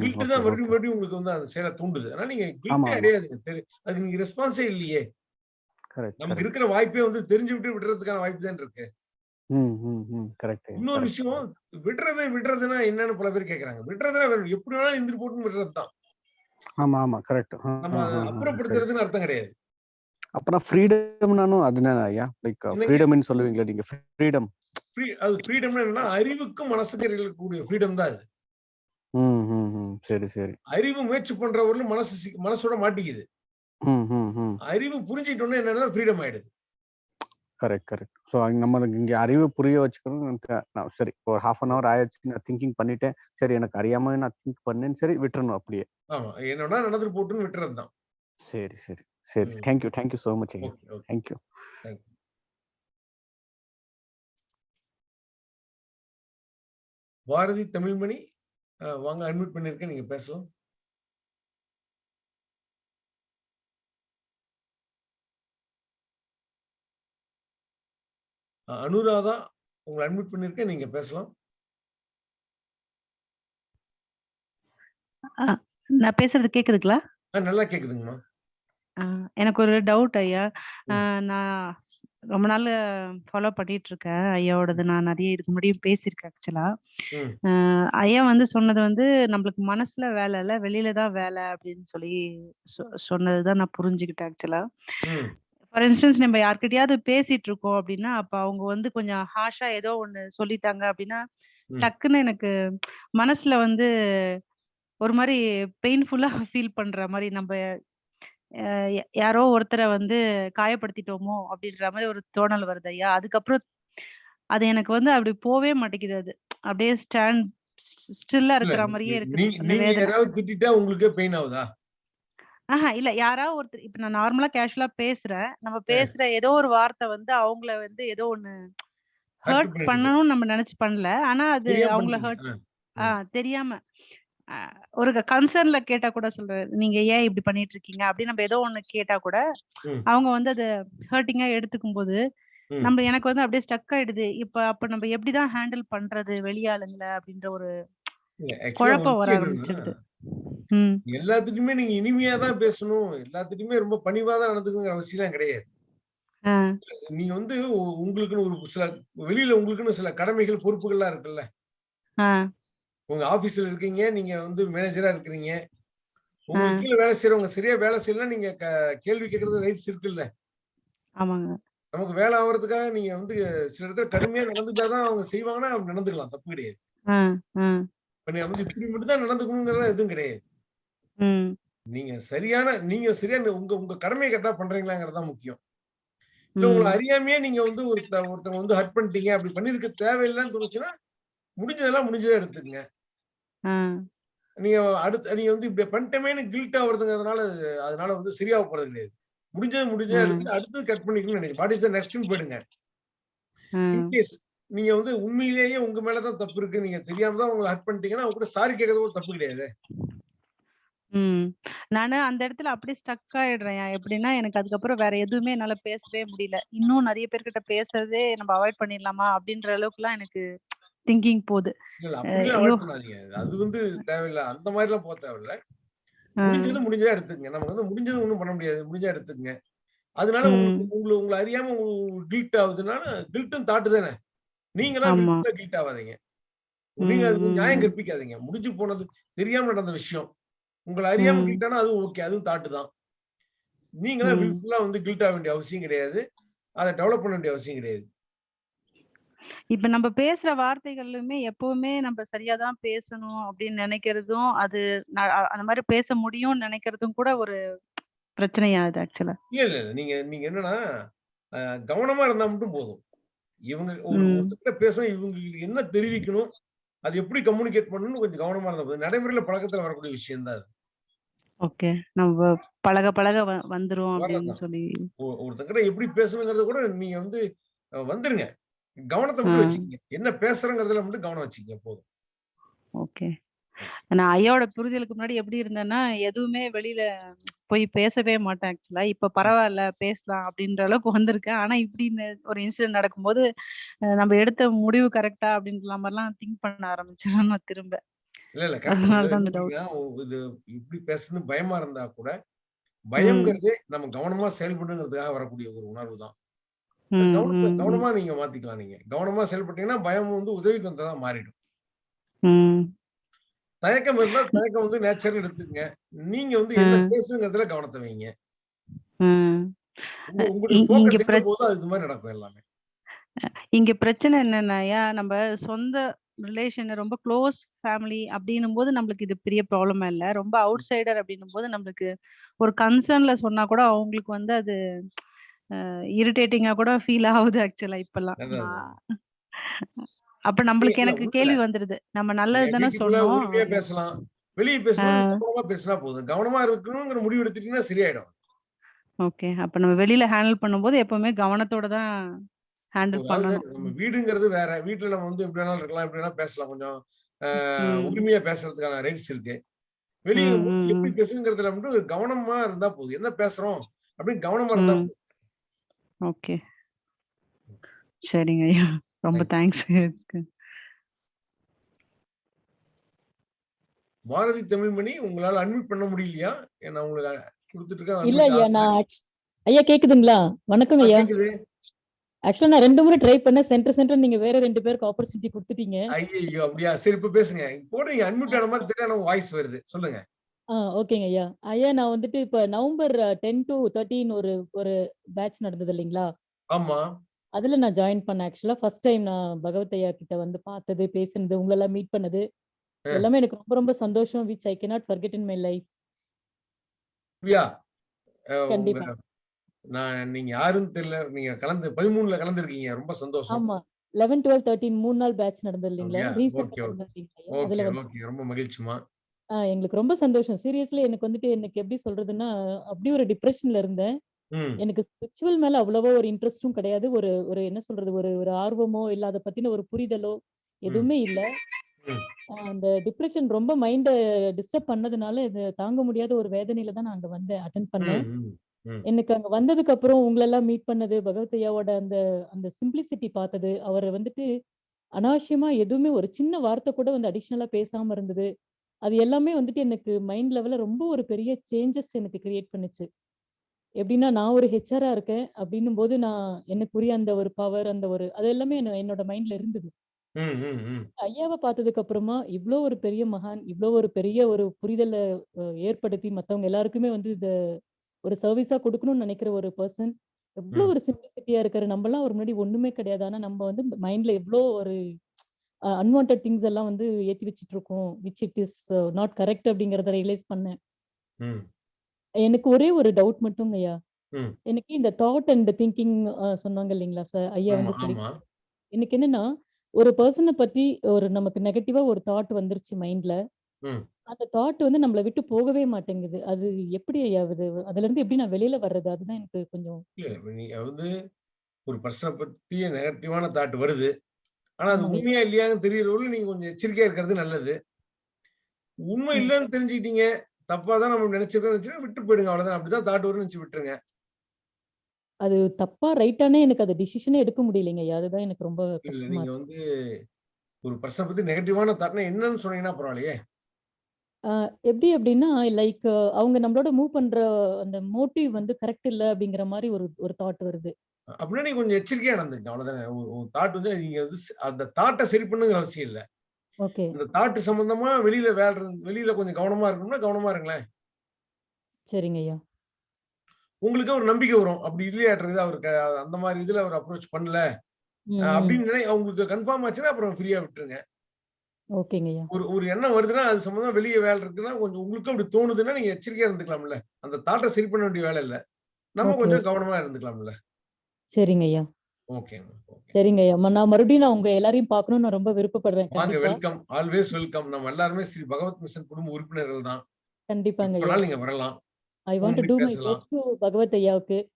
கில்ட் தான் மறுபடியும் மறுபடியும் உங்களுக்கு வந்து அந்த செயலை தூண்டுது. ஆனா நீங்க கில்ட்டே தெரி அதுக்கு நீங்க ரெஸ்பான்ஸே இல்லையே. நமக்கு இருக்கிற வாய்ப்பே வந்து தெரிஞ்சு விட்டு விடுறதுக்கான வாய்ப்பு தான் இருக்கு. இன்னொரு விஷயம் விடுறது விடுறதுன்னா என்னன்னு பல பேர் கேக்குறாங்க. விடுறதுன்னா எப்படி வேணாலும் இந்திரி போட்டு விடுறது தான். ஆமா ஆமா. கரெக்ட் நம்ம அப்புறப்படுத்துறதுன்னு அர்த்தம் கிடையாது. அப்புறம் ஃப்ரீடம்னாலும் அதுதானே ஐயா? லைக் ஃப்ரீடம்னு சொல்லுவீங்களா நீங்க. ஃப்ரீடம். ஃப்ரீ அது ஃப்ரீடம்னா என்னன்னா அறிவுக்கும் மனசுக்கும் இருக்கக்கூடிய ஃப்ரீடம் தான் அது. சரி சரி. அறிவு முயற்சி பண்றவர்களும் மனசு மனசோட மாட்டிக்குது. அறிவு புரிஞ்சுக்கிட்டோன்னே என்னன்னா ஃப்ரீடம் ஆயிடுது. Correct correct. ஸோ நம்மளுக்கு இங்க அறிவை புரிய வச்சுக்கணும் நான் சரி ஒரு ஹாஃப் அன் ஹவர் ஆயிடுச்சு நான் திங்கிங் பண்ணிட்டேன். சரி எனக்கு அறியாம நான் திங்க் பண்ணேன்னு சரி விட்டுறணும் அப்படியே. ஆமா. என்னன்னா நடந்துட்டு போட்டுன்னு விட்டுறது தான் சரி. சரி சரி. Thank you thank you so much thank you thank you Bharathi Tamilmani வாங்க அட்மிட் பண்ணிருக்கேன் நீங்க பேசலாம். அனுராதா உங்களை அட்மிட் பண்ணிருக்கேன் நீங்க பேசலாம். நான் பேசுறது கேக்குதுங்களா? நல்லா கேக்குதுங்கம்மா. எனக்கு ஒரு டவுட் ஐயா. நான் ரொம்ப நாள் ஃபாலோ பண்ணிட்டு இருக்கேன் ஐயாவோடது நான் நிறைய இதுக்கு முன்னாடியும் பேசியிருக்கேன் ஆக்சுவலா ஐயா வந்து சொன்னது வந்து நம்மளுக்கு மனசுல வேலை இல்ல வெளியில தான் வேலை அப்படின்னு சொல்லி சொ- சொன்னதுதான் நான் புரிஞ்சுக்கிட்டேன் ஆக்சுவலா ஃபார் இன்ஸ்டன்ஸ் நம்ம யார்கிட்டயாவது பேசிட்டு இருக்கோம் அப்படின்னா அப்ப அவங்க வந்து கொஞ்சம் ஹாஷா ஏதோ ஒண்ணு சொல்லிட்டாங்க அப்படின்னா ம். டக்குன்னு எனக்கு மனசுல வந்து ஒரு மாதிரி பெயின்ஃபுல்லா ஃபீல் பண்ற மாதிரி நம்ம அஹ் யா- யாரோ ஒருத்தரை வந்து காயப்படுத்திட்டோமோ அப்படின்ற மாதிரி ஒரு தோணல் வருது ஐயா. அதுக்கப்புறம் அது எனக்கு வந்து அப்படி போவே மாட்டேங்குது அது. அப்படியே ஸ்டாண்ட் ஸ்டில்லா இல்ல இருக்கிற மாதிரியே இருக்குது. நீங்க அந்த நீங்க வேதனை. யாராவது திட்டிட்டா உங்களுக்கே பெயின் ஆகுதா? ஆஹா இல்ல. யாராவது ஒருத்தர் இப்ப நான் நார்மலா கேஷுவலா பேசுறேன். நம்ம பேசுற ஏதோ ஒரு வார்த்தை வந்து அவங்கள வந்து ஏதோ ஒண்ணு ஹர்ட் பண்ணிடுது. பண்ணணும்னு நம்ம நினைச்சு பண்ணல. ஆனா அது தெரியாம அவங்கள ஹர்ட் அஹ், ஆ ம். தெரியாம. ஒரு கன்சர்ன்ல கேட்டா கூட சொல்றேன் நீங்க ஏன் இப்படி பண்ணிட்டு இருக்கீங்க அப்படி நம்ம ஏதோ ஒண்ணு கேட்டா கூட ம். அவங்க வந்து அதை ஹர்ட்டிங்கா எடுத்துக்கும் போது ம். நம்ம எனக்கு வந்து அப்படியே ஸ்டக் ஆயிடுது. இப்ப அப்ப நம்ம எப்படிதான் ஹேண்டில் பண்றது வெளியாளுங்கள அப்படின்ற ஒரு இல்ல ஆக்சுவலா குழப்பம் வர உங்களுக்கு என்னன்னா ஆரம்பிச்சிடுது ம் எல்லாத்துக்குமே நீங்க இனிமையா தான் பேசணும். எல்லாத்துக்குமே ரொம்ப பணிவா தான் நடந்துக்கணுங்கிற அவசியம் கிடையாது. ஆ. நீங்க வந்து உங்களுக்குன்னு ஒரு சில வெளியில உங்களுக்குன்னு சில கடமைகள் பொறுப்புகள்லாம் இருக்குல்ல. உங்க ஆபீஸ்ல இருக்கீங்க நீங்க வந்து மேனேஜரா இருக்கிறீங்க. உங்களுக்கு கீழே வேலை செய்யறவங்க சரியா வேலை செய்யலாம் நீங்க கேள்வி கேட்கறது ரைட்ஸ் இருக்குல்ல. நமக்கு வேலை ஆகுறதுக்காக நீங்க வந்து சில இடத்துல கடுமையா நடந்துட்டாதான் அவங்க செய்வாங்கன்னா நடந்துக்கலாம். தப்பு கிடையாது. நீ வந்து இப்படி மட்டும் தான் நடந்துக்கணுங்கிறதெல்லாம் எதுவும் கிடையாது. நீங்க சரியான நீங்க சரியான உங்க உங்க கடமையை கரெக்டா பண்றீங்களாங்கிறது தான் முக்கியம். இல்ல உங்களை அறியாமையே நீங்க வந்து ஒருத்த ஒருத்தவங்க வந்து ஹர்ட் பண்ணிட்டீங்க. அப்படி பண்ணிருக்க தேவையில்லைன்னு தோணுச்சுன்னா முடிஞ்சதெல்லாம் முடிஞ்சதா எடுத்துக்கங்க. நீங்க அடுத்து நீங்க வந்து இப்படி பண்ணிட்டமேனு கில்ட் ஆகுறதுங்கிறதுனால அது- அதனால வந்து சரியாக போறது கிடையாது. முடிஞ்சது முடிஞ்சதா எடுத்து அடுத்து கட் பண்ணிக்கணும்னு நினைக்கிறேன். வாட் இஸ் நெக்ஸ்ட்னு போயிடுங்க. இன்கேஸ் நீங்க வந்து உண்மையிலேயே உங்க மேலதான் தப்பு இருக்கு. நீங்க தெரியாம தான் உங்களை ஹர்ட் பண்ணிட்டீங்கன்னா அவங்க கூட சாரி கேட்கறது கூட தப்பு கிடையாது. நானு அந்த இடத்துல அப்படியே ஸ்டக் ஆயிடுறேன். எப்படின்னா எனக்கு அதுக்கப்புறம் வேற எதுவுமே என்னால பேசவே முடியல. இன்னும் நிறைய பேர்கிட்ட பேசுறதே நம்ம அவாய்ட் பண்ணிடலாமா? அப்படின்ற அளவுக்குலாம் எனக்கு திங்கிங் போகுது. அது வந்து தேவையில்ல. அந்த மாதிரி எல்லாம் போக தேவையில்ல. முடிஞ்சது முடிஞ்சதா எடுத்துக்கங்க. நமக்கு வந்து முடிஞ்சது ஒண்ணும் பண்ண முடியாது. முடிஞ்சா எடுத்துக்கங்க. அதனால உங்களுக்கு உங்களை உங்களை அறியாம உங்களுக்கு கில்ட் ஆகுதுனால கில்ட்டும் தாட்டு தானே. நீங்களா ஆமா. வில்ஃபுல்லா கில்ட் ஆகாதீங்க. நீங்க அதுக்கு நியாயம் கற்பிக்காதீங்க. முடிஞ்சு போனது தெரியாம நடந்த விஷயம். உங்களை அறியாம ம். கில்ட் ஆனா அதுவும் ஓகே அதுவும் தாட்டு தான். நீங்களா ம். வில்ஃபுல்லா வந்து கில்ட் ஆக வேண்டிய அவசியம் கிடையாது. அதை டெவலப் பண்ண வேண்டிய அவசியம் கிடையாது. இப்ப நம்ம பேசுற வார்த்தைகளுமே எப்பவுமே நம்ம சரியா தான் பேசணும் அப்படின்னு நினைக்கிறதும் அது அந்த மாதிரி பேச முடியும்னு நினைக்கிறதும் கூட ஒரு பிரச்சனையா அது ஆக்சுவலா இல்ல இல்ல. நீங்க நீங்க என்னன்னா கவனமா இருந்தா மட்டும் போதும். இவங்க. ஒருத்தர்கிட்ட பேசணும் இவங்களுக்கு என்ன தெரிவிக்கணும்? அது எப்படி கம்யூனிகேட் பண்ணணும்னு கொஞ்சம் கவனமா இருந்தா போதும் நடைமுறையில பழக்கத்துல வரக்கூடிய விஷயம் தான் அது. ஓகே. நம்ம பழக பழக வந்துரும் அப்படின்னு. சொல்லி. ஒருத்தர்கிட்ட எப்படி பேசணுங்கிறத கூட நீங்க வந்து வந்துருங்க. கவனத்தை மட்டும். வச்சுக்கங்க. என்ன பேசுறங்கிறதுல மட்டும் கவனம் வச்சுக்கங்க போதும். ஓகே. நான் ஐயாவோட புரிதலுக்கு முன்னாடி எப்படி இருந்தேன்னா எதுவுமே வெளியில போய் பேசவே மாட்டேன் ஆக்சுவலா. இப்ப பரவாயில்ல பேசலாம் அப்படின்ற அளவுக்கு வந்திருக்கேன். ஆனா இப்படி ஒரு இன்சிடென்ட் நடக்கும்போது நம்ம எடுத்த முடிவு கரெக்டா அப்படின்ற மாதிரிலாம் திங்க் பண்ண ஆரம்பிச்சிடும் நான் திரும்ப. இது இப்படி பேசுறது பயமா இருந்தா கூட பயம்ங்கிறது நம்ம கவனமா செயல்படுங்கிறதுக்காக வரக்கூடிய ஒரு உணர்வு தான். கவனமா நீங்க மாத்திக்கலாம் நீங்க. கவனமா செயல்பட்டீங்கன்னா பயம் வந்து உதவிக்கு வந்ததா மாறிடும். தயக்கம் இருந்தா தயக்கம் வந்து நேச்சர் எடுத்துக்கங்க. நீங்க வந்து என்ன. பேசுங்கிறதுல கவனத்தை வைங்க. இங்க போக்கஸ் எங்க பிரச் போதோ அது இது மாதிரி நடக்கும் எல்லாமே. இங்க பிரச்சனை என்னன்னாயா நம்ம சொந்த ரிலேஷன் ரொம்ப க்ளோஸ் ஃபேமிலி அப்படின்னும் போது நம்மளுக்கு இது பெரிய ப்ராப்ளமா இல்ல. ரொம்ப அவுட் சைடர் அப்படின்னும் போது நம்மளுக்கு ஒரு கன்சர்ன்ல சொன்னா கூட அவங்களுக்கு வந்து அது இரிட்டேட்டிங்கா கூட ஃபீல் ஆகுது ஆக்சுவலா இப்பெல்லாம். அப்ப நம்மளுக்கு எனக்கு கேள்வி வந்துருது. நம்ம நல்லது தானே சொன்னோம். பேசலாம்? வெளியே ஆஹ் கவனமா பேசினா போதும். கவனமா இருக்கணுங்கிற முடிவு எடுத்துட்டீங்கன்னா சரியாயிடும். ஓகே. அப்ப நம்ம வெளியில ஹேண்டில் பண்ணும்போது எப்பவுமே கவனத்தோட தான் ஹேண்டில் பண்ணணும். நம்ம வீடுங்கிறது வேற. வீட்டுல நம்ம வந்து எப்படி வேணாலும் இருக்கலாம் எப்படி வேணாலும் பேசலாம். கொஞ்சம் உரிமையா பேசுறதுக்கான ரைட்ஸ் இருக்கு. வெளியே எப்படி. பேசுங்கிறதுல மட்டும் கவனமா இருந்தா போதும். என்ன பேசுறோம்? அப்படின்னு கவனமா இருந்தா ஓகே. சரிங்க ஐயா. ரொம்ப தேங்க்ஸ் பாரதி தமிழ்மணி உங்களால அட்மிட் பண்ண முடியலையா? நான் உங்களுக்கு கொடுத்துட்டு இருக்கேன் இல்ல ஐயா நான் ஐயா கேக்குதுங்களா? வணக்கம் ஐயா. கேக்குது. ஆக்சுவலா நான் ரெண்டு முறை ட்ரை பண்ணேன். சென்டர் சென்டர் நீங்க வேற ரெண்டு பேருக்கு ஆப்பர்ச்சுனிட்டி கொடுத்துட்டீங்க. ஐயோ அப்படியா? சரி இப்ப பேசுங்க. போடுறீங்க அட்மிட் ஆன மாதிரி தெரியாது வாய்ஸ் வருது. சொல்லுங்க. ஆ ஓகேங்க ஐயா. ஐயா நான் வந்துட்டு இப்ப நவம்பர் டென் டு தேர்ட்டீன் ஒரு ஒரு பேட்ச் நடந்தது இல்லைங்களா? ஆமா. அதுல நான் ஜாயின் பண்ணேன். ஆக்சுவலா ஃபர்ஸ்ட் டைம் நான் பகவத் ஐயா கிட்ட வந்து பார்த்தது பேசுனது உங்களெல்லாம் மீட் பண்ணது. எல்லாமே எனக்கு ரொம்ப ரொம்ப சந்தோஷம் which I cannot forget in my life Divya அஹ் உங்க கண்டிப்பா. நான் நீங்க யாருன்னு தெரியல நீங்க கலந்து பதிமூணுல கலந்துருக்கீங்க ரொம்ப சந்தோஷம். ஆமா. லெவன் டுவெல் தேர்ட்டீன் மூணு நாள் பேட்ச் நடந்தது இல்லைங்களா? ரொம்ப மகிழ்ச்சிமா எங்களுக்கு ரொம்ப சந்தோஷம். சீரியஸ்லி எனக்கு வந்துட்டு எனக்கு எப்படி சொல்றதுன்னா அப்படி ஒரு டிப்ரெஷன்ல இருந்தேன். ம் எனக்கு ஸ்பிரிச்சுவல் மேல அவ்வளவோ ஒரு இன்ட்ரெஸ்டும் கிடையாது. ஒரு ஒரு என்ன சொல்றது? ஒரு ஒரு ஆர்வமோ இல்ல அதை பத்தின ஒரு புரிதலோ எதுவுமே இல்ல. அந்த டிப்ரெஷன் ரொம்ப மைண்ட டிஸ்டர்ப் பண்ணதுனால இது தாங்க முடியாத ஒரு வேதனையில தான் நான் அங்க வந்தேன் அட்டன் பண்ணேன். எனக்கு அங்க வந்ததுக்கு அப்புறம் உங்களெல்லாம் மீட் பண்ணது பகவத் ஐயாவோட அந்த அந்த சிம்பிளிசிட்டி பார்த்தது அவர் வந்துட்டு அனாவசியமா எதுவுமே ஒரு சின்ன வார்த்தை கூட வந்து அடிஷ்னலா பேசாம இருந்தது. அது எல்லாமே வந்துட்டு எனக்கு மைண்ட் லெவல்ல ரொம்ப ஒரு பெரிய சேஞ்சஸ் எனக்கு கிரியேட் பண்ணுச்சு. எப்படின்னா நான் ஒரு ஹெச்ஆரா இருக்கேன் அப்படின்னும் போது நான் எனக்குரிய அந்த ஒரு பவர் அந்த ஒரு அது எல்லாமே என்ன- என்னோட மைண்ட்ல இருந்தது. ஐயாவை பார்த்ததுக்கு அப்புறமா இவ்ளோ ஒரு பெரிய மகான் இவ்ளோ ஒரு பெரிய ஒரு புரிதலை ஏற்படுத்தி மத்தவங்க எல்லாருக்குமே வந்து இத ஒரு சர்வீஸா கொடுக்கணும்னு நினைக்கிற ஒரு பர்சன் எவ்வளவு ம். ஒரு சிம்பிளிசிட்டியா இருக்காரு. நம்மலாம் ஒரு முன்னாடி ஒண்ணுமே கிடையாது. ஆனா நம்ம வந்து மைண்ட்ல எவ்வளோ ஒரு அன்வான்ட் திங்ஸ் எல்லாம் வந்து ஏத்தி வச்சிட்டு இருக்கோம். Which it is not correct அப்படிங்கறத ரியலைஸ் பண்ணேன். எனக்கு ஒரே ஒரு டவுட் மட்டும் ஐயா ம். எனக்கு இந்த தாட் அண்ட் திங்கிங் சொன்னாங்க இல்லைங்களா சார் ஐயா ஆமா வந்து சொல்லி ஆமா. எனக்கு என்னன்னா ஒரு பர்சனை பத்தி ஒரு நமக்கு நெகட்டிவா ஒரு தாட் வந்துருச்சு மைண்ட்ல ம். அந்த தாட் வந்து நம்மள விட்டு போகவே மாட்டேங்குது. அது எப்படி ஐயா அது? அதுல இருந்து எப்படி நான் வெளியில வர்றது? அதுதான் எனக்கு கொஞ்சம் இல்ல இப்ப நீங்க வந்து ஒரு பர்சனை பத்தி நெகட்டிவான தாட் வருது. ஆனா அது உண்மையா இல்லையான்னு தெரியறவரை நீங்க கொஞ்சம் எச்சரிக்கையா இருக்கிறது நல்லது. உண்மை ம். இல்லைன்னு தெரிஞ்சுக்கிட்டீங்க. தப்பா தான் நம்ம நினைச்சிருக்கோம் விட்டு போயிடுங்க அவ்வளவுதான். அப்படிதான் தாட் வரும்னு நினைச்சு விட்டுருங்க. அது தப்பா ரைட்டானே எனக்கு அது டிசிஷனே எடுக்க முடியலைங்க. அதுதான் எனக்கு ரொம்ப நீங்க வந்து ஒரு பர்சனை பத்தி நெகட்டிவான தாட்னா என்னன்னு சொன்னீங்கன்னா பரவாயில்லையே. எப்படி அப்படின்னா லைக் அவங்க நம்மளோட மூவ் பண்ற அந்த மோட்டிவ் வந்து கரெக்ட் இல்ல அப்படிங்கிற மாதிரி ஒரு ஒரு தாட் வருது. அப்படின்னா நீங்க கொஞ்சம் எச்சரிக்கையா நடந்துங்க அவ்வளவுதானே. தாட் வந்து நீங்க வந்து அந்த தாட்டை சரி பண்ணுங்கிற அவசியம் இல்ல. இந்த தாட்டு சம்பந்தமா வெளியில வேலை வெளியில கொஞ்சம் கவனமா இருக்கணும்னா கவனமா இருங்களேன். சரிங்க ஐயா. உங்களுக்கு ஒரு நம்பிக்கை வரும். அப்படி இல்லையாட்டுறது அவருக்கு அந்த மாதிரி இதுல அவர் அப்ரோச் பண்ணல. அப்படின்னு நினை அவங்களுக்கு கன்ஃபார்ம் ஆச்சுன்னா அப்புறம் ஃப்ரீயா விட்டுருங்க. ஓகேங்க ஐயா. ஒரு ஒரு எண்ணம் வருதுன்னா அது சம்பந்தமா வெளியே வேலை இருக்குன்னா கொஞ்சம் உங்களுக்கு அப்படி தோணுதுன்னா நீங்க எச்சரிக்கையா இருந்துக்கலாம்ல. அந்த தாட்டை சரி பண்ண வேண்டிய வேலை இல்ல. நம்ம கொஞ்சம் கவனமா இருந்துக்கலாம்ல. சரிங்க ஐயா. சரிங்க ஐயா. நான் மறுபடியும் நான் உங்க எல்லாரையும் பார்க்கணும்னு நான் ரொம்ப விருப்பப்படுறேன். வாங்க கண்டிப்பா. வெல்கம் ஆல்வேஸ் வெல்கம் நம்ம எல்லாருமே ஸ்ரீ பகவத் மிஷன் குடும்ப உறுப்பினர்கள் தான். கண்டிப்பாங்க நீங்க வரலாம். I want to do my best to Bhagavat ஐயாவுக்கு.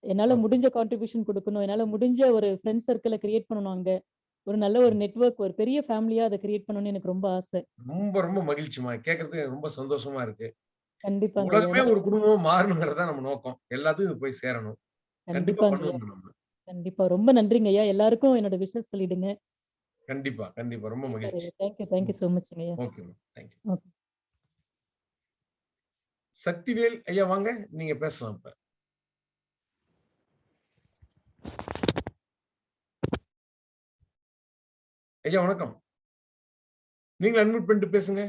என்னால முடிஞ்ச கான்ட்ரிபியூஷன் கொடுக்கணும். என்னால முடிஞ்ச ஒரு ஃப்ரெண்ட் சர்க்கிளை கிரியேட் பண்ணணும் அங்க. ஒரு நல்ல ஒரு நெட்வொர்க் ஒரு பெரிய ஃபேமிலியா அதை கிரியேட் பண்ணணும்னு எனக்கு ரொம்ப ஆசை. ரொம்ப ரொம்ப மகிழ்ச்சிமா எனக்கு ரொம்ப சந்தோஷமா இருக்கு. கண்டிப்பாங்க ஐயா. உலகமே ஒரு குடும்பமா மாறணுங்கிறதா நம்ம நோக்கம். எல்லாத்துக்கும் போய் சேரணும். கண்டிப்பா கண்டிப்பா. ரொம்ப நன்றிங்க ஐயா. எல்லாருக்கும் என்னோட விஷஸ் சொல்லிடுங்க. கண்டிப்பா கண்டிப்பா. ரொம்ப மகிழ்ச்சி. தேங்க்யூ தேங்க்யூ ஸோ மச்ங்க ஐயா. ஓகே தேங்க்யூ சக்திவேல் ஐயா வாங்க. நீங்க பேசலாம் இப்ப. ஐயா வணக்கம். நீங்க அன்மியூட் பண்ணிட்டு பேசுங்க.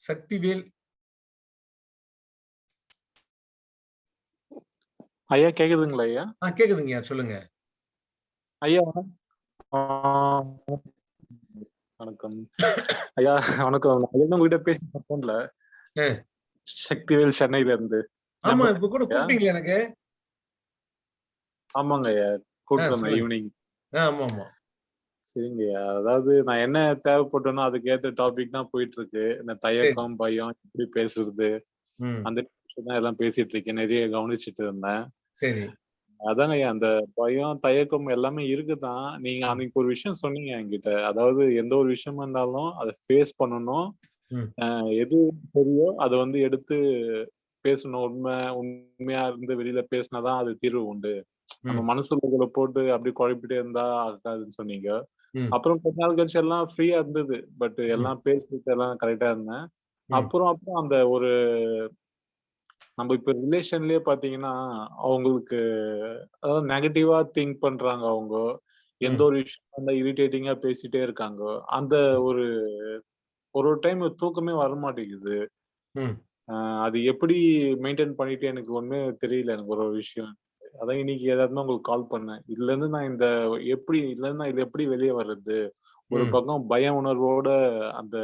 சக்திவேல் ஐயா கேக்குதுங்களா ஐயா? ஆ கேக்குதுங்கய்யா சொல்லுங்க. ஐயா வணக்கம். ஐயா வணக்கம். ஐயா உங்ககிட்ட பேசி போன்ல. சக்திவேல் சென்னையில இருந்து. ஆமா இப்ப கூட? கூப்பிட்டீங்களா எனக்கு? ஆமாங்க ஐயா ஆ, கூப்பிட்டு வந்தேன் சொல்லுங்க. ஈவினிங் ஆமா ஆமா. சரிங்க அதாவது நான் என்ன தேவைப்பட்டனோ அதுக்கு ஏத்த டாபிக் தான் போயிட்டு இருக்கு இந்த தயக்கம் பயம் எப்படி பேசுறது? அந்த எல்லாம் பேசிட்டு இருக்கேன். நிறைய கவனிச்சிட்டு இருந்தேன். சரி. ஐயா அந்த பயம் தயக்கம் எல்லாமே இருக்குதான். நீங்க அன்னைக்கு ஒரு விஷயம் சொன்னீங்க என்கிட்ட. அதாவது எந்த ஒரு விஷயமா இருந்தாலும் அதை ஃபேஸ் பண்ணணும். எது சரியோ அதை வந்து எடுத்து பேசணும். உண்மை உண்மையா இருந்து வெளியில பேசினாதான் அது தீர்வு உண்டு. நம்ம ம். மனசுல போட்டு அப்படி குழப்பிட்டே இருந்தா ஆகாதுன்னு சொன்னீங்க. அப்புறம் கொஞ்ச நாள் கழிச்சு எல்லாம் ஃப்ரீயா இருந்தது. பட் எல்லாம் பேசிட்டு எல்லாம் கரெக்டா இருந்தேன். அப்புறம் அப்புறம் அந்த ஒரு நம்ம இப்ப ரிலேஷன்லயே பாத்தீங்கன்னா அவங்களுக்கு அதாவது நெகட்டிவா திங்க் பண்றாங்க அவங்க. எந்த ஒரு விஷயம் வந்து இரிட்டேட்டிங்கா பேசிட்டே இருக்காங்க. அந்த ஒரு ஒரு டைம் தூக்கமே வர மாட்டேங்குது அது எப்படி மெயின்டைன் பண்ணிட்டு எனக்கு ஒண்ணுமே தெரியல எனக்கு ஒரு விஷயம். அதான் இன்னைக்கு ஏதாவது உங்களுக்கு கால் பண்ணேன். இதுல இருந்து நான் இந்த எப்படி இதுல இருந்து நான் இது எப்படி வெளியே வர்றது? ஒரு பக்கம் பய உணர்வோட அந்த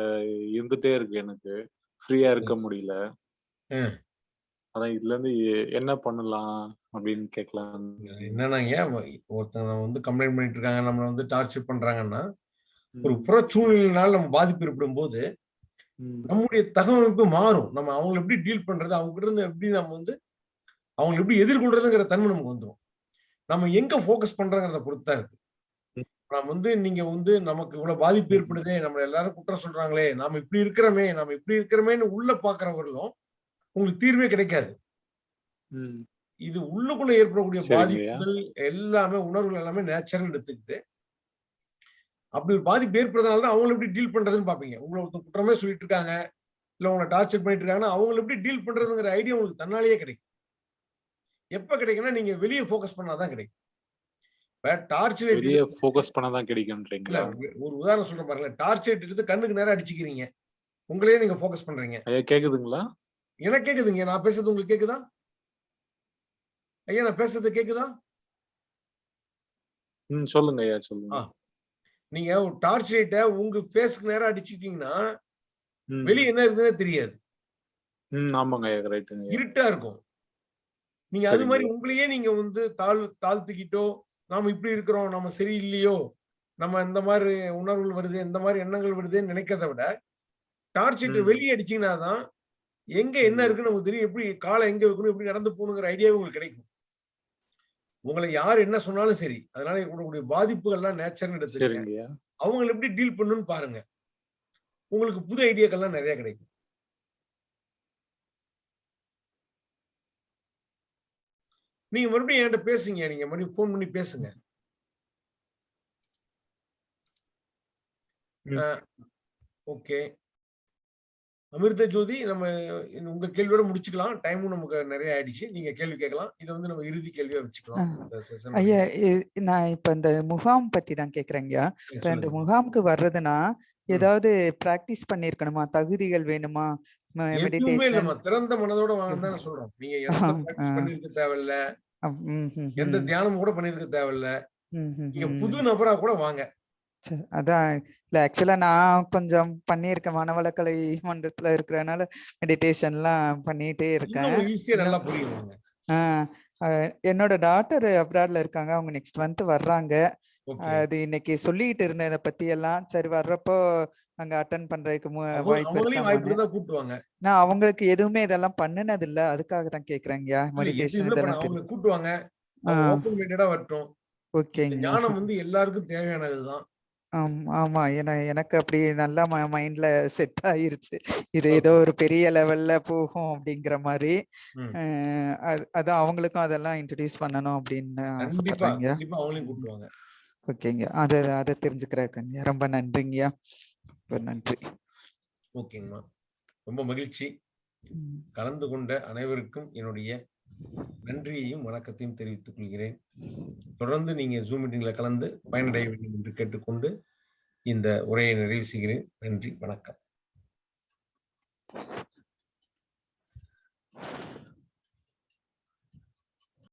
இருந்துட்டே இருக்கு எனக்கு. ஃப்ரீயா இருக்க முடியல. அதான் இதுல இருந்து என்ன பண்ணலாம் அப்படின்னு கேட்கலாம் என்னன்னாங்க ஒருத்தங்க வந்து கம்ப்ளைண்ட் பண்ணிட்டு இருக்காங்க நம்மளை வந்து டார்ச்சர் பண்றாங்கன்னா ஒரு புற சூழ்நிலையினால நம்ம பாதிப்பு ஏற்படும் போது நம்முடைய தகவமைப்பு மாறும். நம்ம அவங்களை எப்படி டீல் பண்றது அவங்க கிட்ட இருந்து எப்படி நம்ம வந்து அவங்களை எப்படி எதிர்கொள்றதுங்கிற தன்மை நமக்கு வந்துடும் நம்ம எங்க ஃபோக்கஸ் பண்றோங்கிறத பொறுத்து தான் இருக்கு. நம்ம வந்து நீங்க வந்து நமக்கு இவ்வளவு பாதிப்பு ஏற்படுதே நம்ம எல்லாரும் குற்றம் சொல்றாங்களே நாம இப்படி இருக்கிறோமே நாம இப்படி இருக்கிறோமேன்னு உள்ள பாக்குறவர்களும் உங்களுக்கு தீர்வே கிடைக்காது. இது உள்ளுக்குள்ள ஏற்படக்கூடிய பாதிப்புகள் எல்லாமே உணர்வுகள் எல்லாமே நேச்சுரல் எடுத்துக்கிட்டு அப்படி ஒரு பாதிப்பு ஏற்படுறதுனால தான் அவங்களை எப்படி டீல் பண்றதுன்னு பாப்பீங்க உங்களை ஒருத்தர் குற்றமே சொல்லிட்டு இருக்காங்க இல்ல உங்களை டார்ச்சர் பண்ணிட்டு இருக்காங்கன்னா அவங்களை எப்படி டீல் பண்றதுங்கிற ஐடியா உங்களுக்கு தன்னாலேயே கிடைக்கும். எப்ப கிடைக்கும்னா நீங்க வெளியே ஃபோக்கஸ் பண்ணாதான் கிடைக்கும். இப்ப டார்ச் லைட் வெளியே ஃபோக்கஸ் பண்ணாதான் கிடைக்கும்ன்றீங்களா? ஒரு உதாரணம் சொல்றேன் பாருங்களேன். டார்ச் லைட் எடுத்து கண்ணுக்கு நேரம் அடிச்சுக்கிறீங்க. உங்களையே நீங்க ஃபோக்கஸ் பண்றீங்க. கேக்குதுங்களா? எனக்கு கேக்குதுங்க. நான் பேசுறது உங்களுக்கு கேக்குதா? ஐயா நான் பேசுறது கேக்குதா? ம் சொல்லுங்க ஐயா சொல்லுங்க. நீங்க ஒரு டார்ச் லைட்டை உங்க ஃபேஸ்க்கு நேரம் அடிச்சிட்டீங்கன்னா வெளியே என்ன இருக்குதுன்னே தெரியாது. ம் ஆமாங்க ஐயா ஐயா. இருட்டா இருக்கும். நீங்க அது மாதிரி உங்களையே நீங்க வந்து தாழ் தாழ்த்திக்கிட்டோ நாம இப்படி இருக்கிறோம் நம்ம சரியில்லையோ நம்ம இந்த மாதிரி உணர்வுகள் வருது இந்த மாதிரி எண்ணங்கள் வருதுன்னு நினைக்கிறத விட டார்ச் லைட்டை ம். வெளியே அடிச்சீங்கன்னா தான் எங்க என்ன இருக்குன்னு நமக்கு தெரியும். எப்படி காலை எங்க வைக்கணும் எப்படி நடந்து போகணுங்கிற ஐடியாவே உங்களுக்கு கிடைக்கும். உங்களை யார் என்ன சொன்னாலும் சரி அதனால இருக்கக்கூடிய பாதிப்புகள்லாம் நேச்சர்னு ஐயா அவங்களை எப்படி டீல் பண்ணணும்னு பாருங்க. உங்களுக்கு புது ஐடியாக்கள்லாம் நிறைய கிடைக்கும். நீங்க மறுபடியும் என்கிட்ட பேசுங்க நீங்க மறுபடியும் ஃபோன் பண்ணி பேசுங்க. ஓகே அமிர்த ஜோதி நம்ம உங்க கேள்வியோட முடிச்சுக்கலாம். டைமும் நமக்கு நிறைய ஆயிடுச்சு. நீங்க கேள்வி கேட்கலாம். இதை வந்து நம்ம இறுதி கேள்வியா வச்சுக்கலாம். ஐயா நான் இப்ப இந்த முகாம் பத்தி தான் கேக்குறேங்கய்யா இப்ப இந்த முகாமுக்கு வர்றதுன்னா ஏதாவது பிராக்டிஸ் பண்ணிருக்கணுமா தகுதிகள் வேணுமா? திறந்த மனதோட வாங்க சொல்றோம். நீங்க பண்ணிருக்க தேவையில்ல. எந்த தியானமும் கூட பண்ணிருக்க தேவையில்ல. நீங்க புது நபரா கூட வாங்க. அதான். இல்ல ஆக்சுவலா நான் கொஞ்சம் பண்ணியிருக்கேன். மனவளக்கலை மன்றத்துல இருக்கிறதுனால மெடிடேஷன்லாம் பண்ணிட்டே இருக்கேன். என்னோட டாட்டர் அப்ராட்ல இருக்காங்க. அவங்க நெக்ஸ்ட் மந்த் வர்றாங்க. அது இன்னைக்கு சொல்லிட்டு இருந்தேன் இதை பத்தி எல்லாம். சரி வர்றப்போ அங்க அட்டன் பண்றதுக்கு வாய்ப்பு நான் அவங்களுக்கு எதுவுமே இதெல்லாம் பண்ணினது இல்ல அதுக்காக தான் கேக்குறேங்கய்யா இல்ல மெடிடேஷன் இதெல்லாம் அவங்களை தெரியும் கூப்பிட்டு வாங்க அவங்க ஆஹ் ஓப்பன் மைண்டடா வரட்டும். இந்த ஓகேங்க. ஞானம் வந்து எல்லாருக்கும் தேவையானதுதான். ஆம், ஆமா. ஏன்னா எனக்கு அப்படி நல்லா மைண்ட்ல செட் ஆயிருச்சு. இது ஏதோ ஒரு பெரிய லெவல்ல போகும் அப்படிங்கிற மாதிரி. ம். அது- அதான் அவங்களுக்கும் அதெல்லாம் இன்ட்ரடியூஸ் பண்ணணும் அப்படின்னு கண்டிப்பா ஆசைப்படுறேங்க. கண்டிப்பா அவங்களையும் கூப்பிட்டு வாங்க ஓகேங்க. அதை அதை ரொம்ப நன்றிங்கய்யா ரொம்ப நன்றி. ஓகேங்கம்மா. ரொம்ப மகிழ்ச்சி. ம். கலந்து கொண்ட அனைவருக்கும் என்னுடைய நன்றியையும் வணக்கத்தையும் தெரிவித்துக் கொள்கிறேன். தொடர்ந்து நீங்க ஜூம் மீட்டிங்ல கலந்து பயனடைய வேண்டும் என்று கேட்டுக்கொண்டு இந்த உரையை நிறைவு செய்கிறேன். நன்றி வணக்கம்.